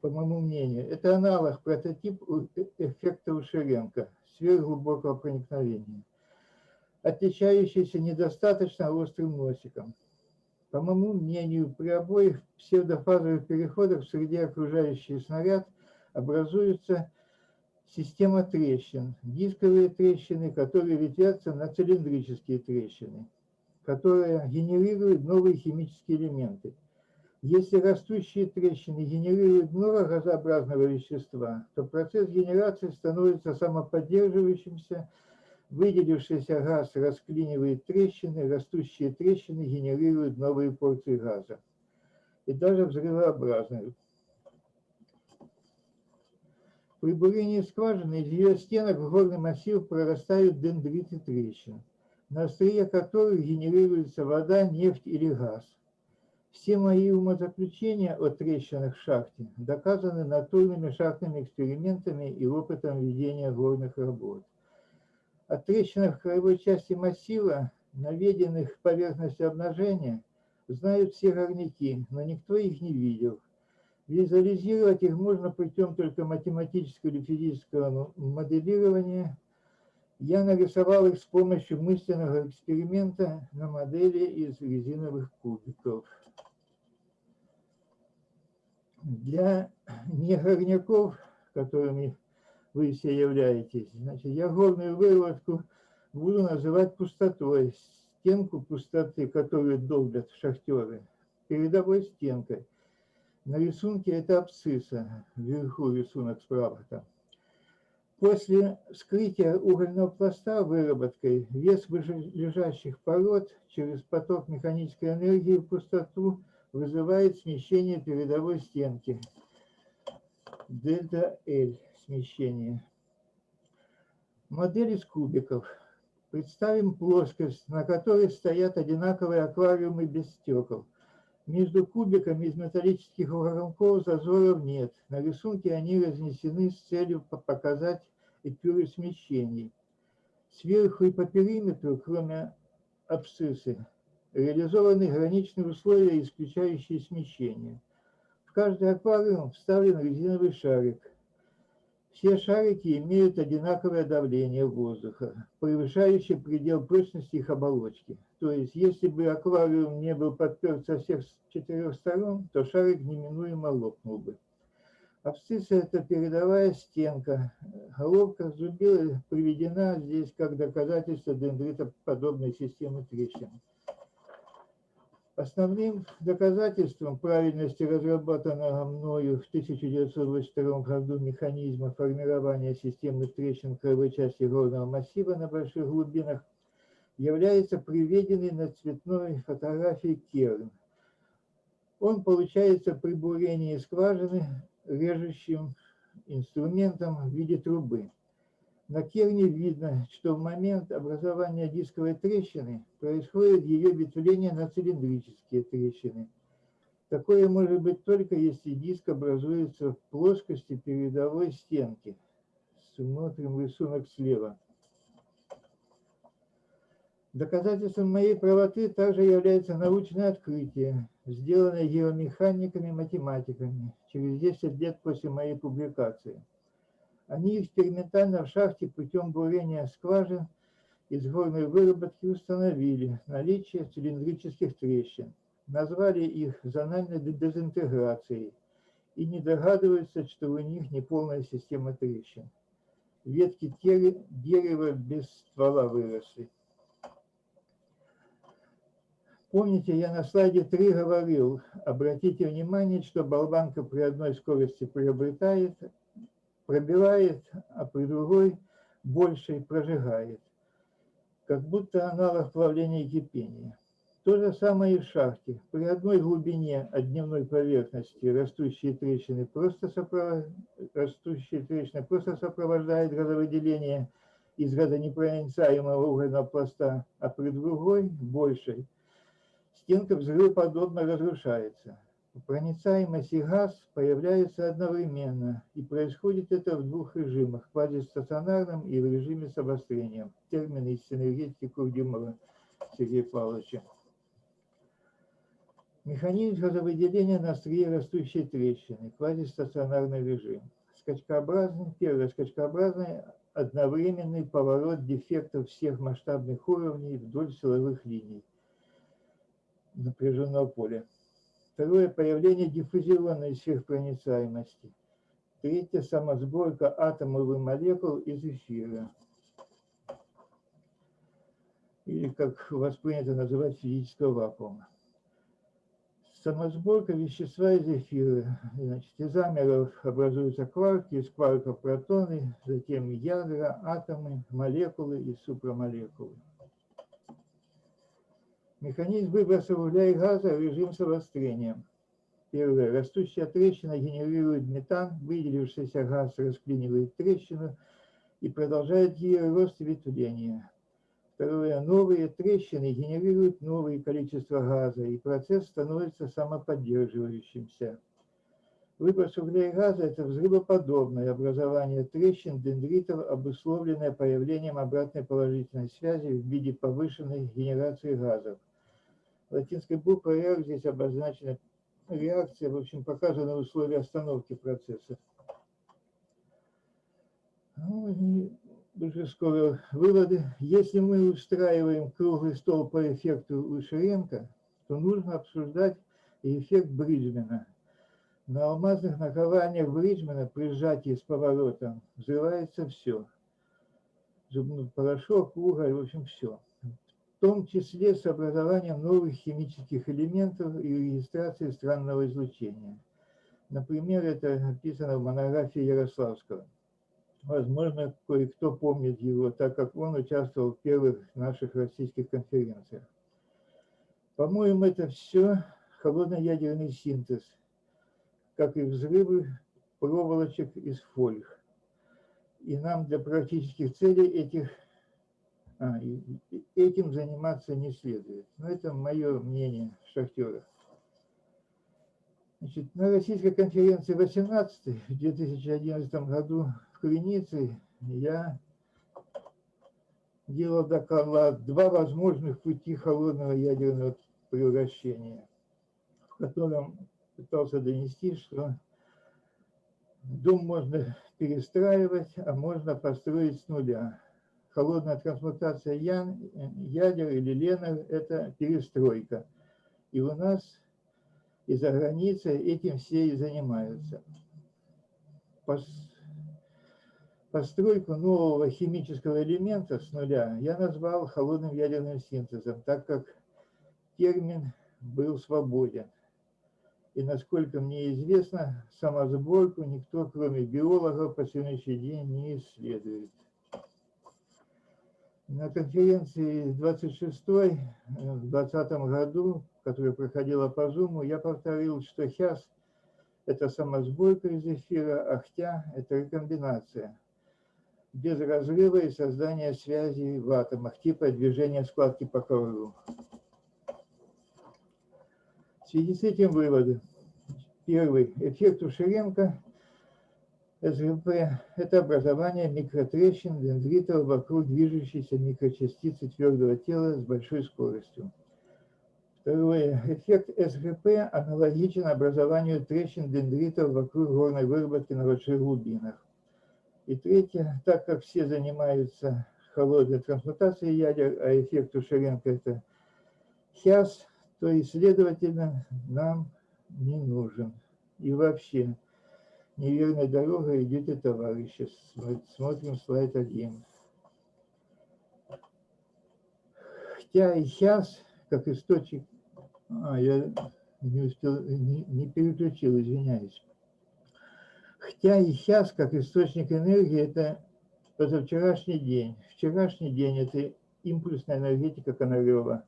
по моему мнению, это аналог, прототип э, эффекта Ушеренко, сверхглубокого проникновения, отличающийся недостаточно острым носиком. По моему мнению, при обоих псевдофазовых переходах в среде окружающий снаряд образуется система трещин, дисковые трещины, которые ветвятся на цилиндрические трещины которая генерирует новые химические элементы. Если растущие трещины генерируют много газообразного вещества, то процесс генерации становится самоподдерживающимся, выделившийся газ расклинивает трещины, растущие трещины генерируют новые порции газа. И даже взрывообразные. При бурении скважины из ее стенок в горный массив прорастают дендриты трещин на острие которых генерируется вода, нефть или газ. Все мои умозаключения о трещинах в шахте доказаны натурными шахтными экспериментами и опытом ведения горных работ. О трещинах в краевой части массива, наведенных поверхности обнажения, знают все горняки, но никто их не видел. Визуализировать их можно путем только математического или физического моделирования – я нарисовал их с помощью мысленного эксперимента на модели из резиновых кубиков. Для негорняков, которыми вы все являетесь, значит, я горную выработку буду называть пустотой, стенку пустоты, которую долбят шахтеры, передовой стенкой. На рисунке это абсцисса, вверху рисунок справа там. После вскрытия угольного пласта выработкой вес лежащих пород через поток механической энергии в пустоту вызывает смещение передовой стенки. Дельта L смещение. Модель из кубиков. Представим плоскость, на которой стоят одинаковые аквариумы без стекол. Между кубиками из металлических уголков зазоров нет. На рисунке они разнесены с целью показать эпюры смещений. Сверху и по периметру, кроме абсциссы, реализованы граничные условия, исключающие смещение. В каждый аквариум вставлен резиновый шарик. Все шарики имеют одинаковое давление воздуха, превышающее предел прочности их оболочки. То есть, если бы аквариум не был подперт со всех четырех сторон, то шарик неминуемо лопнул бы. Абсцисса – это передовая стенка. Головка зубила приведена здесь как доказательство дендритоподобной системы трещин. Основным доказательством правильности разработанного мною в 1982 году механизма формирования системных трещин краевой части горного массива на больших глубинах является приведенный на цветной фотографии керн. Он получается при бурении скважины режущим инструментом в виде трубы. На керне видно, что в момент образования дисковой трещины происходит ее ветвление на цилиндрические трещины. Такое может быть только если диск образуется в плоскости передовой стенки. Смотрим рисунок слева. Доказательством моей правоты также является научное открытие, сделанное геомеханиками-математиками через 10 лет после моей публикации. Они экспериментально в шахте путем бурения скважин из горной выработки установили наличие цилиндрических трещин, назвали их зональной дезинтеграцией и не догадываются, что у них неполная система трещин. Ветки дерева без ствола выросли. Помните, я на слайде 3 говорил, обратите внимание, что болванка при одной скорости приобретает, пробивает, а при другой больше прожигает. Как будто аналог плавления и кипения. То же самое и в шахте. При одной глубине от дневной поверхности растущие трещины просто, соправ... растущие трещины просто сопровождают газовыделение из газонепроницаемого угольного пласта, а при другой, большей, стенка взрывоподобно разрушается. Проницаемость и газ появляются одновременно, и происходит это в двух режимах – квазистационарном и в режиме с обострением. Термины из энергетики Курдюмова Сергея Павловича. Механизм газовыделения на острие растущей трещины, квазистационарный режим. Скачкообразный, первый скачкообразный одновременный поворот дефектов всех масштабных уровней вдоль силовых линий напряженного поля. Второе – появление диффузионной сверхпроницаемости. Третье – самосборка атомов и молекул из эфира. Или, как вас принято называть, физического вакуума. Самосборка вещества из эфира. Значит, из амеров образуются кварки, из кварков протоны, затем ядра, атомы, молекулы и супрамолекулы. Механизм выброса угля и газа – режим с обострением. Первое. Растущая трещина генерирует метан, выделившийся газ расклинивает трещину и продолжает ее рост и ветвление. Второе. Новые трещины генерируют новое количество газа, и процесс становится самоподдерживающимся. Выброс угля и газа – это взрывоподобное образование трещин дендритов, обусловленное появлением обратной положительной связи в виде повышенной генерации газов латинской буквой R здесь обозначена реакция, в общем, показаны условия остановки процесса. Ну, и уже скоро выводы. Если мы устраиваем круглый стол по эффекту Ушеренко, то нужно обсуждать эффект Бриджмена. На алмазных накованиях Бриджмена при сжатии с поворотом взрывается все. Зубной порошок, уголь, в общем, все в том числе с образованием новых химических элементов и регистрацией странного излучения. Например, это описано в монографии Ярославского. Возможно, кое-кто помнит его, так как он участвовал в первых наших российских конференциях. По-моему, это все холодно-ядерный синтез, как и взрывы проволочек из фольг. И нам для практических целей этих а, этим заниматься не следует. Но это мое мнение шахтеров. Значит, на российской конференции 18 в 2011 году в Куринице я делал доклад «Два возможных пути холодного ядерного превращения», в котором пытался донести, что дом можно перестраивать, а можно построить с нуля. Холодная трансмутация ян, ядер или ленар – это перестройка. И у нас и за границей этим все и занимаются. Пос- Постройку нового химического элемента с нуля я назвал холодным ядерным синтезом, так как термин был свободен. И насколько мне известно, самосборку никто, кроме биологов, по сегодняшний день не исследует. На конференции 26-й э, в 2020 году, которая проходила по Zoom, я повторил, что ХЯС – это самосборка из эфира, а ХТЯ – это рекомбинация без разрыва и создания связей в атомах, типа движения складки по ковру. В связи с этим выводы. Первый. Эффект Ушеренко СГП – это образование микротрещин дендритов вокруг движущейся микрочастицы твердого тела с большой скоростью. Второе. Эффект СГП аналогичен образованию трещин дендритов вокруг горной выработки на больших глубинах. И третье, так как все занимаются холодной трансмутацией ядер, а эффект Ушеренко – это ХЯС, то и, следовательно, нам не нужен. И вообще, неверной дорогой идете, товарищи. Смо- Смотрим слайд 1. Хотя и ХЯС, как источник... А, я не успел, не, не переключил, извиняюсь. Хотя и сейчас, как источник энергии, это позавчерашний день. Вчерашний день – это импульсная энергетика Конарева,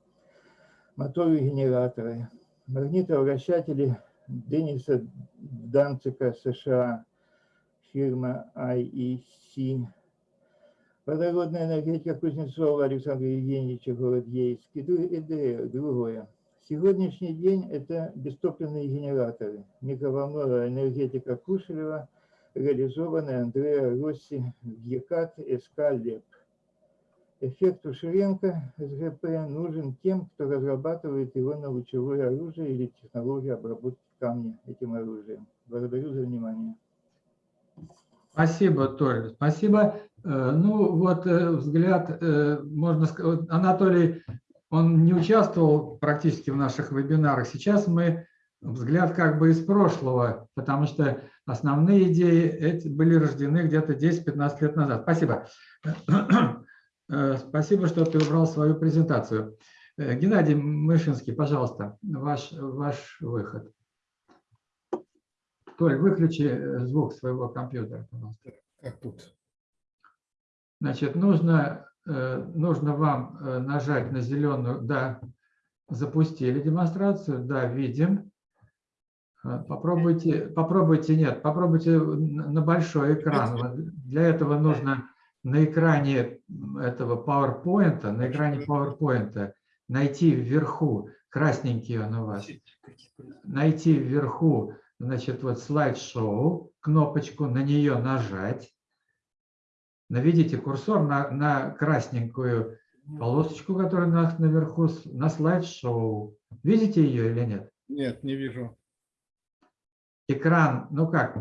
моторы и генераторы, магнитовращатели Денниса Данцика, США, фирма IEC, водородная энергетика Кузнецова Александра Евгеньевича, город Ейск, и другое. Сегодняшний день это бестопливные генераторы, микроволновая энергетика Кушелева, реализованная Андреа Росси в ЕКАТ СК ЛЕП. Эффект Ушеренко СГП нужен тем, кто разрабатывает его на лучевое оружие или технологию обработки камня этим оружием. Благодарю за внимание. Спасибо, Толь, спасибо. Э, Ну, вот э, взгляд, э, можно сказать, Анатолий, он не участвовал практически в наших вебинарах. Сейчас мы взгляд как бы из прошлого, потому что основные идеи эти были рождены где-то 10-15 лет назад. Спасибо. Спасибо, что ты убрал свою презентацию. Геннадий Мышинский, пожалуйста, ваш, ваш выход. Толь, выключи э, звук своего компьютера, пожалуйста. Как тут? Значит, нужно, э, нужно вам э, нажать на зеленую, да, запустили демонстрацию, да, видим. Попробуйте, попробуйте, нет, попробуйте на большой экран. Для этого нужно на экране этого PowerPoint, на экране PowerPoint найти вверху, красненький он у вас, найти вверху, значит, вот слайд-шоу, кнопочку, на нее нажать. Наведите курсор на, на красненькую полосочку, которая у нас наверху, на слайд-шоу. Видите ее или нет? Нет, не вижу. Экран, ну как,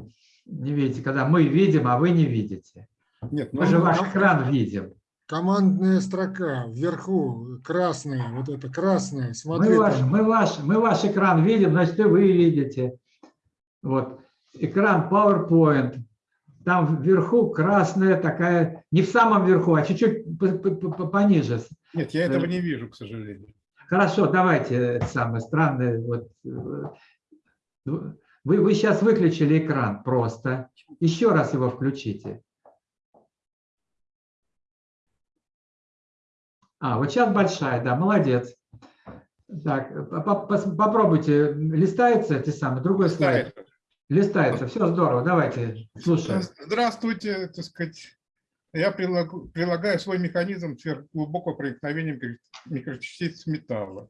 не видите, когда мы видим, а вы не видите. Нет, Мы же ну, ваш экран видим. Командная строка вверху, красная, вот это красная, смотри. Мы ваш, там. мы, ваш, мы ваш экран видим, значит, и вы видите. Вот. Экран PowerPoint. Там вверху красная такая, не в самом верху, а чуть-чуть по- по- по- пониже. нет, я этого э, не вижу, к сожалению. Хорошо, давайте это самое странное. Вот, э, вы, вы сейчас выключили экран просто. Еще раз его включите. А, вот сейчас большая, да, молодец. Так, по- по- попробуйте, листается эти самые, другой слайд. Листается, все здорово, давайте, слушаем. Здравствуйте, так сказать. Я прилагаю свой механизм сверхглубокого проникновения микро- микрочастиц металла.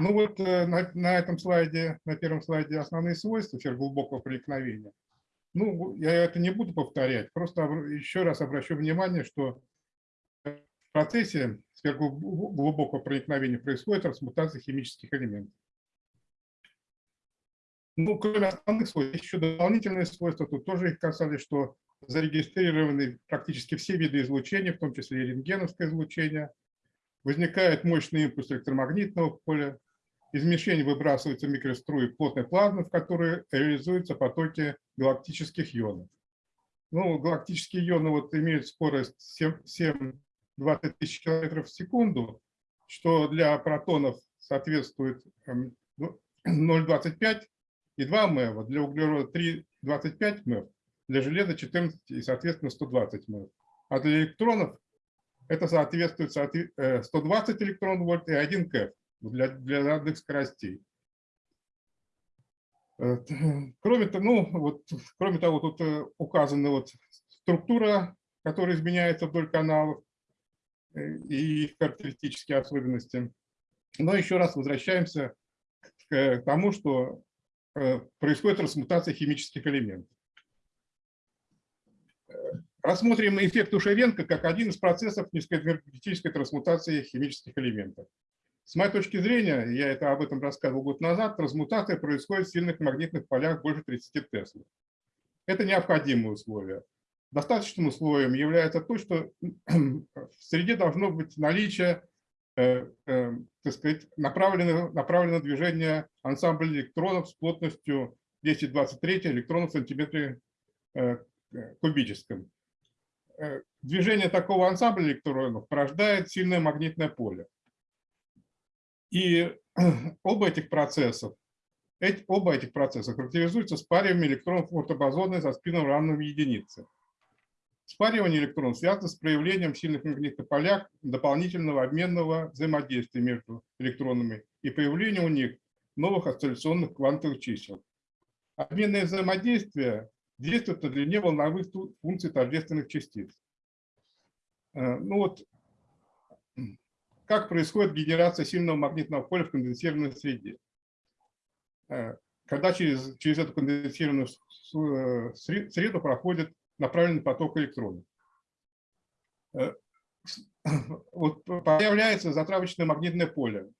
Ну вот э, на, на этом слайде, на первом слайде основные свойства сверхглубокого проникновения. Ну, я это не буду повторять, просто еще раз обращу внимание, что в процессе сверхглубокого проникновения происходит трансмутация химических элементов. Ну, кроме основных свойств, еще дополнительные свойства. Тут тоже их касались, что зарегистрированы практически все виды излучения, в том числе и рентгеновское излучение. Возникает мощный импульс электромагнитного поля. Из мишени выбрасываются микроструи плотной плазмы, в которые реализуются потоки галактических ионов. Ну, галактические ионы вот имеют скорость 7-20 тысяч километров в секунду, что для протонов соответствует эм, 0,25 и 2 МЭВ, для углерода 3,25 МЭВ, для железа 14 и, соответственно, 120 МЭВ. А для электронов это соответствует 120 электрон вольт и 1 КЭФ для, для разных скоростей. Э, кроме того, ну, вот, кроме того, тут э, указана вот структура, которая изменяется вдоль каналов э, и их характеристические особенности. Но еще раз возвращаемся к тому, что происходит трансмутация химических элементов. Рассмотрим эффект Ушевенко как один из процессов низкоэнергетической трансмутации химических элементов. С моей точки зрения, я это об этом рассказывал год назад, трансмутация происходит в сильных магнитных полях больше 30 Тесла. Это необходимое условие. Достаточным условием является то, что в среде должно быть наличие э, э, так сказать, направленного, направленного движения ансамбля электронов с плотностью 10-23 электронов в сантиметре э, кубическом. Движение такого ансамбля электронов порождает сильное магнитное поле. И оба этих процессов, эти, оба этих процесса характеризуются спариванием электронов ортобозонной со спином равным единице. Спаривание электронов связано с проявлением сильных магнитных полях дополнительного обменного взаимодействия между электронами и появлением у них новых осцилляционных квантовых чисел. Обменное взаимодействие действует на длине волновых функций тождественных частиц. Э, ну вот, как происходит генерация сильного магнитного поля в конденсированной среде. Э, когда через, через эту конденсированную э, среду проходит направленный поток электронов. Э, вот появляется затравочное магнитное поле,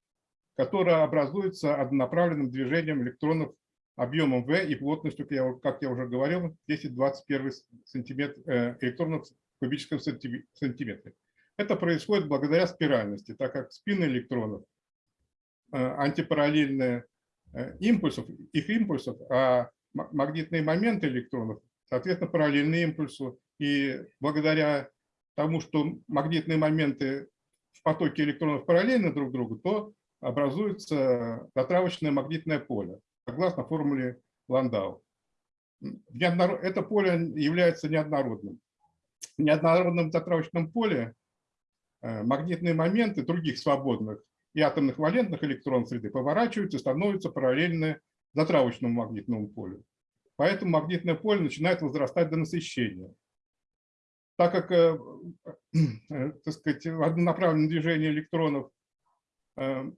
которое образуется однонаправленным движением электронов объемом V и плотностью, как я уже говорил, 10-21 сантиметр электронов в кубическом сантиметре. Это происходит благодаря спиральности, так как спины электронов э, антипараллельные э, импульсов, их импульсов, а магнитные моменты электронов, соответственно, параллельны импульсу. И благодаря тому, что магнитные моменты в потоке электронов параллельны друг другу, то образуется затравочное магнитное поле, согласно формуле Ландау. Это поле является неоднородным. В неоднородном затравочном поле Э, магнитные моменты других свободных и атомных валентных электронов среды поворачиваются становятся параллельны затравочному магнитному полю. Поэтому магнитное поле начинает возрастать до насыщения. Так как э, э, так сказать, в однонаправленном движении электронов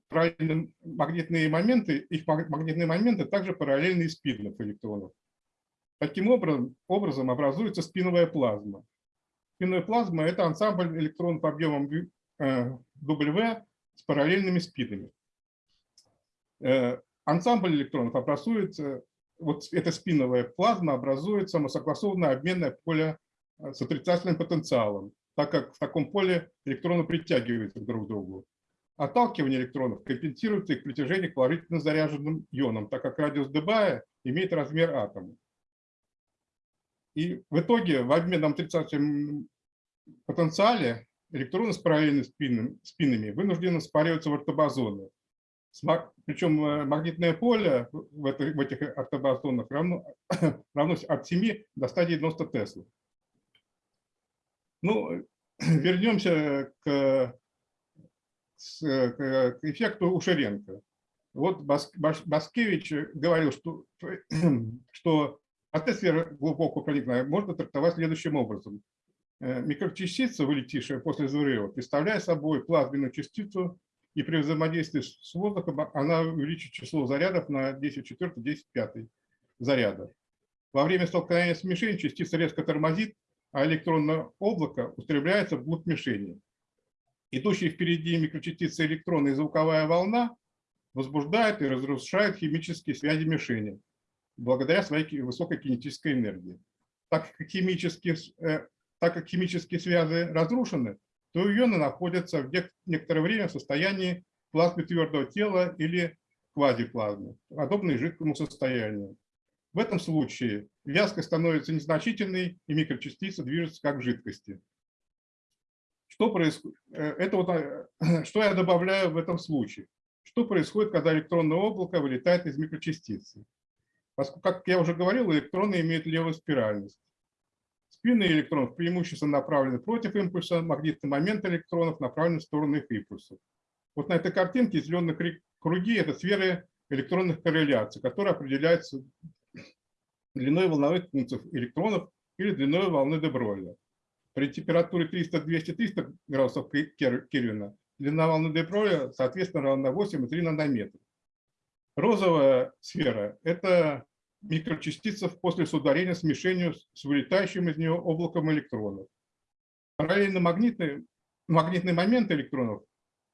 параллельны магнитные моменты, их магнитные моменты также параллельны спинных электронов. Таким образом, образом образуется спиновая плазма. Спинная плазма – это ансамбль электронов объемом W э, с параллельными спинами. Э, ансамбль электронов образуется, вот эта спиновая плазма образует самосогласованное обменное поле э, с отрицательным потенциалом, так как в таком поле электроны притягиваются друг к другу. Отталкивание электронов компенсируется их притяжение к положительно заряженным ионам, так как радиус Дебая имеет размер атома. И в итоге в обменном отрицательном потенциале электроны с параллельными спинами, вынуждены спариваться в ортобозоны. Причем э, магнитное поле в, это, в этих ортобозонах равно, равно от 7 до 190 Тесла. Ну, вернемся к, к эффекту Ушеренко. Вот Баскевич говорил, что, что Атмосфера глубокого проникновения можно трактовать следующим образом. Э, микрочастица, вылетевшая после взрыва, представляет собой плазменную частицу, и при взаимодействии с воздухом она увеличит число зарядов на 10 четвертый, 10 пятый заряда. Во время столкновения с мишенью частица резко тормозит, а электронное облако устремляется вглубь мишени. Идущие впереди микрочастицы электрона и звуковая волна возбуждает и разрушает химические связи мишени благодаря своей высокой кинетической энергии. Так как химические, э, так как химические связи разрушены, то ионы находятся в нек- некоторое время в состоянии плазмы твердого тела или квазиплазмы, подобной жидкому состоянию. В этом случае вязкость становится незначительной, и микрочастицы движутся как жидкости. Что происходит? Это вот, э, что я добавляю в этом случае? Что происходит, когда электронное облако вылетает из микрочастицы? Поскольку, как я уже говорил, электроны имеют левую спиральность. Спины электронов преимущественно направлены против импульса, магнитный момент электронов направлен в сторону их импульсов. Вот на этой картинке зеленые круги – это сферы электронных корреляций, которые определяются длиной волновых функций электронов или длиной волны де Бройля. При температуре 300-200-300 градусов Кельвина длина волны де Бройля, соответственно, равна 8,3 нанометра. Розовая сфера – это микрочастица после соударения смешению с вылетающим из нее облаком электронов. Параллельно магнитный, магнитный момент электронов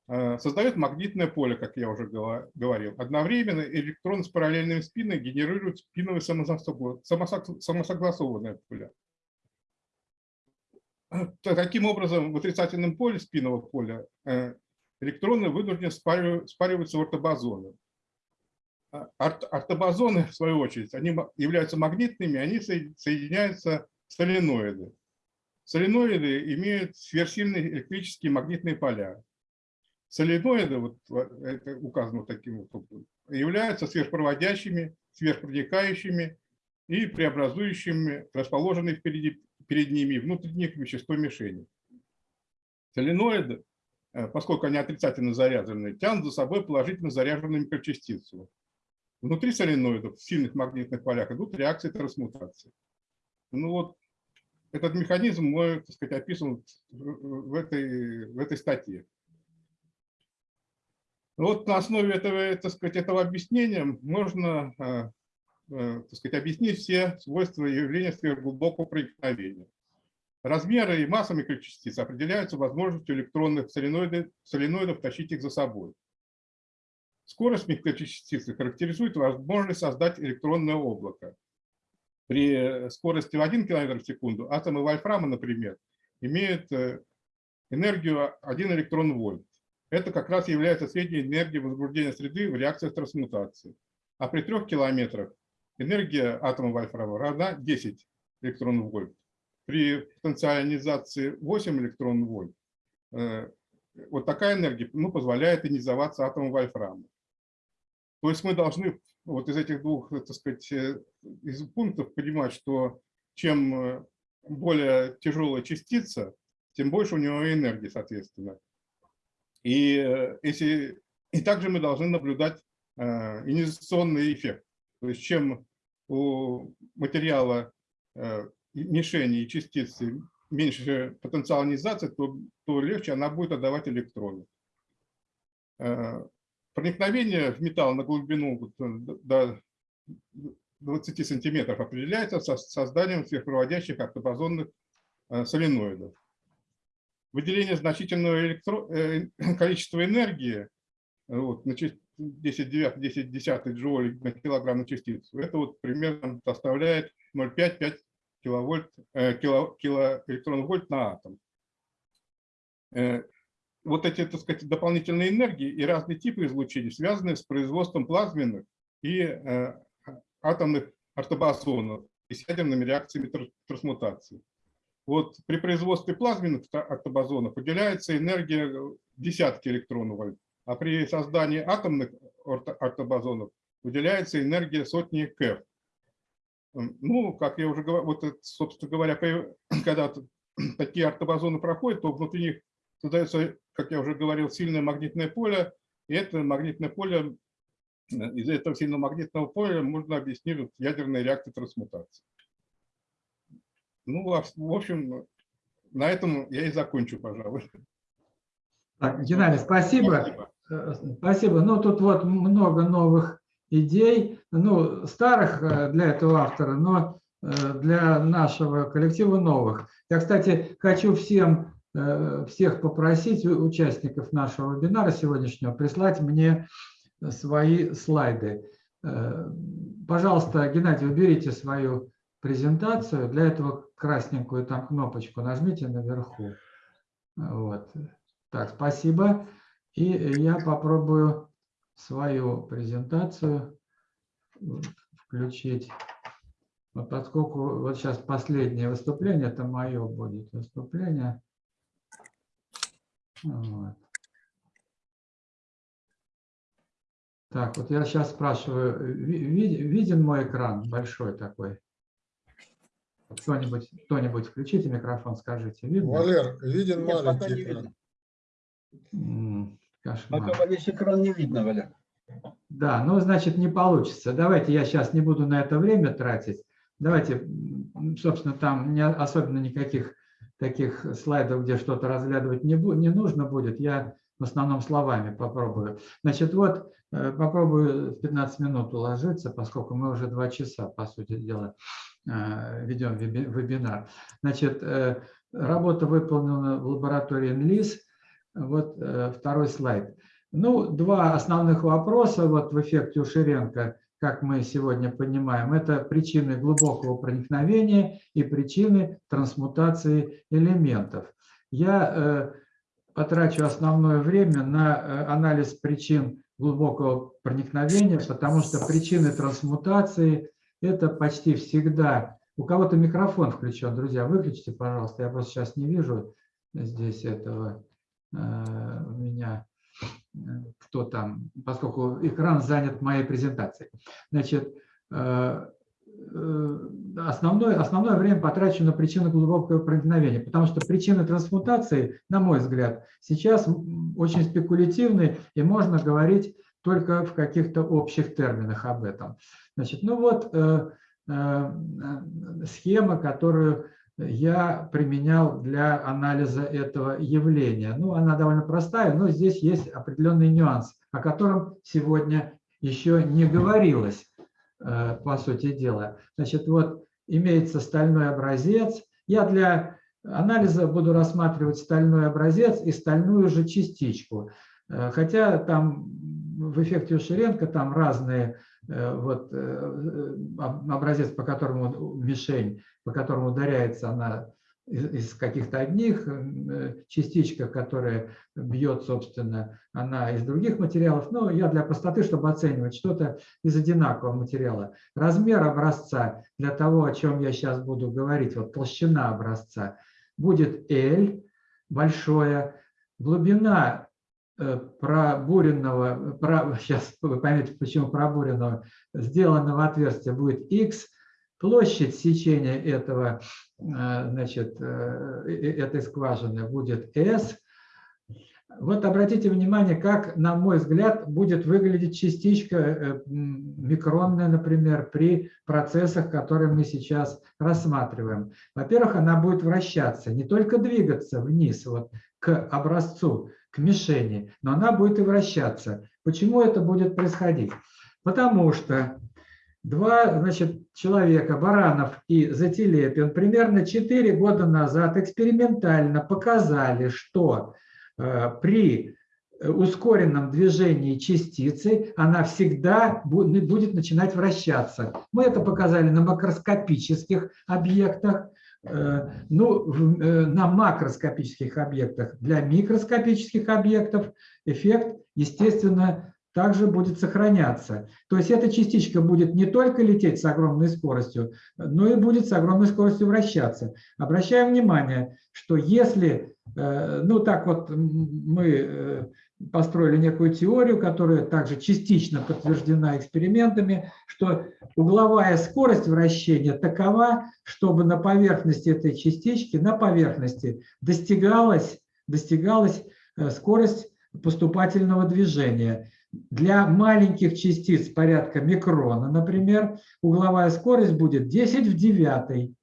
э, создает магнитное поле, как я уже говорил. Одновременно электроны с параллельными спинами генерируют спиновые самосогла- самосог- самосогласованные поля. Т- Таким образом, в отрицательном поле спинного поля э, электроны вынуждены спаривать- спариваться в. А орт- Ортобозоны, в свою очередь, они являются магнитными, они соед- соединяются в соленоиды. Соленоиды имеют сверхсильные электрические магнитные поля. Соленоиды, вот это указано таким вот являются сверхпроводящими, сверхпроникающими и преобразующими расположенные впереди, перед ними внутренних вещество мишени. Соленоиды, э, поскольку они отрицательно заряжены, тянут за собой положительно заряженную микрочастицу. Внутри соленоидов в сильных магнитных полях идут реакции трансмутации. Ну вот этот механизм мой, так сказать, описан в этой, в этой статье. Вот на основе этого, так сказать, этого объяснения можно э, э, так сказать, объяснить все свойства явления сверхглубокого проникновения. Размеры и масса микрочастиц определяются возможностью электронных соленоидов, соленоидов тащить их за собой. Скорость микрочастицы характеризует возможность создать электронное облако. При скорости в 1 км в секунду атомы вольфрама, например, имеют э, энергию 1 электрон вольт. Это как раз является средней энергией возбуждения среды в реакциях трансмутации. А при 3 километрах энергия атома вольфрама равна 10 электрон вольт. При потенциализации 8 электрон вольт э, вот такая энергия ну, позволяет ионизоваться атомом вольфрама. То есть мы должны вот из этих двух, так сказать, э, из пунктов понимать, что чем э, более тяжелая частица, тем больше у него энергии, соответственно. И, э, если, и также мы должны наблюдать э, эффект. То есть чем у материала э, мишени и частицы меньше потенциал ионизации, то, то легче она будет отдавать электроны. Э, Проникновение в металл на глубину э, до 20 сантиметров определяется со- созданием сверхпроводящих ортобозонных э, соленоидов. Выделение значительного электро- э, количества энергии, вот, на чис- 10 девятых, 10 десятых джоулей на килограмм на частицу, это вот примерно составляет 0,5-5 киловольт, кило, килоэлектронвольт на атом. Вот эти, так сказать, дополнительные энергии и разные типы излучений связаны с производством плазменных и э, атомных ортобозонов и с ядерными реакциями тр- трансмутации. Вот при производстве плазменных ортобозонов выделяется энергия десятки электронов а при создании атомных орто- ортобозонов выделяется энергия сотни КЭФ. Ну, как я уже говорил, вот, собственно говоря, когда такие ортобозоны проходят, то внутри них создается, как я уже говорил, сильное магнитное поле, и это магнитное поле, э, из-за этого сильного магнитного поля можно объяснить ядерные реакции трансмутации. Ну, а в общем, на этом я и закончу, пожалуй. Так, Геннадий, спасибо. Э, Спасибо. Ну, тут вот много новых идей, ну, старых э, для этого автора, но для нашего коллектива новых. Я, кстати, хочу всем, всех попросить, участников нашего вебинара сегодняшнего, прислать мне свои слайды. Э, пожалуйста, Геннадий, уберите свою презентацию. Для этого красненькую там кнопочку нажмите наверху. Вот. Так, спасибо. И я попробую свою презентацию включить. Вот поскольку вот сейчас последнее выступление, это мое будет выступление. Вот. Так, вот я сейчас спрашиваю, виден мой экран большой такой? Кто-нибудь кто включите микрофон, скажите. Видно? Валер, виден Нет, пока не маленький экран. видно. Кошмар. Пока весь экран не видно, Валя. Да, ну, значит, не получится. Давайте я сейчас не буду на это время тратить. Давайте, собственно, там не особенно никаких таких слайдов, где что-то разглядывать не, не нужно будет. Я в основном словами попробую. Значит, вот э, попробую 15 минут уложиться, поскольку мы уже два часа, по сути дела, э, ведем вебинар. Значит, э, работа выполнена в лаборатории НЛИС. Вот второй слайд. Ну, два основных вопроса вот в эффекте Уширенко, как мы сегодня понимаем, это причины глубокого проникновения и причины трансмутации элементов. Я потрачу основное время на э, анализ причин глубокого проникновения, потому что причины трансмутации – это почти всегда… У кого-то микрофон включен, друзья, выключите, пожалуйста, я просто сейчас не вижу здесь этого э, у меня, э, кто там, поскольку экран занят моей презентацией. Значит, Э, основное, основное время потрачу на причины глубокого проникновения, потому что причины трансмутации, на мой взгляд, сейчас очень спекулятивны, и можно говорить только в каких-то общих терминах об этом. Значит, ну вот э, э, схема, которую я применял для анализа этого явления. Ну, она довольно простая, но здесь есть определенный нюанс, о котором сегодня еще не говорилось. Э, по сути дела. Значит, вот имеется стальной образец. Я для анализа буду рассматривать стальной образец и стальную же частичку. Э, хотя там в эффекте Ушеренко там разные вот образец, по которому мишень, по которому ударяется она из каких-то одних, э, частичка, которая бьет, собственно, она из других материалов. Но я для простоты, чтобы оценивать что-то из одинакового материала. Размер образца для того, о чем я сейчас буду говорить, вот толщина образца, будет L, большое. Глубина э, пробуренного, про, сейчас вы поймете, почему пробуренного, сделанного отверстия будет X, Площадь сечения этого, э, значит, э, этой скважины будет S. Вот обратите внимание, как, на мой взгляд, будет выглядеть частичка э, микронная, например, при процессах, которые мы сейчас рассматриваем. Во-первых, она будет вращаться, не только двигаться вниз вот, к образцу, к мишени, но она будет и вращаться. Почему это будет происходить? Потому что Два значит, человека, Баранов и Затилепин, примерно 4 года назад экспериментально показали, что э, при ускоренном движении частицы она всегда будет начинать вращаться. Мы это показали на макроскопических объектах, э, ну, э, на макроскопических объектах. Для микроскопических объектов эффект, естественно, также будет сохраняться. То есть эта частичка будет не только лететь с огромной скоростью, но и будет с огромной скоростью вращаться. Обращаем внимание, что если, э, ну так вот мы э, построили некую теорию, которая также частично подтверждена экспериментами, что угловая скорость вращения такова, чтобы на поверхности этой частички, на поверхности достигалась, достигалась э, скорость поступательного движения. Для маленьких частиц порядка микрона, например, угловая скорость будет 10 в 9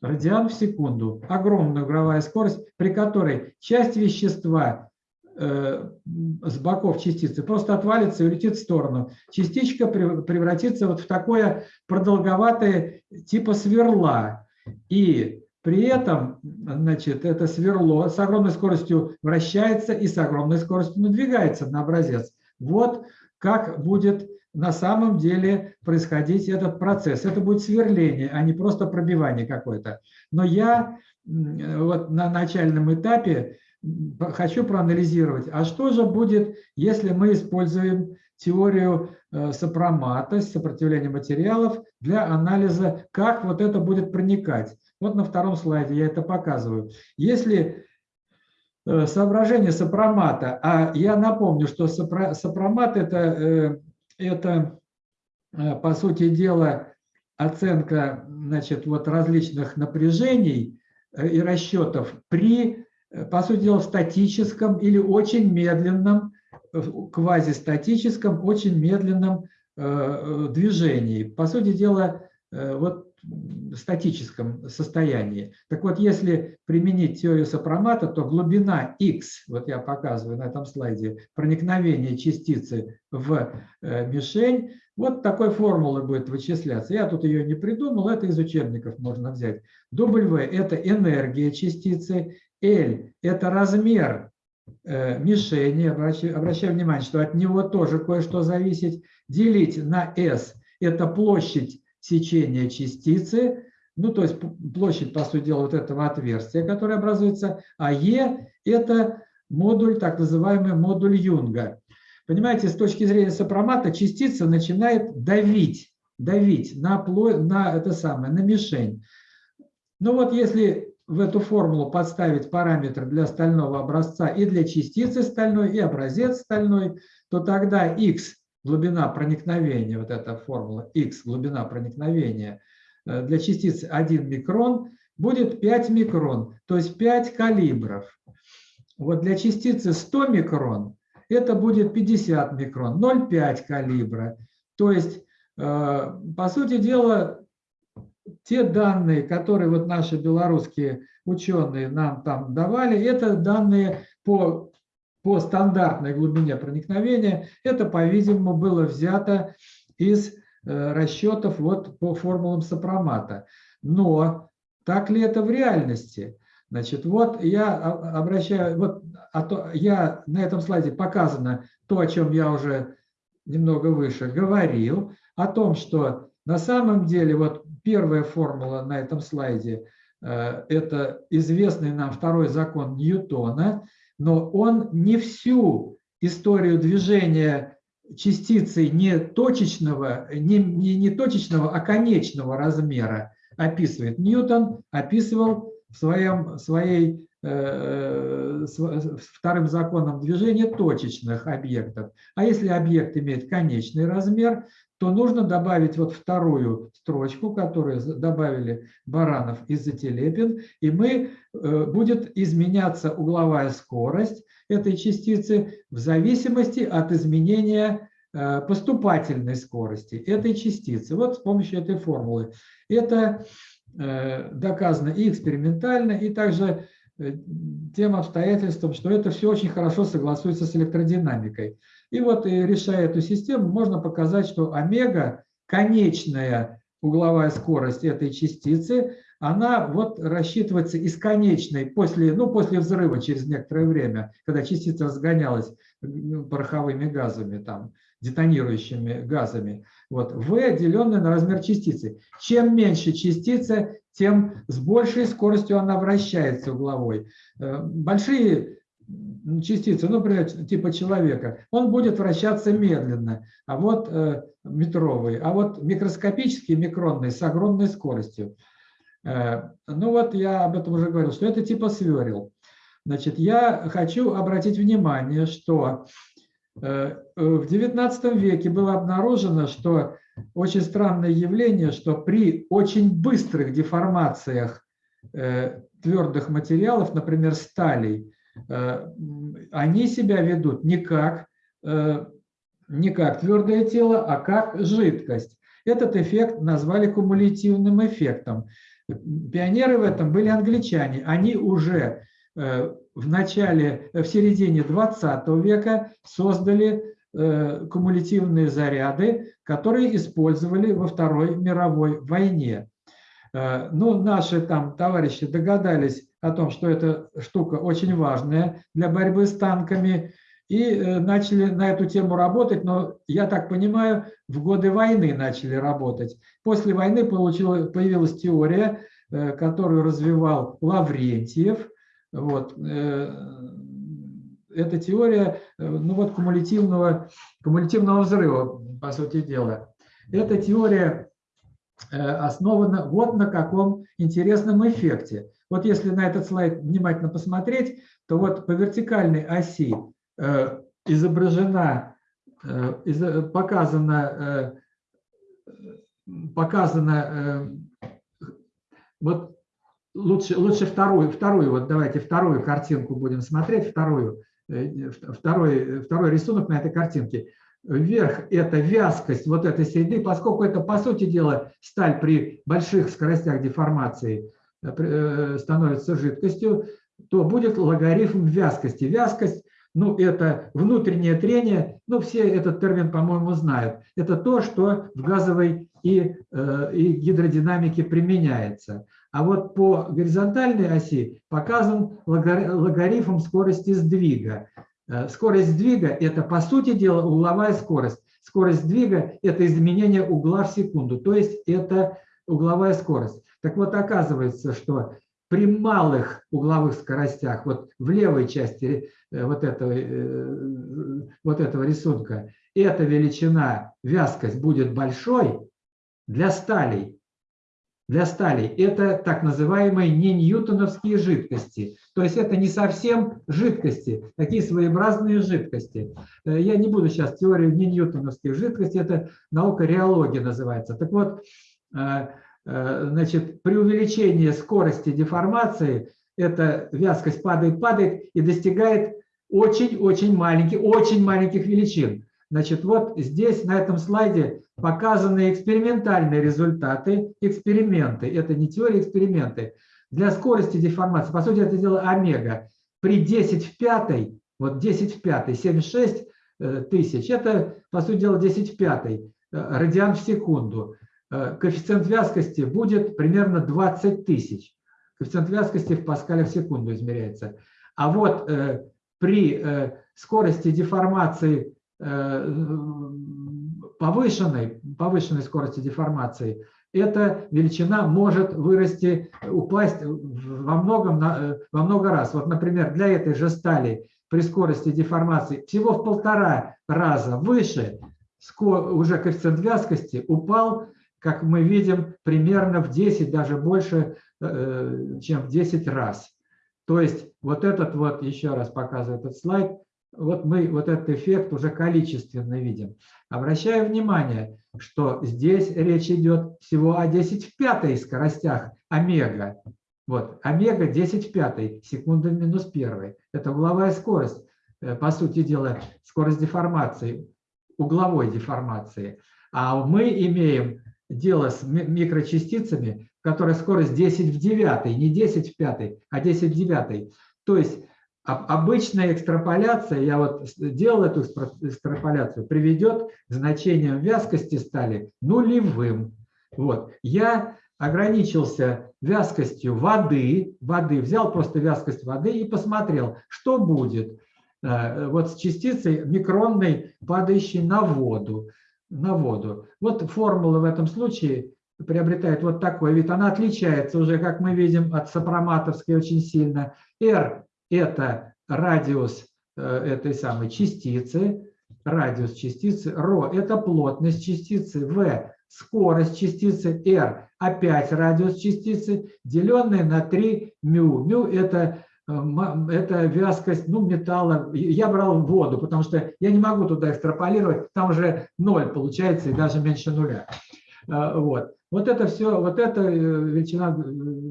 радиан в секунду. Огромная угловая скорость, при которой часть вещества э, с боков частицы просто отвалится и улетит в сторону. Частичка превратится вот в такое продолговатое типа сверла. И при этом значит, это сверло с огромной скоростью вращается и с огромной скоростью надвигается на образец. Вот как будет на самом деле происходить этот процесс. Это будет сверление, а не просто пробивание какое-то. Но я вот на начальном этапе хочу проанализировать, а что же будет, если мы используем теорию э, сопромата, сопротивления материалов для анализа, как вот это будет проникать. Вот на втором слайде я это показываю. Если э, соображение сопромата, а я напомню, что сопромат это, э, это по сути дела оценка значит, вот различных напряжений и расчетов при, по сути дела, статическом или очень медленном квазистатическом, очень медленном э, э, движении. По сути дела, э, вот статическом состоянии. Так вот, если применить теорию сопромата, то глубина x, вот я показываю на этом слайде, проникновение частицы в мишень, вот такой формулой будет вычисляться. Я тут ее не придумал, это из учебников можно взять. W – это энергия частицы, L – это размер Э, мишени, обращаю внимание, что от него тоже кое-что зависит, делить на S – это площадь сечения частицы, ну, то есть площадь, по сути дела, вот этого отверстия, которое образуется, а E – это модуль, так называемый модуль Юнга. Понимаете, с точки зрения сопромата частица начинает давить, давить на, на, это самое, на мишень. Ну вот если в эту формулу подставить параметр для стального образца и для частицы стальной, и образец стальной, то тогда x глубина проникновения, вот эта формула x глубина проникновения э, для частицы 1 микрон будет 5 микрон, то есть 5 калибров. Вот для частицы 100 микрон это будет 50 микрон, 0,5 калибра. То есть, э, по сути дела, те данные, которые вот наши белорусские ученые нам там давали, это данные по, по стандартной глубине проникновения. Это, по-видимому, было взято из э, расчетов вот по формулам сопромата. Но так ли это в реальности? Значит, вот я обращаю, вот а то, я на этом слайде показано то, о чем я уже немного выше говорил, о том, что на самом деле вот Первая формула на этом слайде э, – это известный нам второй закон Ньютона, но он не всю историю движения частицы не точечного, не, не, не точечного, а конечного размера описывает. Ньютон описывал в своем, своей э, вторым законом движения точечных объектов. А если объект имеет конечный размер, то нужно добавить вот вторую строчку, которую добавили Баранов и Зателепин, и мы, э, будет изменяться угловая скорость этой частицы в зависимости от изменения э, поступательной скорости этой частицы. Вот с помощью этой формулы. Это э, доказано и экспериментально, и также тем обстоятельством, что это все очень хорошо согласуется с электродинамикой. И вот, и решая эту систему, можно показать, что омега, конечная угловая скорость этой частицы, она вот рассчитывается из конечной, после, ну, после взрыва через некоторое время, когда частица разгонялась пороховыми газами, там, детонирующими газами. Вот, V, деленное на размер частицы. Чем меньше частица, тем с большей скоростью она вращается угловой. Э, большие частицы, ну, например, типа человека, он будет вращаться медленно, а вот э, метровый, а вот микроскопические микронные с огромной скоростью. Э, ну вот я об этом уже говорил, что это типа сверил. Значит, я хочу обратить внимание, что э, в XIX веке было обнаружено, что очень странное явление, что при очень быстрых деформациях э, твердых материалов, например, сталей, Э, они себя ведут не как, э, не как твердое тело, а как жидкость. Этот эффект назвали кумулятивным эффектом. Пионеры в этом были англичане. Они уже в начале, в середине 20 века создали кумулятивные заряды, которые использовали во Второй мировой войне. Ну, наши там товарищи догадались о том, что эта штука очень важная для борьбы с танками, и э, начали на эту тему работать, но, я так понимаю, в годы войны начали работать. После войны появилась теория, э, которую развивал Лаврентьев. Вот. Э, эта теория ну вот, кумулятивного, кумулятивного взрыва, по сути дела. Эта теория основана вот на каком интересном эффекте. Вот если на этот слайд внимательно посмотреть, то вот по вертикальной оси Э, изображена, э, показана, э, показана вот лучше, лучше вторую, вторую, вот давайте вторую картинку будем смотреть, вторую, второй, второй рисунок на этой картинке. Вверх – это вязкость вот этой среды, поскольку это, по сути дела, сталь при больших скоростях деформации становится жидкостью, то будет логарифм вязкости. Вязкость ну, это внутреннее трение, ну, все этот термин, по-моему, знают. Это то, что в газовой и, э, и гидродинамике применяется. А вот по горизонтальной оси показан логарифм скорости сдвига. Э, скорость сдвига – это, по сути дела, угловая скорость. Скорость сдвига – это изменение угла в секунду, то есть это угловая скорость. Так вот, оказывается, что при малых угловых скоростях, вот в левой части э, вот этого, э, вот этого рисунка, эта величина, вязкость будет большой для сталей. Для сталей это так называемые не ньютоновские жидкости. То есть это не совсем жидкости, такие своеобразные жидкости. Э, я не буду сейчас теорию не ньютоновских жидкостей, это наука реологии называется. Так вот, Э, значит, при увеличении скорости деформации эта вязкость падает, падает и достигает очень-очень маленьких, очень маленьких величин. Значит, вот здесь на этом слайде показаны экспериментальные результаты, эксперименты. Это не теория, эксперименты. Для скорости деформации, по сути, это дело омега. При 10 в пятой, вот 10 в пятой, 76 э, тысяч, это, по сути дела, 10 в пятой э, радиан в секунду. Э, коэффициент вязкости будет примерно 20 тысяч. Коэффициент вязкости в паскалях в секунду измеряется. А вот при скорости деформации повышенной, повышенной скорости деформации, эта величина может вырасти, упасть во, многом, во много раз. Вот, например, для этой же стали при скорости деформации всего в полтора раза выше, уже коэффициент вязкости упал как мы видим, примерно в 10, даже больше, э, чем в 10 раз. То есть вот этот вот, еще раз показываю этот слайд, вот мы вот этот эффект уже количественно видим. Обращаю внимание, что здесь речь идет всего о 10 в пятой скоростях омега. Вот, омега 10 в пятой, секунда минус первой. Это угловая скорость, э, по сути дела, скорость деформации, угловой деформации. А мы имеем дело с микрочастицами, которая скорость 10 в 9, не 10 в 5, а 10 в 9. То есть обычная экстраполяция, я вот делал эту экстраполяцию, приведет к значениям вязкости стали нулевым. Вот. Я ограничился вязкостью воды, воды, взял просто вязкость воды и посмотрел, что будет э, вот с частицей микронной, падающей на воду на воду. Вот формула в этом случае приобретает вот такой вид. Она отличается уже, как мы видим, от сопроматовской очень сильно. R – это радиус э, этой самой частицы, радиус частицы, ρ – это плотность частицы, v – скорость частицы, r – опять радиус частицы, деленное на 3 μ. μ – это это вязкость ну, металла. Я брал воду, потому что я не могу туда экстраполировать, там уже ноль получается и даже меньше нуля. А, вот. Вот это все, вот эта э, величина, э,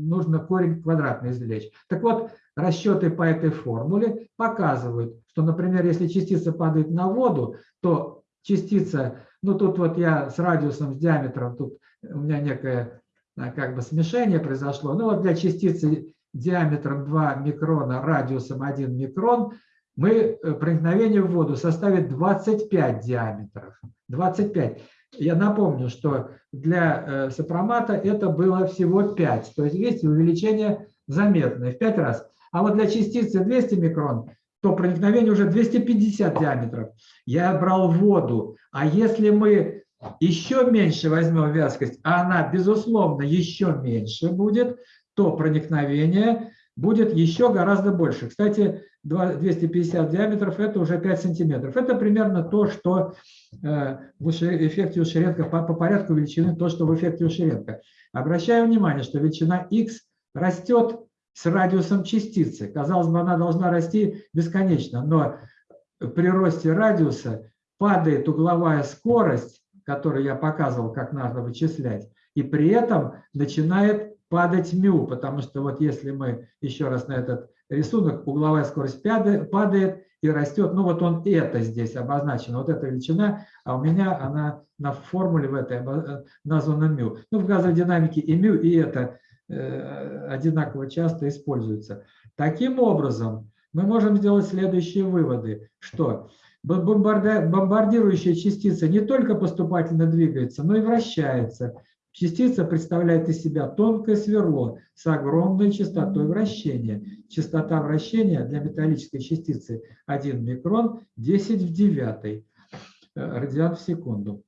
нужно корень квадратный извлечь. Так вот, расчеты по этой формуле показывают, что, например, если частица падает на воду, то частица, ну тут вот я с радиусом, с диаметром, тут у меня некое а, как бы смешение произошло. Ну вот для частицы диаметром 2 микрона, радиусом 1 микрон, мы э, проникновение в воду составит 25 диаметров. 25. Я напомню, что для э, сопромата это было всего 5. То есть, видите, увеличение заметное в 5 раз. А вот для частицы 200 микрон то проникновение уже 250 диаметров. Я брал воду. А если мы еще меньше возьмем вязкость, а она, безусловно, еще меньше будет, то проникновение будет еще гораздо больше. Кстати, 250 диаметров – это уже 5 сантиметров. Это примерно то, что э, в эффекте Ушеренко, по, по порядку величины, то, что в эффекте Ушеренко. Обращаю внимание, что величина x растет с радиусом частицы. Казалось бы, она должна расти бесконечно, но при росте радиуса падает угловая скорость, которую я показывал, как надо вычислять, и при этом начинает падать мю, потому что вот если мы еще раз на этот рисунок, угловая скорость падает и растет, ну вот он это здесь обозначено, вот эта величина, а у меня она на формуле в этой названа мю. Ну в газовой динамике и мю, и это э, одинаково часто используются. Таким образом, мы можем сделать следующие выводы, что бомбардирующая частица не только поступательно двигается, но и вращается. Частица представляет из себя тонкое сверло с огромной частотой вращения. Частота вращения для металлической частицы 1 микрон 10 в 9 э, радиан в секунду.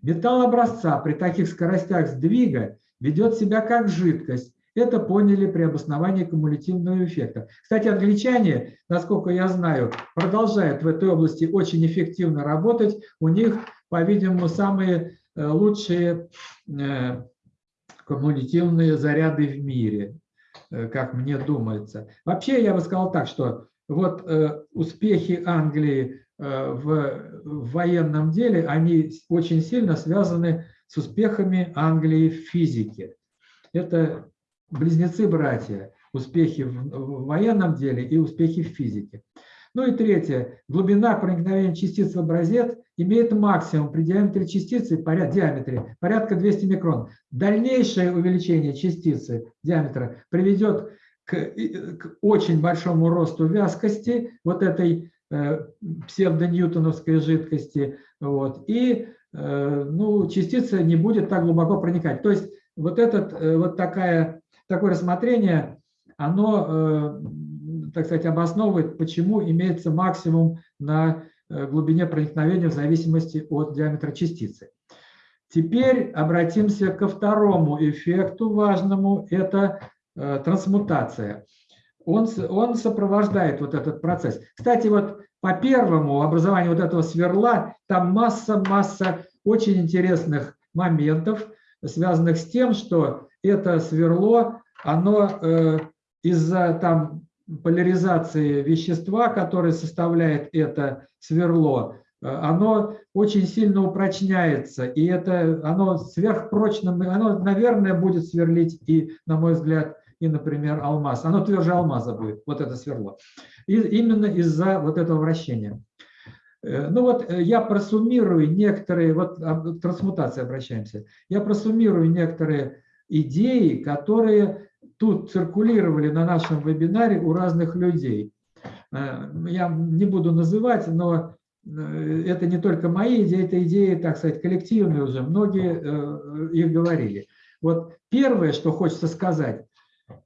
Металл образца при таких скоростях сдвига ведет себя как жидкость. Это поняли при обосновании кумулятивного эффекта. Кстати, англичане, насколько я знаю, продолжают в этой области очень эффективно работать. У них, по-видимому, самые лучшие э, коммунитивные заряды в мире, э, как мне думается. Вообще, я бы сказал так, что вот успехи Англии в, военном деле, они очень сильно связаны с успехами Англии в физике. Это близнецы-братья, успехи в военном деле и успехи в физике. Ну и третье. Глубина проникновения частиц в образец имеет максимум при диаметре частицы, поряд, диаметре, порядка 200 микрон. Дальнейшее увеличение частицы диаметра приведет к, к очень большому росту вязкости вот этой э, псевдоньютоновской жидкости. Вот, и э, ну, частица не будет так глубоко проникать. То есть вот, этот, э, вот такая, такое рассмотрение, оно э, так сказать, обосновывает, почему имеется максимум на э, глубине проникновения в зависимости от диаметра частицы. Теперь обратимся ко второму эффекту важному, это э, трансмутация. Он, он сопровождает вот этот процесс. Кстати, вот по первому образованию вот этого сверла там масса-масса очень интересных моментов, связанных с тем, что это сверло, оно э, из-за там поляризации вещества, которое составляет это сверло, э, оно очень сильно упрочняется, и это оно сверхпрочно, оно, наверное, будет сверлить и, на мой взгляд, и, например, алмаз. Оно тверже алмаза будет, вот это сверло. И именно из-за вот этого вращения. Э, ну вот э, я просуммирую некоторые, вот к трансмутации обращаемся, я просуммирую некоторые идеи, которые тут циркулировали на нашем вебинаре у разных людей. Э, я не буду называть, но э, это не только мои идеи, это идеи, так сказать, коллективные уже, многие э, их говорили. Вот первое, что хочется сказать,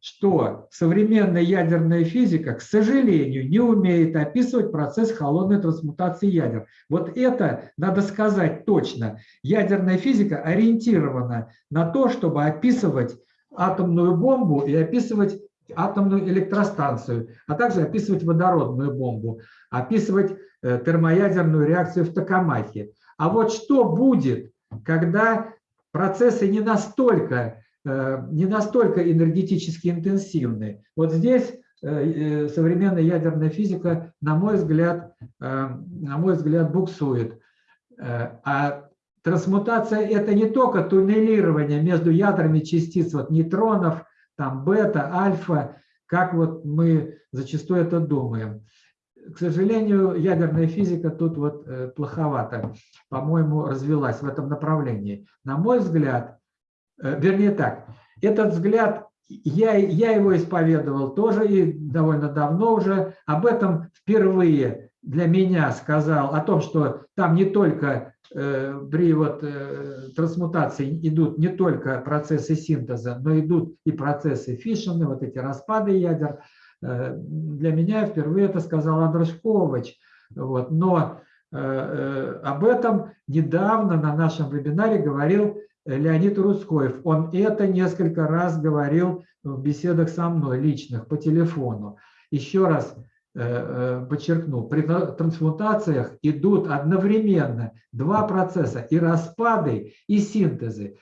что современная ядерная физика, к сожалению, не умеет описывать процесс холодной трансмутации ядер. Вот это надо сказать точно. Ядерная физика ориентирована на то, чтобы описывать атомную бомбу и описывать атомную электростанцию, а также описывать водородную бомбу, описывать э, термоядерную реакцию в Токамахе. А вот что будет, когда процессы не настолько, э, не настолько энергетически интенсивны? Вот здесь э, современная ядерная физика, на мой взгляд, на мой взгляд, буксует. А Трансмутация – это не только туннелирование между ядрами частиц, вот нейтронов, там бета, альфа, как вот мы зачастую это думаем. К сожалению, ядерная физика тут вот э, плоховато, по-моему, развилась в этом направлении. На мой взгляд, э, вернее так, этот взгляд, я, я его исповедовал тоже и довольно давно уже, об этом впервые для меня сказал, о том, что там не только Э, при вот э, трансмутации идут не только процессы синтеза, но идут и процессы фишена, вот эти распады ядер. э, для меня впервые это сказал Андрушкович. Вот. Но э, э, об этом недавно на нашем вебинаре говорил Леонид Рудскоев. Он это несколько раз говорил в беседах со мной, личных, по телефону. Еще раз подчеркну, при трансмутациях идут одновременно два процесса, и распады, и синтезы.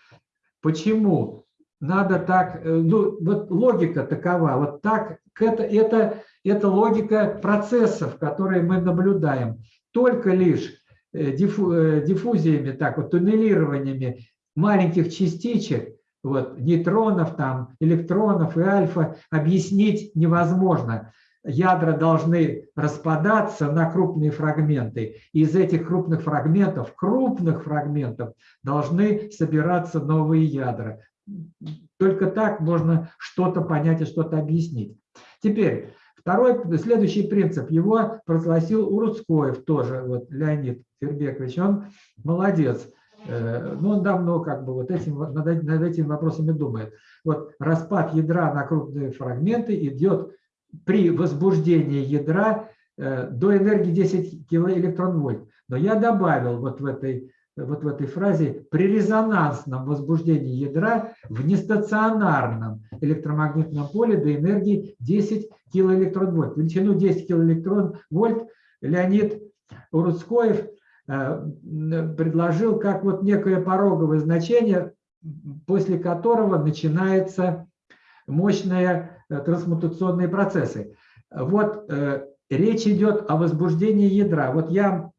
Почему? Надо так, ну, вот логика такова, вот так, это, это, это логика процессов, которые мы наблюдаем. Только лишь диффу, диффузиями, так вот, туннелированиями маленьких частичек, вот, нейтронов, там, электронов и альфа объяснить невозможно ядра должны распадаться на крупные фрагменты. Из этих крупных фрагментов, крупных фрагментов, должны собираться новые ядра. Только так можно что-то понять и что-то объяснить. Теперь, второй, следующий принцип, его провозгласил Урудскоев тоже, вот Леонид Фербекович, он молодец. Э, но он давно как бы вот этим, над этими вопросами думает. Вот распад ядра на крупные фрагменты идет при возбуждении ядра э, до энергии 10 килоэлектронвольт. Но я добавил вот в этой, вот в этой фразе при резонансном возбуждении ядра в нестационарном электромагнитном поле до энергии 10 килоэлектронвольт. Величину 10 килоэлектронвольт Леонид Урудскоев э, предложил как вот некое пороговое значение, после которого начинается мощная Э, трансмутационные процессы. Вот э, речь идет о возбуждении ядра. Вот я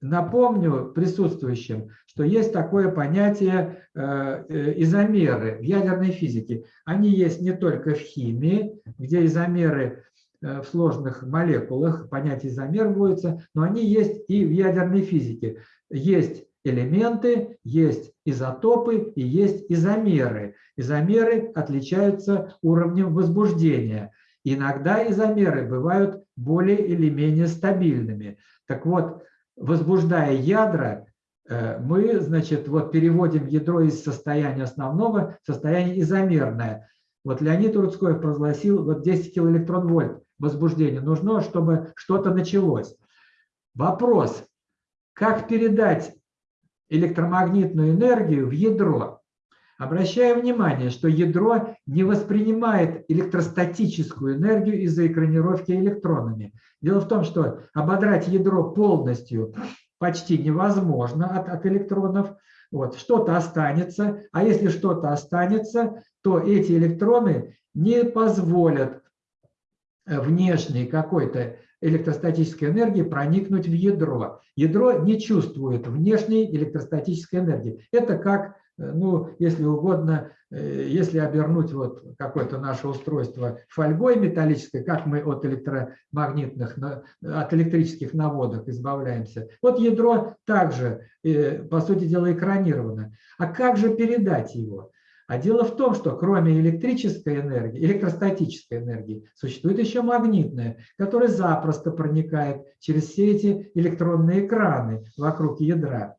напомню присутствующим, что есть такое понятие э, изомеры в ядерной физике. Они есть не только в химии, где изомеры в сложных молекулах, понятие изомер вводится, но они есть и в ядерной физике. Есть элементы, есть изотопы и есть изомеры. Изомеры отличаются уровнем возбуждения. Иногда изомеры бывают более или менее стабильными. Так вот, возбуждая ядра, э, мы, значит, вот переводим ядро из состояния основного в состояние изомерное. Вот Леонид Рудской провозгласил вот 10 килоэлектронвольт возбуждения. Нужно, чтобы что-то началось. Вопрос, как передать электромагнитную энергию в ядро. Обращаю внимание, что ядро не воспринимает электростатическую энергию из-за экранировки электронами. Дело в том, что ободрать ядро полностью почти невозможно от, от электронов. Вот, что-то останется, а если что-то останется, то эти электроны не позволят внешней какой-то электростатической энергии проникнуть в ядро. Ядро не чувствует внешней электростатической энергии. Это как, э, ну, если угодно, э, если обернуть вот какое-то наше устройство фольгой металлической, как мы от электромагнитных, от электрических наводок избавляемся. Вот ядро также, э, по сути дела, экранировано. А как же передать его? А дело в том, что кроме электрической энергии, электростатической энергии, существует еще магнитная, которая запросто проникает через все эти электронные экраны вокруг ядра.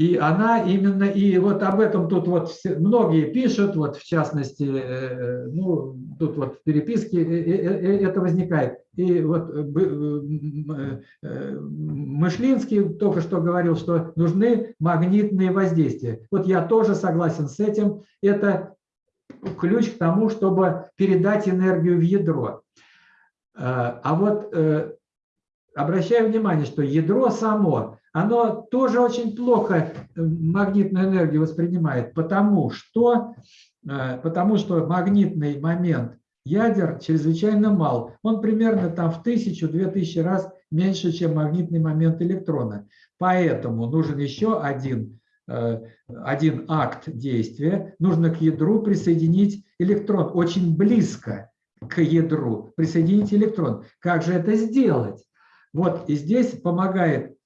И она именно, и вот об этом тут вот все, многие пишут, вот в частности, э, э, ну, тут вот в переписке э, это возникает. И вот Мышлинский только что говорил, что нужны магнитные воздействия. Вот я тоже согласен с этим. Это ключ к тому, чтобы передать энергию в ядро. А вот обращаю внимание, что ядро само оно тоже очень плохо э, магнитную энергию воспринимает, потому что, э, потому что магнитный момент ядер чрезвычайно мал. Он примерно там в тысячу-две тысячи раз меньше, чем магнитный момент электрона. Поэтому нужен еще один, э, один акт действия. Нужно к ядру присоединить электрон очень близко к ядру, присоединить электрон. Как же это сделать? Вот и здесь помогает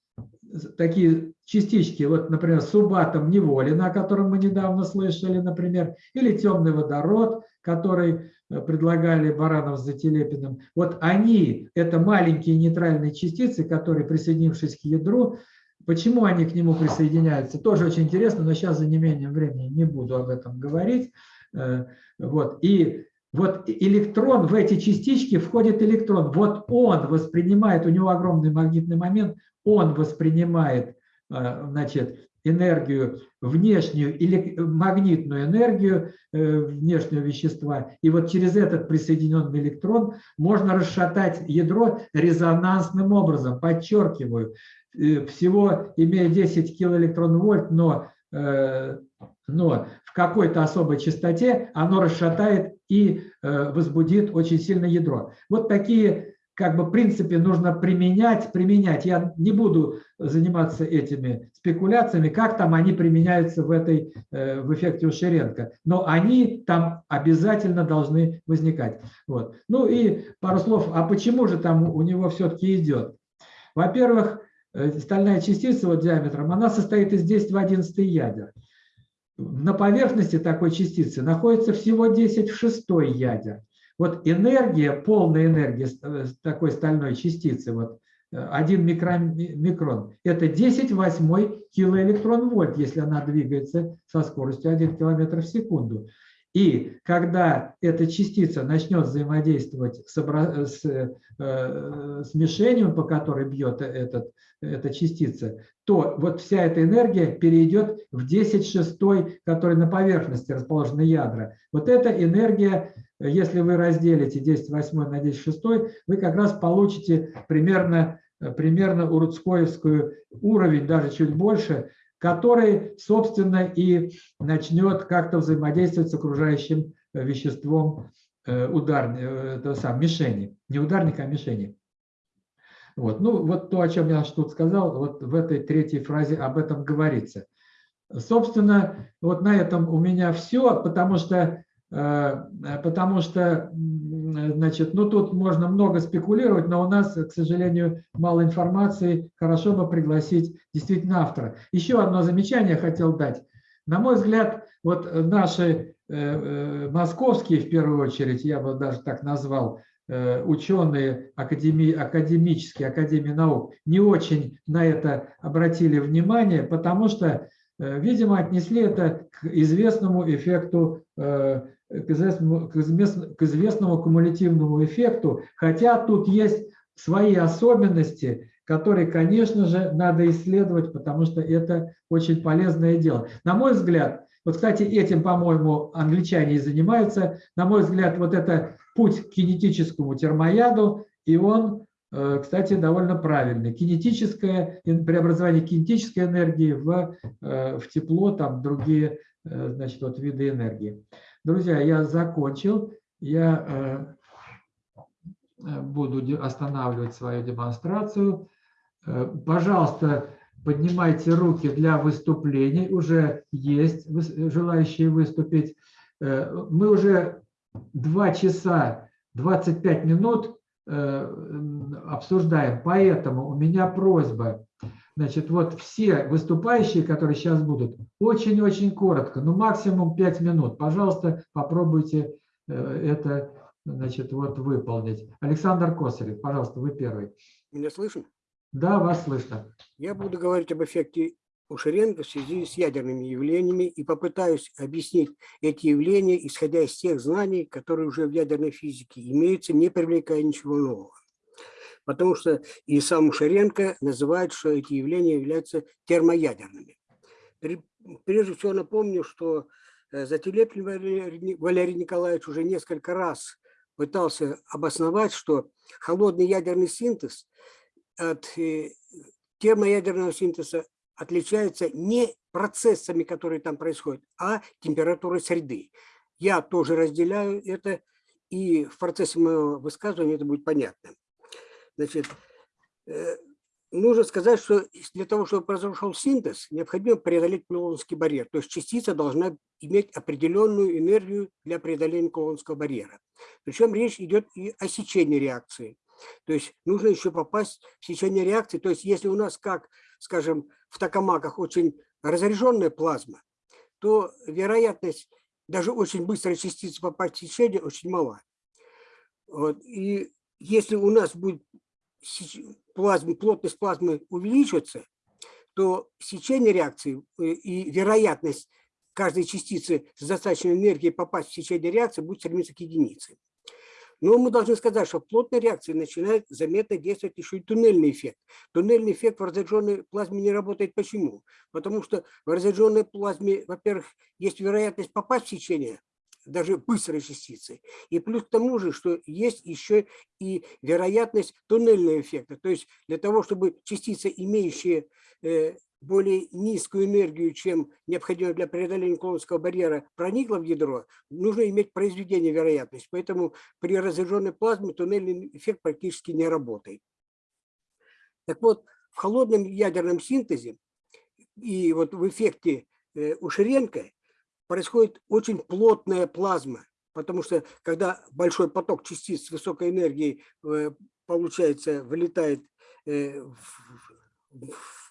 такие частички, вот, например, субатом неволина, о котором мы недавно слышали, например, или темный водород, который э, предлагали Баранов с Зателепиным. Вот они, это маленькие нейтральные частицы, которые, присоединившись к ядру, почему они к нему присоединяются, тоже очень интересно, но сейчас за неимением времени не буду об этом говорить. Э, вот. И вот электрон, в эти частички входит электрон. Вот он воспринимает, у него огромный магнитный момент, он воспринимает э, значит, энергию, внешнюю или магнитную энергию э, внешнего вещества. И вот через этот присоединенный электрон можно расшатать ядро резонансным образом. Подчеркиваю, э, всего имея 10 килоэлектрон-вольт, но, но в какой-то особой частоте оно расшатает и возбудит очень сильно ядро. Вот такие как бы в принципе нужно применять, применять. Я не буду заниматься этими спекуляциями, как там они применяются в, этой, э, в эффекте Ушеренко, но они там обязательно должны возникать. Вот. Ну и пару слов, а почему же там у него все-таки идет? Во-первых, э, стальная частица вот диаметром, она состоит из 10 в 11 ядер. На поверхности такой частицы находится всего 10 в 6 ядер. Вот энергия, полная энергия э, такой стальной частицы, вот 1 э, микрон, микрон, это 10 восьмой килоэлектрон вольт, если она двигается со скоростью 1 километр в секунду. И когда эта частица начнет взаимодействовать с, с, э, с мишенью, по которой бьет этот, эта частица, то вот вся эта энергия перейдет в 10 шестой, который на поверхности расположены ядра. Вот эта энергия, если вы разделите 10 восьмой на 10 шестой, вы как раз получите примерно, примерно урудскоевскую уровень, даже чуть больше, который, собственно, и начнет как-то взаимодействовать с окружающим э, веществом э, удар, э, это сам, мишени. Не ударника, а мишени. Вот. Ну, вот то, о чем я тут сказал, вот в этой третьей фразе об этом говорится. Собственно, вот на этом у меня все, потому что, потому что Значит, ну тут можно много спекулировать, но у нас, к сожалению, мало информации. Хорошо бы пригласить действительно автора. Еще одно замечание хотел дать. На мой взгляд, вот наши э, э, московские, в первую очередь, я бы даже так назвал, э, ученые академи, академические, Академии наук, не очень на это обратили внимание, потому что, видимо, отнесли это к известному эффекту к известному, к известному кумулятивному эффекту, хотя тут есть свои особенности, которые, конечно же, надо исследовать, потому что это очень полезное дело. На мой взгляд, вот, кстати, этим, по-моему, англичане и занимаются, на мой взгляд, вот это путь к кинетическому термояду, и он, э, кстати, довольно правильный. Кинетическое, преобразование кинетической энергии в, э, в тепло, там другие э, значит, вот виды энергии. Друзья, я закончил. Я э, э, буду останавливать свою демонстрацию. Э, пожалуйста, поднимайте руки для выступлений. Уже есть желающие выступить. Мы уже 2 часа 25 минут обсуждаем, поэтому у меня просьба Значит, вот все выступающие, которые сейчас будут, очень-очень коротко, ну максимум 5 минут. Пожалуйста, попробуйте э, это значит, вот выполнить. Александр Косарев, пожалуйста, вы первый. Меня слышно? Да, вас слышно. Я буду говорить об эффекте Ушеренко в связи с ядерными явлениями и попытаюсь объяснить эти явления, исходя из тех знаний, которые уже в ядерной физике имеются, не привлекая ничего нового потому что и сам Шаренко называет, что эти явления являются термоядерными. Прежде всего напомню, что э, Зателепин Валерий Николаевич уже несколько раз пытался обосновать, что холодный ядерный синтез от э, термоядерного синтеза отличается не процессами, которые там происходят, а температурой среды. Я тоже разделяю это, и в процессе моего высказывания это будет понятно. Значит, э, нужно сказать, что для того, чтобы произошел синтез, необходимо преодолеть Кулонский барьер. То есть частица должна иметь определенную энергию для преодоления Кулонского барьера. Причем речь идет и о сечении реакции. То есть нужно еще попасть в сечение реакции. То есть если у нас, как, скажем, в токамаках очень разряженная плазма, то вероятность даже очень быстрой частицы попасть в сечение очень мала. Вот. И если у нас будет плазмы, плотность плазмы увеличивается, то сечение реакции э, и вероятность каждой частицы с достаточной энергией попасть в течение реакции, будет стремиться к единице. Но мы должны сказать, что в плотной реакции начинает заметно действовать еще и туннельный эффект. Туннельный эффект в разряженной плазме не работает. Почему? Потому что в разряженной плазме, во-первых, есть вероятность попасть в течение, даже быстрой частицы. И плюс к тому же, что есть еще и вероятность туннельного эффекта. То есть для того, чтобы частица, имеющая э, более низкую энергию, чем необходимо для преодоления Кулоновского барьера, проникла в ядро, нужно иметь произведение вероятности. Поэтому при разряженной плазме туннельный эффект практически не работает. Так вот, в холодном ядерном синтезе и вот в эффекте э, Ушеренко происходит очень плотная плазма, потому что когда большой поток частиц с высокой энергией, э, получается, вылетает э, в, в,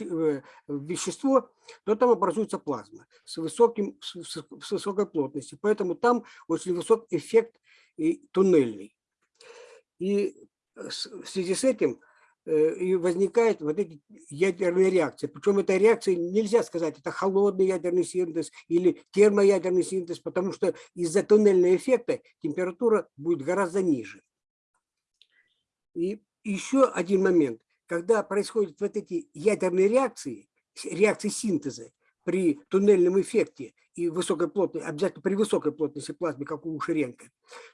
в вещество, то там образуется плазма с, высоким, с, с высокой плотностью. Поэтому там очень высок эффект и туннельный. И в связи с этим э, и возникают вот эти ядерные реакции. Причем эта реакция, нельзя сказать, это холодный ядерный синтез или термоядерный синтез, потому что из-за туннельного эффекта температура будет гораздо ниже. И еще один момент когда происходят вот эти ядерные реакции, реакции синтеза при туннельном эффекте и высокой плотности, обязательно при высокой плотности плазмы, как у Ширенко,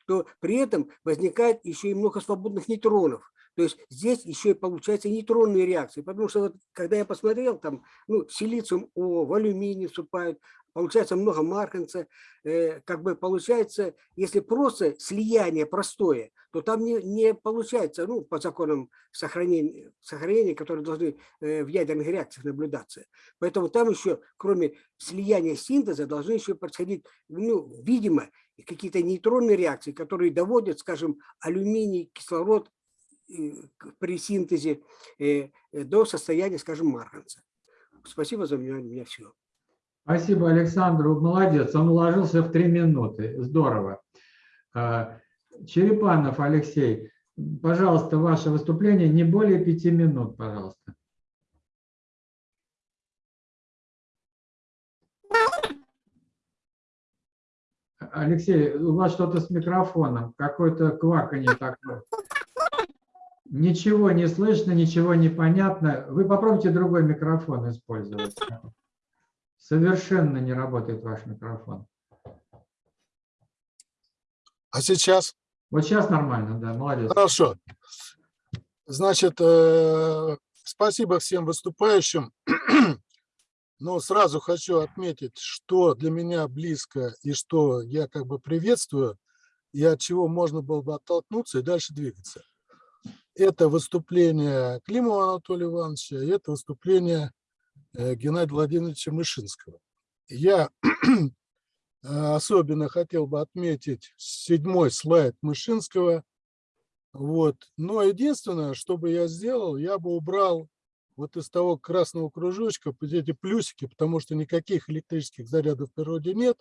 то при этом возникает еще и много свободных нейтронов. То есть здесь еще и получается нейтронные реакции, потому что вот, когда я посмотрел, там, ну, силициум О, в алюминий вступают, получается много марганца, э, как бы получается, если просто слияние простое, то там не, не получается, ну, по законам сохранения, сохранения, которые должны э, в ядерных реакциях наблюдаться. Поэтому там еще, кроме слияния синтеза, должны еще происходить, ну, видимо, какие-то нейтронные реакции, которые доводят, скажем, алюминий, кислород при синтезе э, до состояния, скажем, марганца. Спасибо за внимание, у меня все. Спасибо, Александр. Молодец, он уложился в три минуты. Здорово. А, Черепанов Алексей, пожалуйста, ваше выступление не более пяти минут, пожалуйста. Алексей, у вас что-то с микрофоном, какое-то кваканье такое. Ничего не слышно, ничего не понятно. Вы попробуйте другой микрофон использовать. Совершенно не работает ваш микрофон. А сейчас? Вот сейчас нормально, да, молодец. Хорошо. Значит, э, спасибо всем выступающим. Но сразу хочу отметить, что для меня близко и что я как бы приветствую, и от чего можно было бы оттолкнуться и дальше двигаться. Это выступление Климова Анатолия Ивановича, и это выступление э, Геннадия Владимировича Мышинского. Я Э, особенно хотел бы отметить седьмой слайд Мышинского. Вот. Но единственное, что бы я сделал, я бы убрал вот из того красного кружочка эти плюсики, потому что никаких электрических зарядов в природе нет,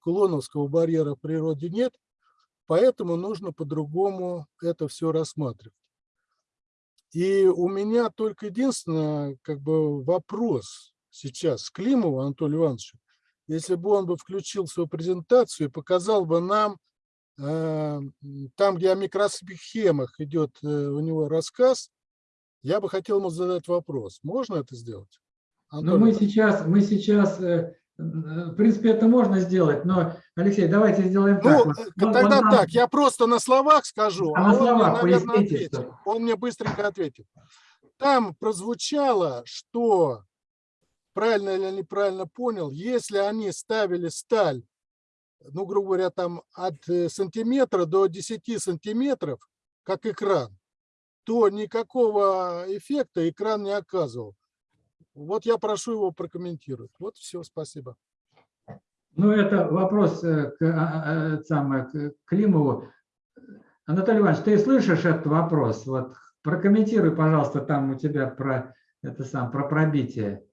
кулоновского барьера в природе нет, поэтому нужно по-другому это все рассматривать. И у меня только единственное как бы вопрос сейчас к Климову Анатолию Ивановичу если бы он бы включил свою презентацию и показал бы нам, э, там, где о микросхемах идет э, у него рассказ, я бы хотел ему задать вопрос. Можно это сделать? Ну, мы сейчас, мы сейчас, э, в принципе, это можно сделать, но, Алексей, давайте сделаем ну, так. Вот, тогда вот так, я просто на словах скажу, а, а на он словах мне, наверное, ответит. что... Он мне быстренько ответит. Там прозвучало, что правильно или неправильно понял, если они ставили сталь, ну, грубо говоря, там от э, сантиметра до 10 сантиметров, как экран, то никакого эффекта экран не оказывал. Вот я прошу его прокомментировать. Вот все, спасибо. Ну, это вопрос э, к, а, а, самое, к Климову. Анатолий Иванович, ты слышишь этот вопрос? Вот прокомментируй, пожалуйста, там у тебя про это сам про пробитие.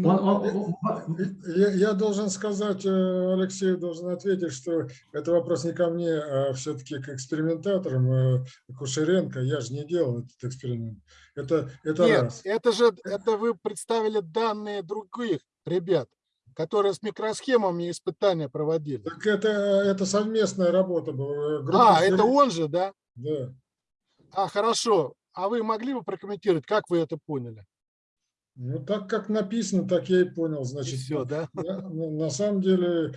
Ну, он, он, я, я должен сказать, э, Алексей должен ответить, что это вопрос не ко мне, а все-таки к экспериментаторам, э, Кушеренко. Я же не делал этот эксперимент. Это, это Нет, раз. это же это вы представили данные других ребят, которые с микросхемами испытания проводили. Так это, это совместная работа была. группа А, это он же, да? Да. А, хорошо. А вы могли бы прокомментировать, как вы это поняли? Ну, так как написано, так я и понял. И Значит, все, да? на, на- на самом деле,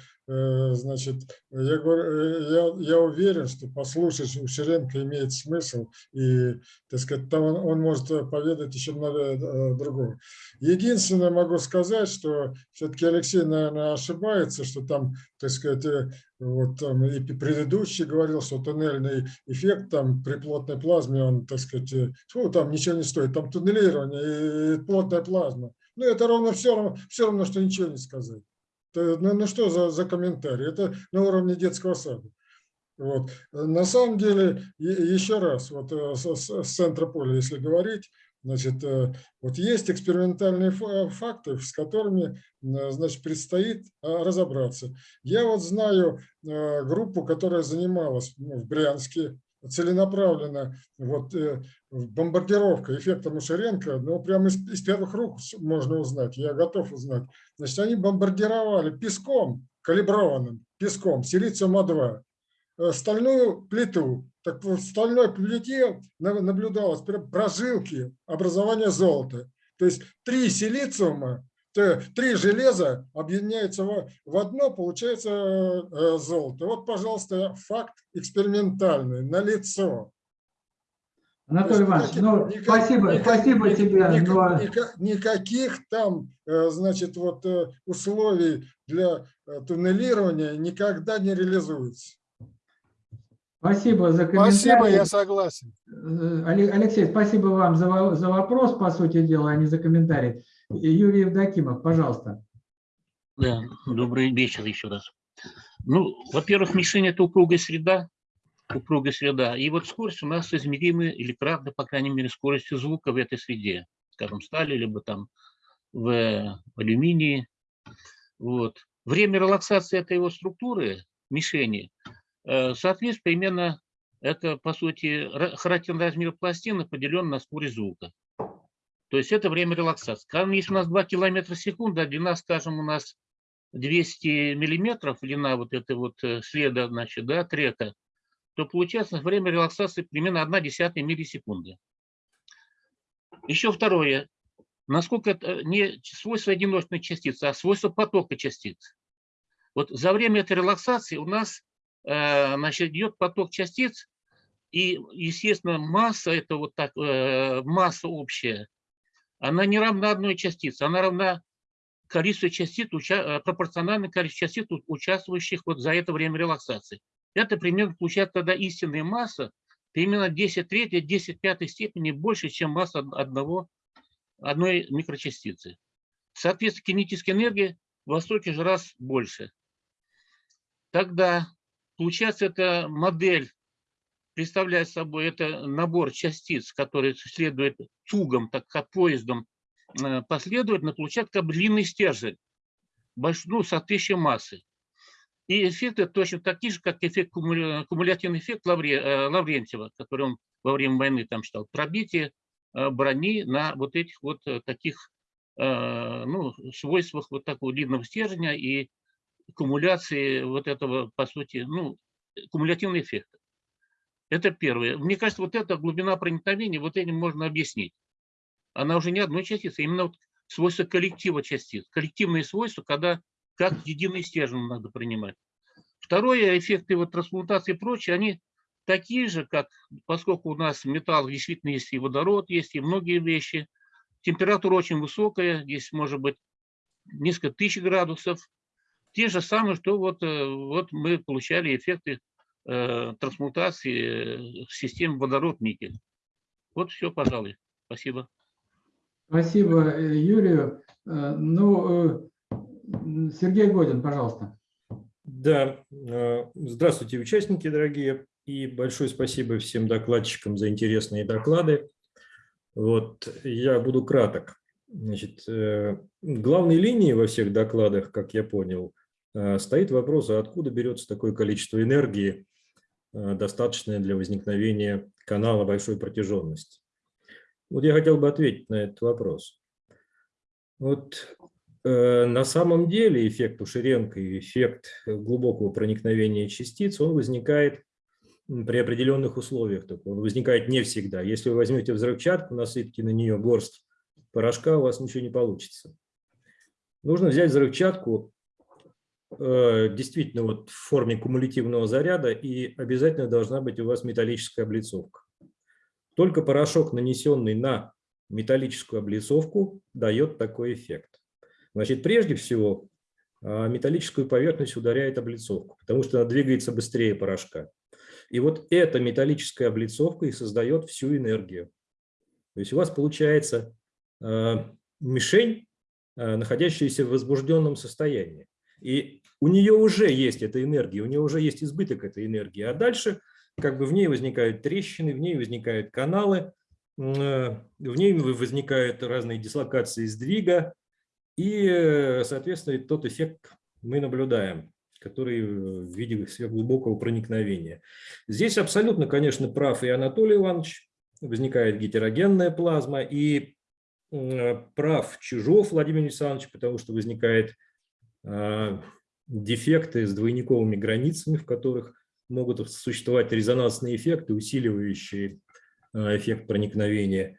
значит, я, говорю, э, я, я уверен, что послушать у Ширенко имеет смысл, и, так сказать, там он, он может э, поведать еще много э, другого. Единственное могу сказать, что все-таки Алексей, наверное, ошибается, что там, так сказать, э, вот там и предыдущий говорил, что туннельный эффект там при плотной плазме, он, так сказать, э, фу, там ничего не стоит, там туннелирование и плотная плазма. Ну, это ровно все равно, все равно, что ничего не сказать. Это, Ну, ну что за, за комментарий? Это на уровне детского сада. Вот. На самом деле, еще раз, вот э, с, центра поля, если говорить, значит, э, вот есть экспериментальные фа- факты, с которыми, э, значит, предстоит разобраться. Я вот знаю э, группу, которая занималась ну, в Брянске целенаправленно вот, э, бомбардировка эффекта Мушаренко, ну, прямо из, из первых рук можно узнать, я готов узнать. Значит, они бомбардировали песком, калиброванным песком, силициум-А2, э, стальную плиту. Так в стальной плите на- наблюдалось прожилки образования золота. То есть три силициума, три железа объединяются в, одно, получается э, золото. Вот, пожалуйста, факт экспериментальный, налицо. Анатолий То есть Иванович, никаких- ну, никак- спасибо, никак- спасибо ни- тебе, ника- но ника- Никаких там, э, значит, вот э, условий для э, туннелирования никогда не реализуется. спасибо за комментарий. Спасибо, я согласен. Э, Алексей, спасибо вам за, за вопрос, по сути дела, а не за комментарий. Юрий Евдокимов, пожалуйста. Да, добрый вечер еще раз. Ну, во-первых, мишень – это упругая среда, упругая среда. И вот скорость у нас измеримы или кратно, по крайней мере, скоростью звука в этой среде. Скажем, стали, либо там в алюминии. Вот. Время релаксации этой его структуры, мишени, э, соответствует примерно, это, по сути, ра- характерный размер пластины поделен на скорость звука. То есть это время релаксации. Скажем, если у нас 2 километра в секунду, а длина, скажем, у нас 200 миллиметров, длина вот этой вот э, следа, значит, да, трека, то получается время релаксации примерно 1 десятая миллисекунды. Еще второе. Насколько это не свойство одиночной частицы, а свойство потока частиц. Вот за время этой релаксации у нас э, значит, идет поток частиц, и, естественно, масса, это вот так, э, масса общая, она не равна одной частице, она равна количеству частиц, э, пропорционально количеству частиц, участвующих вот за это время релаксации. Это примерно получается тогда истинная масса, примерно 10 третьей, 10 пятой степени больше, чем масса од- одного, одной микрочастицы. Соответственно, кинетическая энергия во столько же раз больше. Тогда, получается, эта модель представляет собой это набор частиц, которые следуют цугом, так как поездом э, последовательно, получает как длинный стержень, больш- ну, соответствующей массы. И эффекты точно такие же, как эффект, кумуля- кумулятивный эффект э, Лаврентьева, который он во время войны там считал, пробитие э, брони на вот этих вот таких ну, свойствах вот такого длинного стержня и кумуляции вот этого, по сути, ну, кумулятивный эффект. Это первое. Мне кажется, вот эта глубина проникновения, вот этим можно объяснить. Она уже не одной частицы, а именно вот свойство коллектива частиц. Коллективные свойства, когда как единый стержень надо принимать. Второе, эффекты вот трансмутации и прочее, они такие же, как, поскольку у нас металл действительно есть и водород, есть и многие вещи. Температура очень высокая, здесь может быть несколько тысяч градусов. Те же самые, что вот, э, вот мы получали эффекты трансмутации э, в системе водород-никель. Вот все, пожалуй. Спасибо. Спасибо э, Юрию. Э, Ну, э, Сергей Годин, пожалуйста. Да, э, здравствуйте, участники дорогие, и большое спасибо всем докладчикам за интересные доклады. Вот, я буду краток. Значит, э, главной линией во всех докладах, как я понял, э, стоит вопрос, а откуда берется такое количество энергии, э, достаточное для возникновения канала большой протяженности. Вот я хотел бы ответить на этот вопрос. Вот э, на самом деле эффект Ушеренко и эффект глубокого проникновения частиц, он возникает при определенных условиях. Так он возникает не всегда. Если вы возьмете взрывчатку, насыпьте на нее горсть порошка, у вас ничего не получится. Нужно взять взрывчатку действительно вот в форме кумулятивного заряда, и обязательно должна быть у вас металлическая облицовка. Только порошок, нанесенный на металлическую облицовку, дает такой эффект. Значит, прежде всего, а, металлическую поверхность ударяет облицовку, потому что она двигается быстрее порошка. И вот эта металлическая облицовка и создает всю энергию. То есть у вас получается а, мишень, находящаяся в возбужденном состоянии. И у нее уже есть эта энергия, у нее уже есть избыток этой энергии. А дальше как бы в ней возникают трещины, в ней возникают каналы, в ней возникают разные дислокации сдвига, и, соответственно, тот эффект мы наблюдаем, который в виде сверхглубокого проникновения. Здесь абсолютно, конечно, прав и Анатолий Иванович, возникает гетерогенная плазма, и прав Чижов Владимир Александрович, потому что возникает дефекты с двойниковыми границами, в которых могут существовать резонансные эффекты, усиливающие а, эффект проникновения.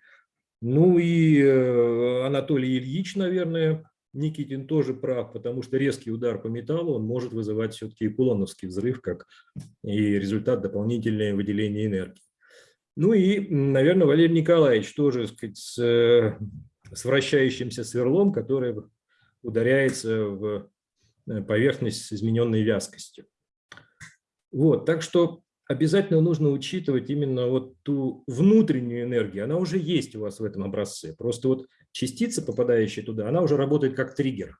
Ну и э, Анатолий Ильич, наверное, Никитин тоже прав, потому что резкий удар по металлу он может вызывать все-таки кулоновский взрыв, как и результат дополнительного выделения энергии. Ну и, наверное, Валерий Николаевич тоже сказать, с, э, с вращающимся сверлом, который ударяется в э, поверхность с измененной вязкостью. Вот, так что обязательно нужно учитывать именно вот ту внутреннюю энергию. Она уже есть у вас в этом образце. Просто вот частица, попадающая туда, она уже работает как триггер.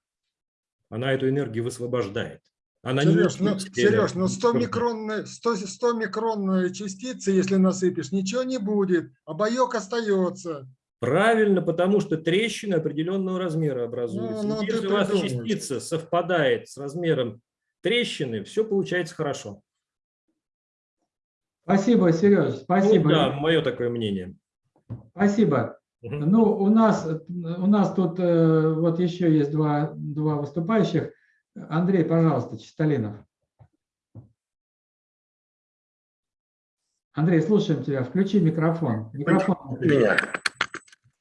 Она эту энергию высвобождает. Она Сереж, не ну, Сереж, ну 100 микронные, 100, 100 микронные частицы, если насыпешь, ничего не будет, обоек остается. Правильно, потому что трещины определенного размера образуются. Ну, ну, Если у вас частица совпадает с размером трещины, все получается хорошо. Спасибо, Сереж, спасибо. Ну, да, мое такое мнение. Спасибо. Угу. Ну, у нас, у нас тут э, вот еще есть два, два выступающих. Андрей, пожалуйста, Чистолинов. Андрей, слушаем тебя. Включи микрофон. Микрофон. Меня.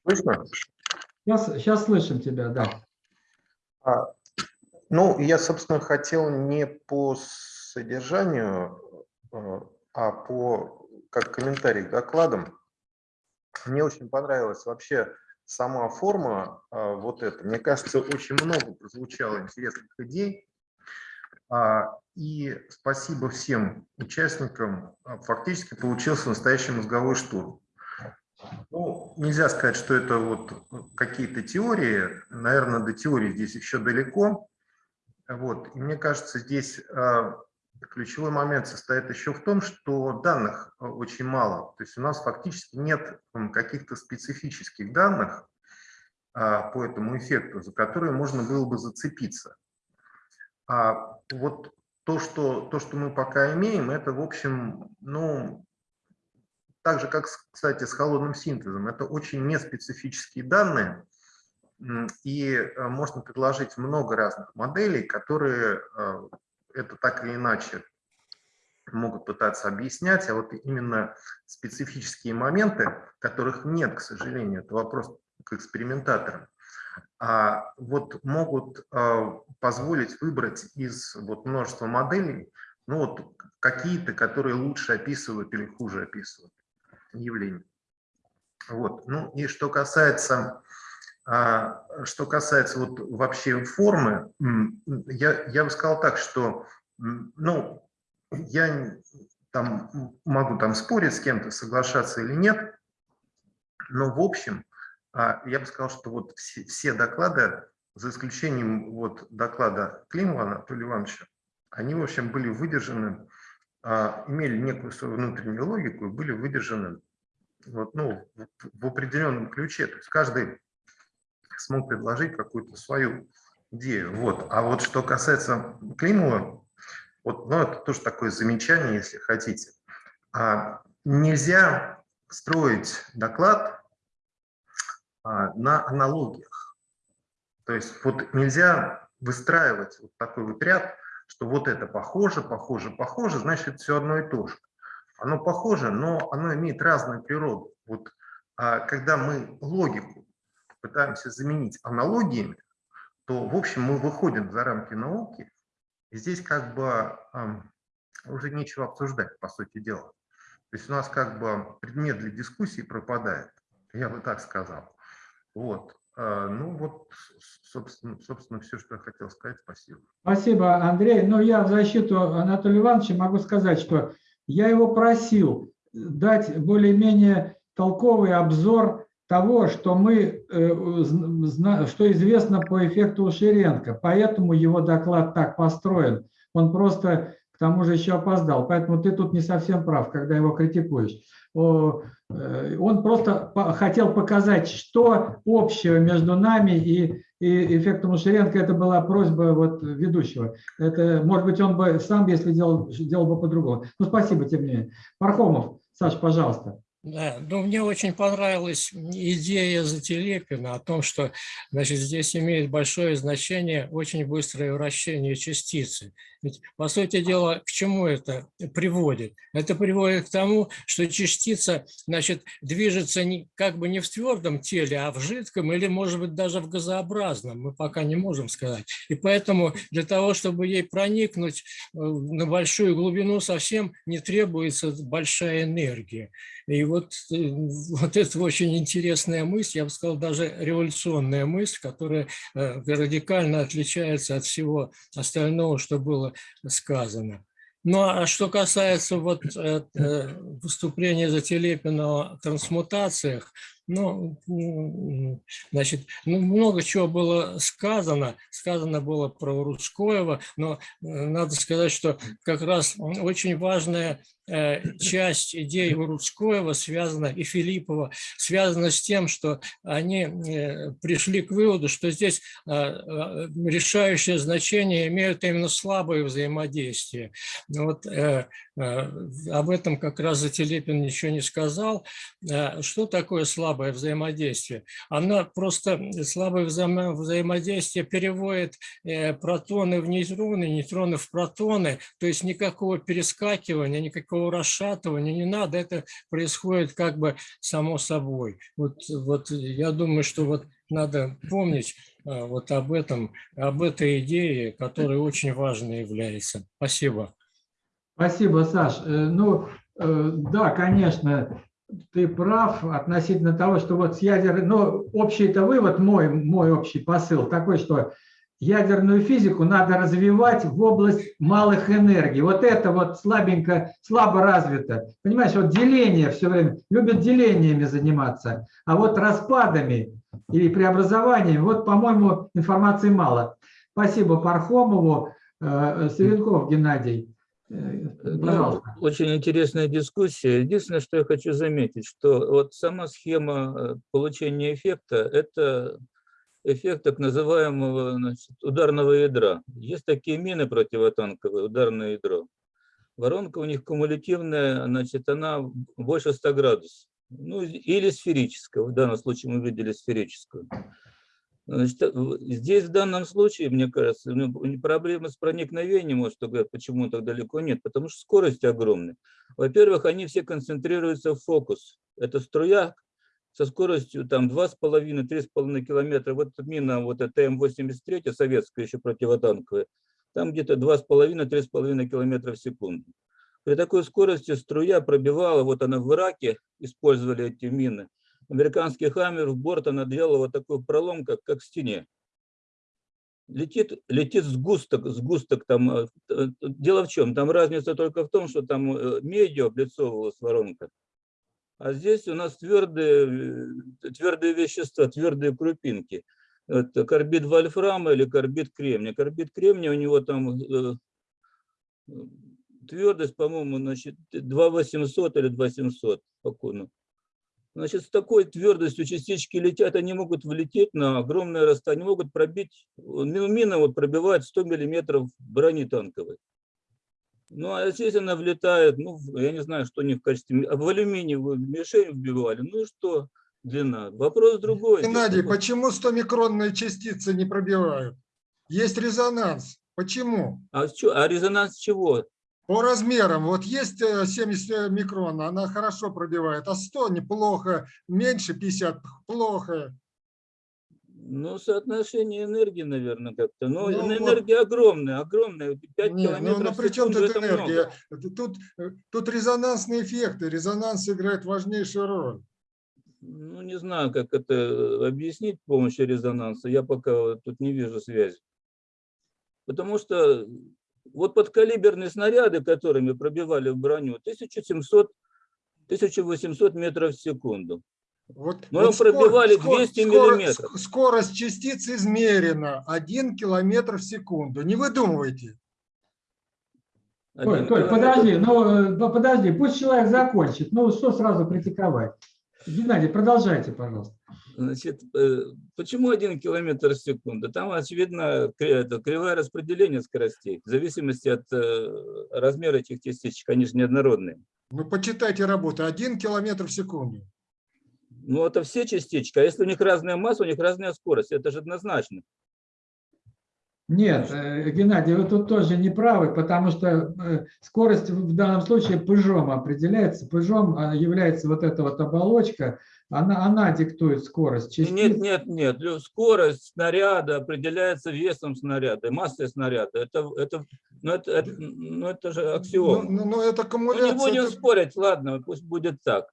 Слышно? Сейчас, сейчас слышим тебя, да. А, ну, я, собственно, хотел не по содержанию э, а по, как комментарий к докладам, мне очень понравилась вообще сама форма а, вот эта. Мне кажется, очень много прозвучало интересных идей. А, и спасибо всем участникам. А, фактически получился настоящий мозговой штурм. Ну, нельзя сказать, что это вот какие-то теории. Наверное, до теории здесь еще далеко. Вот. И мне кажется, здесь а, ключевой момент состоит еще в том, что данных э, очень мало. То есть у нас фактически нет каких-то специфических данных а, по этому эффекту, за которые можно было бы зацепиться. А вот то, что, то, что мы пока имеем, это, в общем, ну, так же, как, кстати, с холодным синтезом, это очень неспецифические данные, и э, можно предложить много разных моделей, которые э, это так или иначе могут пытаться объяснять, а вот именно специфические моменты, которых нет, к сожалению, это вопрос к экспериментаторам, а вот могут а, позволить выбрать из вот множества моделей ну вот какие-то, которые лучше описывают или хуже описывают явление. Вот. Ну и что касается а, что касается вот вообще формы, я, я бы сказал так, что ну, я там могу там спорить с кем-то, соглашаться или нет, но в общем, а, я бы сказал, что вот все, все доклады, за исключением вот доклада Климова Анатолия Ивановича, они, в общем, были выдержаны, имели некую свою внутреннюю логику и были выдержаны вот, ну, в определенном ключе. То есть каждый смог предложить какую-то свою идею. Вот. А вот что касается Климова, вот, ну, это тоже такое замечание, если хотите. А, нельзя строить доклад а, на аналогиях. То есть вот нельзя выстраивать вот такой вот ряд, что вот это похоже, похоже, похоже, значит, все одно и то же. Оно похоже, но оно имеет разную природу. Вот а когда мы логику пытаемся заменить аналогиями, то, в общем, мы выходим за рамки науки, и здесь как бы уже нечего обсуждать, по сути дела. То есть у нас как бы предмет для дискуссии пропадает, я бы так сказал. Вот. А, ну вот, собственно, собственно, все, что я хотел сказать. Спасибо. Спасибо, Андрей. Но я в защиту Анатолия Ивановича могу сказать, что я его просил дать более-менее толковый обзор того, что мы, э, что известно по эффекту Ушеренко. Поэтому его доклад так построен. Он просто тому же еще опоздал. Поэтому ты тут не совсем прав, когда его критикуешь. Э, он просто хотел показать, что общего между нами и, и эффектом Ушеренко. Это была просьба вот ведущего. Это, может быть, он бы сам, если делал, делал бы по-другому. Ну, спасибо, тем не менее. Пархомов, Саш, пожалуйста. Да, ну, мне очень понравилась идея Зателепина о том, что значит, здесь имеет большое значение очень быстрое вращение частицы. Ведь, по сути дела, к чему это приводит? Это приводит к тому, что частица значит, движется не, как бы не в твердом теле, а в жидком или, может быть, даже в газообразном. Мы пока не можем сказать. И поэтому для того, чтобы ей проникнуть э, на большую глубину, совсем не требуется большая энергия. И вот, э, вот это очень интересная мысль, я бы сказал, даже революционная мысль, которая э, радикально отличается от всего остального, что было сказано. Ну а что касается вот э, выступления Зателепина о трансмутациях, ну, значит, ну, много чего было сказано. Сказано было про Рудскоева, но надо сказать, что как раз очень важная Э, часть идей Рудскоева связана и Филиппова связана с тем, что они э, пришли к выводу, что здесь э, решающее значение имеют именно слабые взаимодействия. Вот об этом как раз Зателепин ничего не сказал. Что такое слабое взаимодействие? Она просто слабое взаимодействие переводит протоны в нейтроны, нейтроны в протоны, то есть никакого перескакивания, никакого расшатывания не надо, это происходит как бы само собой. Вот, вот я думаю, что вот надо помнить вот об этом, об этой идее, которая очень важной является. Спасибо. Спасибо, Саш. Э, ну, э, да, конечно, ты прав относительно того, что вот с ядерной, но общий-то вывод, мой, мой общий посыл такой, что ядерную физику надо развивать в область малых энергий. Вот это вот слабенько, слабо развито. Понимаешь, вот деление все время, любят делениями заниматься, а вот распадами или преобразованиями, вот, по-моему, информации мало. Спасибо Пархомову, э, Савенков Геннадий. Э, ну, очень интересная дискуссия. Единственное, что я хочу заметить, что вот сама схема э, получения эффекта – это эффект так называемого значит, ударного ядра. Есть такие мины противотанковые, ударное ядро. Воронка у них кумулятивная, значит, она больше 100 градусов. Ну, или сферическая, в данном случае мы видели сферическую. Значит, э, здесь в данном случае, мне кажется, ну, проблемы с проникновением, может, говорят, почему так далеко нет, потому что скорость огромная. Во-первых, они все концентрируются в фокус. Это струя, со скоростью там 2,5-3,5 километра. Вот мина, вот эта М-83, советская еще противотанковая, там где-то 2,5-3,5 километра в секунду. При такой скорости струя пробивала, вот она в Ираке использовали эти мины. Американский хаммер в борт она делала вот такой пролом, как, как в стене. Летит, летит сгусток, сгусток там. Э, э, дело в чем? Там разница только в том, что там э, медиа облицовывалась воронка. А здесь у нас твердые, твердые вещества, твердые крупинки. Это карбид вольфрама или карбид кремния. Карбид кремния у него там твердость, по-моему, значит, 2800 или 2700 по кону. Значит, с такой твердостью частички летят, они могут влететь на огромное расстояние, могут пробить, мина вот пробивает 100 миллиметров брони танковой. Ну, а здесь она влетает, ну, я не знаю, что они в качестве, в алюминиевую мишень вбивали, ну и что? длина. Вопрос другой. Геннадий, почему 100-микронные частицы не пробивают? Есть резонанс. Почему? А, чё- а резонанс чего? По размерам. Вот есть э, 70 микрон, она хорошо пробивает, а 100 неплохо, меньше 50 плохо. Ну, соотношение энергии, наверное, как-то. Но Ну, вот. энергия огромная, огромная. 5 Не, ну, километров ну в при чем тут много. энергия? Тут, э, тут резонансные эффекты, резонанс играет важнейшую роль. Ну, не знаю, как это объяснить с помощью резонанса. Я пока тут не вижу связи. Потому что вот подкалиберные снаряды, которыми пробивали в броню, 1700-1800 метров в секунду. Вот, Мы вот пробивали 200 миллиметров. ск- Скорость частиц измерена 1 километр в секунду. Не выдумывайте. Толь, Толь, подожди, ну э, ну, подожди, пусть человек закончит. Ну что сразу критиковать? Геннадий, продолжайте, пожалуйста. Значит, э, почему один километр в секунду? Там, очевидно, кривое распределение скоростей, в зависимости от э, размера этих частичек, они же неоднородные. Ну, почитайте работу. 1 километр в секунду. Ну, это все частички, а если у них разная масса, у них разная скорость, это же однозначно. Нет, э, Геннадий, вы тут тоже не правы, потому что э, скорость в данном случае пыжом определяется. Пыжом а, является вот эта вот оболочка, она, она диктует скорость. Нет, частиц. нет, нет, лю- скорость снаряда определяется весом снаряда, массой снаряда. Это, это, ну, это, это, ну, это же Ну, аксиома. ну, ну, это Ну, не аккумуляция. будем это- спорить, ладно, пусть будет так.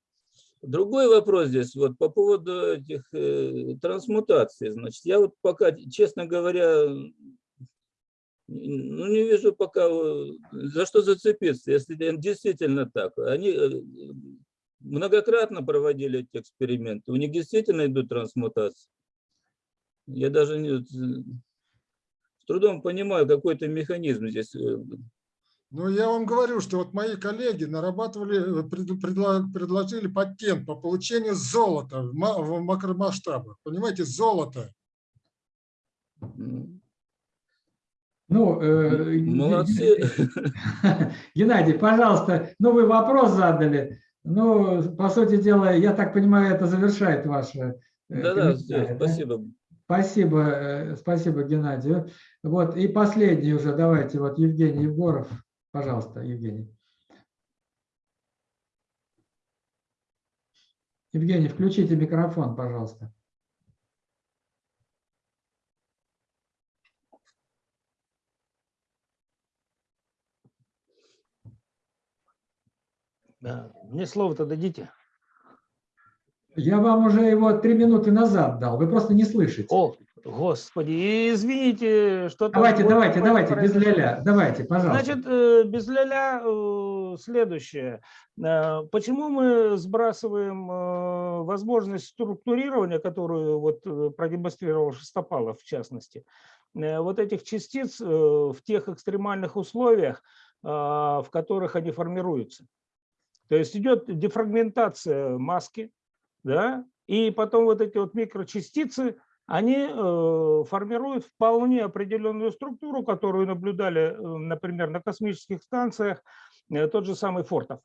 Другой вопрос здесь, вот по поводу этих э, трансмутаций. Значит, я вот пока, честно говоря, ну, не вижу пока, э, за что зацепиться, если действительно так. Они э, многократно проводили эти эксперименты, у них действительно идут трансмутации. Я даже не, э, с трудом понимаю какой-то механизм здесь. Ну, я вам говорю, что вот мои коллеги нарабатывали, предложили патент по получению золота в макромасштабах. Понимаете, золото. Ну, э, Молодцы. Геннадий, пожалуйста, ну вы вопрос задали. Ну, по сути дела, я так понимаю, это завершает ваше э, Да-да, да? спасибо. Спасибо, э, спасибо Геннадию. Вот, и последний уже, давайте, вот Евгений Егоров. Пожалуйста, Евгений. Евгений, включите микрофон, пожалуйста. Да. Мне слово-то дадите. Я вам уже его три минуты назад дал, вы просто не слышите. О, господи, извините, что Давайте, давайте, давайте, без ля-ля. Давайте, пожалуйста. Значит, э, без ля-ля э, следующее. Э, Почему мы сбрасываем возможность структурирования, которую вот продемонстрировал Шестопалов в частности, вот этих частиц в тех экстремальных условиях, в которых они формируются? То есть идет дефрагментация маски, да, и потом вот эти вот микрочастицы, они э, формируют вполне определенную структуру, которую наблюдали, э, например, на космических станциях, э, тот же самый Фортов.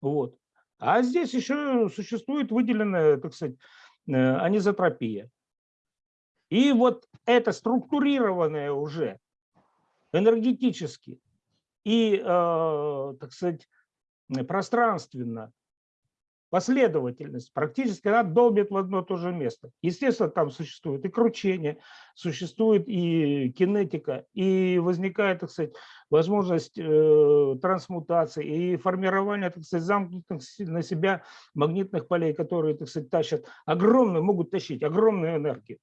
Вот. А здесь еще существует выделенная, так сказать, анизотропия. И вот это структурированное уже энергетически и, так сказать, пространственно последовательность, практически она долбит в одно и то же место. Естественно, там существует и кручение, существует и кинетика, и возникает, так сказать, возможность э, трансмутации и формирования, так сказать, замкнутых на себя магнитных полей, которые, так сказать, тащат огромную, могут тащить огромную энергию.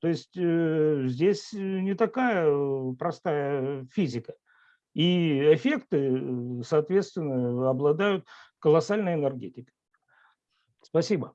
То есть э, здесь не такая э, простая физика. И эффекты, э, соответственно, обладают колоссальной энергетикой. Спасибо.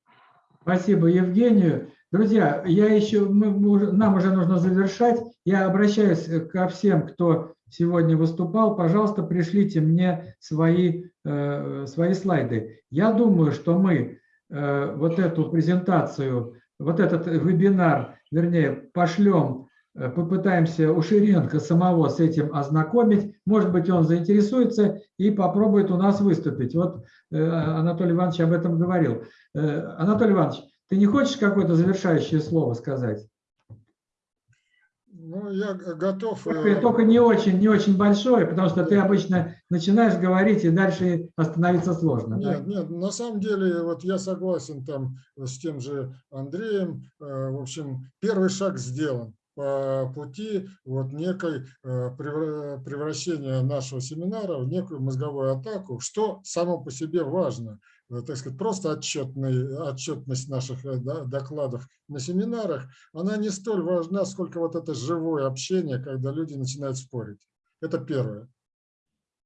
Спасибо Евгению. Друзья, я еще, мы- нам уже нужно завершать. Я обращаюсь э, ко всем, кто сегодня выступал. Пожалуйста, пришлите мне свои, э, свои слайды. Я думаю, что мы э, вот эту презентацию, вот этот вебинар, вернее, пошлем попытаемся у Ширенко самого с этим ознакомить. Может быть, он заинтересуется и попробует у нас выступить. Вот э, Анатолий Иванович об этом говорил. Анатолий Иванович, ты не хочешь какое-то завершающее слово сказать? Ну, я готов. Только, только не очень, не очень большое, потому что ты обычно начинаешь говорить, и дальше остановиться сложно. Нет, да? нет, на самом деле, вот я согласен там с тем же Андреем. В общем, первый шаг сделан по пути вот некой превращения нашего семинара в некую мозговую атаку, что само по себе важно – Э, так сказать, просто отчетный, отчетность наших э, докладов на семинарах, она не столь важна, сколько вот это живое общение, когда люди начинают спорить. Это первое.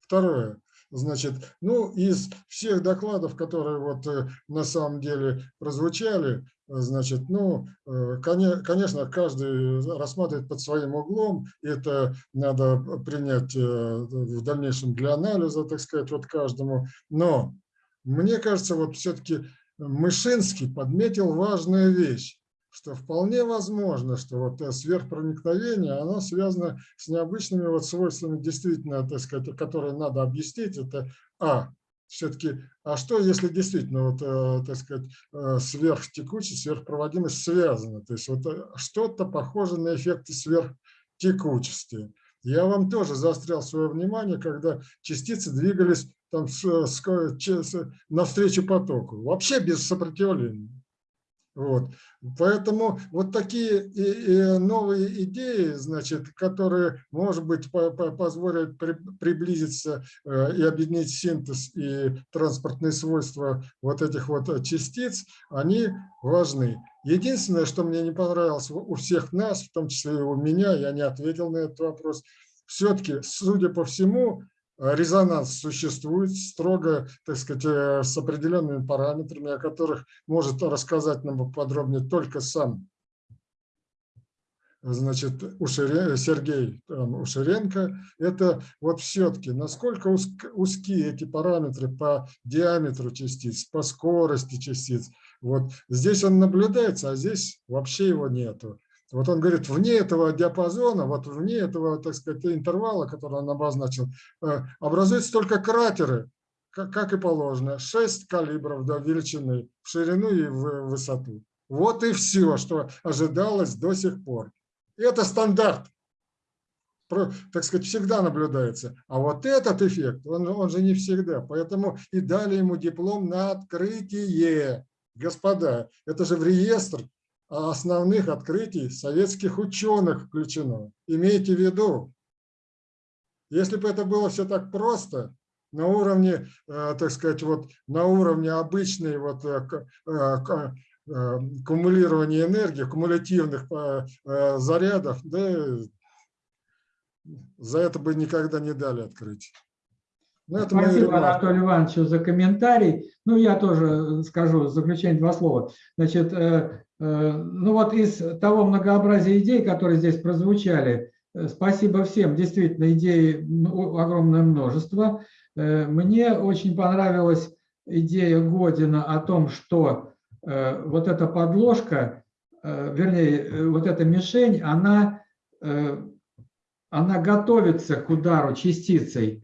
Второе. Значит, ну, из всех докладов, которые вот э, на самом деле прозвучали, значит, ну, конечно, каждый рассматривает под своим углом, это надо принять в дальнейшем для анализа, так сказать, вот каждому, но мне кажется, вот все-таки Мышинский подметил важную вещь, что вполне возможно, что вот сверхпроникновение, оно связано с необычными вот свойствами, действительно, так сказать, которые надо объяснить. Это А, все-таки, а что, если действительно, вот, э, так сказать, э, сверхтекучесть, сверхпроводимость связаны? То есть вот э, что-то похоже на эффекты сверхтекучести. Я вам тоже заострял свое внимание, когда частицы двигались там, с, с, навстречу потоку, вообще без сопротивления. Вот. Поэтому вот такие и, и новые идеи, значит, которые, может быть, по, по, позволят при, приблизиться э, и объединить синтез и транспортные свойства вот этих вот частиц, они важны. Единственное, что мне не понравилось у всех нас, в том числе и у меня, я не ответил на этот вопрос, все-таки, судя по всему, резонанс существует строго, так сказать, э, с определенными параметрами, о которых может рассказать нам подробнее только сам значит, Ушире, Сергей там, Уширенко, это вот все-таки, насколько узкие эти параметры по диаметру частиц, по скорости частиц. Вот здесь он наблюдается, а здесь вообще его нету. Вот он говорит, вне этого диапазона, вот вне этого, так сказать, интервала, который он обозначил, э, образуются только кратеры, как и положено, 6 калибров до величины в ширину и в высоту. Вот и все, что ожидалось до сих пор. И это стандарт, так сказать, всегда наблюдается. А вот этот эффект, он, он же не всегда. Поэтому и дали ему диплом на открытие. Господа, это же в реестр основных открытий советских ученых включено. Имейте в виду, если бы это было все так просто, на уровне, э, так сказать, вот на уровне обычной вот э, э, кумулирования энергии, кумулятивных зарядов, да, за это бы никогда не дали открыть. Ну, Спасибо Анатолию Ивановичу за комментарий. Ну, я тоже скажу в заключение два слова. Значит, ну вот из того многообразия идей, которые здесь прозвучали, э, спасибо всем, действительно, идей огромное множество. Э, мне очень понравилась идея Година о том, что вот эта подложка, вернее, вот эта мишень, она, она готовится к удару частицей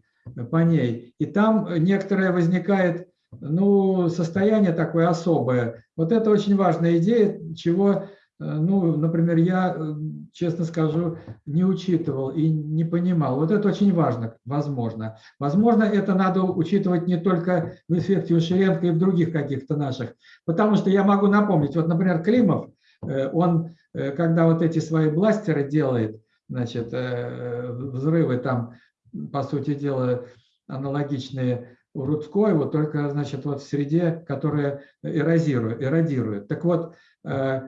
по ней, и там некоторое возникает ну, состояние такое особое. Вот это очень важная идея, чего, э, ну, например, я, э, честно скажу, не учитывал и не понимал. Вот это очень важно, возможно. Возможно, это надо учитывать не только в эффекте Ушеренко и в других каких-то наших. Потому что я могу напомнить, вот, например, Климов, э, он, когда вот эти свои бластеры делает, значит, взрывы там, по сути дела, аналогичные у Рудской, вот только, значит, вот в среде, которая эрозирует, эродирует. Так вот, э,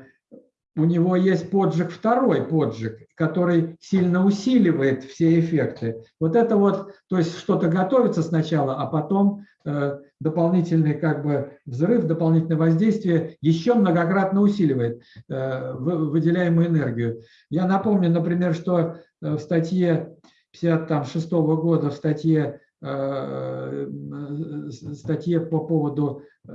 у него есть поджиг, второй поджиг, который сильно усиливает все эффекты. Вот это вот, то есть что-то готовится сначала, а потом э, дополнительный как бы взрыв, дополнительное воздействие еще многократно усиливает э, выделяемую энергию. Я напомню, например, что в статье 56 года, в статье статье по поводу э,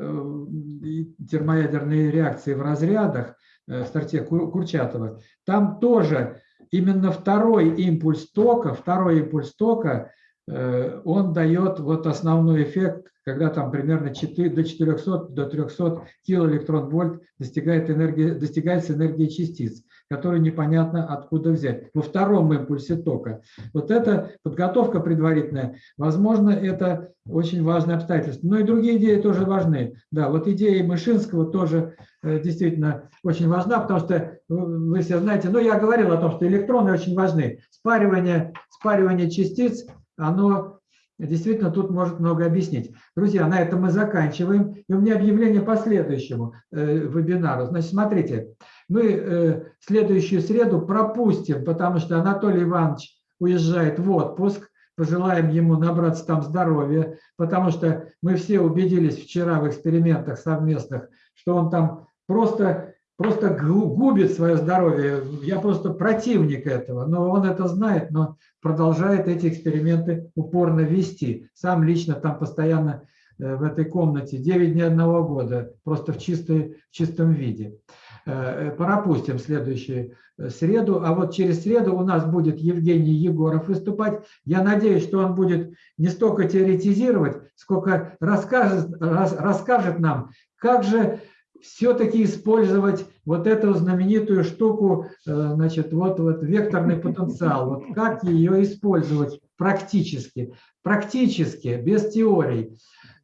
термоядерной реакции в разрядах, э, в статье Курчатова, там тоже именно второй импульс тока, второй импульс тока, э, он дает вот основной эффект, когда там примерно 4, до 400, до 300 килоэлектрон-вольт достигает энергии, достигается энергия частиц, которую непонятно откуда взять. Во втором импульсе тока. Вот эта подготовка предварительная, возможно, это очень важное обстоятельство. Но и другие идеи тоже важны. Да, вот идея Мышинского тоже э, действительно очень важна, потому что вы все знаете, ну я говорил о том, что электроны очень важны. Спаривание, спаривание частиц, оно действительно тут может много объяснить. Друзья, на этом мы заканчиваем. И у меня объявление по следующему э, вебинару. Значит, смотрите, мы э, следующую среду пропустим, потому что Анатолий Иванович уезжает в отпуск. Пожелаем ему набраться там здоровья, потому что мы все убедились вчера в экспериментах совместных, что он там просто, просто губит свое здоровье. Я просто противник этого, но он это знает, но продолжает эти эксперименты упорно вести. Сам лично там постоянно э, в этой комнате 9 дней одного года, просто в, чистой, в чистом виде. Э, пропустим следующую э, среду, а вот через среду у нас будет Евгений Егоров выступать. Я надеюсь, что он будет не столько теоретизировать, сколько расскажет, расскажет нам, как же все-таки использовать вот эту знаменитую штуку, э, значит, вот, вот векторный потенциал, вот как ее использовать практически, практически, без теорий.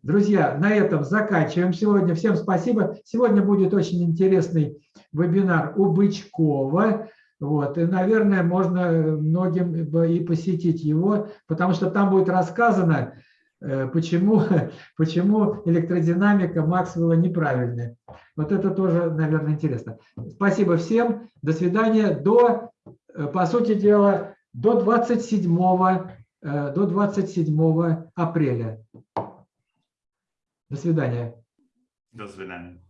Друзья, на этом заканчиваем сегодня. Всем спасибо. Сегодня будет очень интересный вебинар у Бычкова. Вот, и, наверное, можно многим и посетить его, потому что там будет рассказано, Э, почему, почему электродинамика Максвелла неправильная. Вот это тоже, наверное, интересно. Спасибо всем. До свидания. До, э, по сути дела, до 27, э, до 27 апреля. До свидания. До свидания.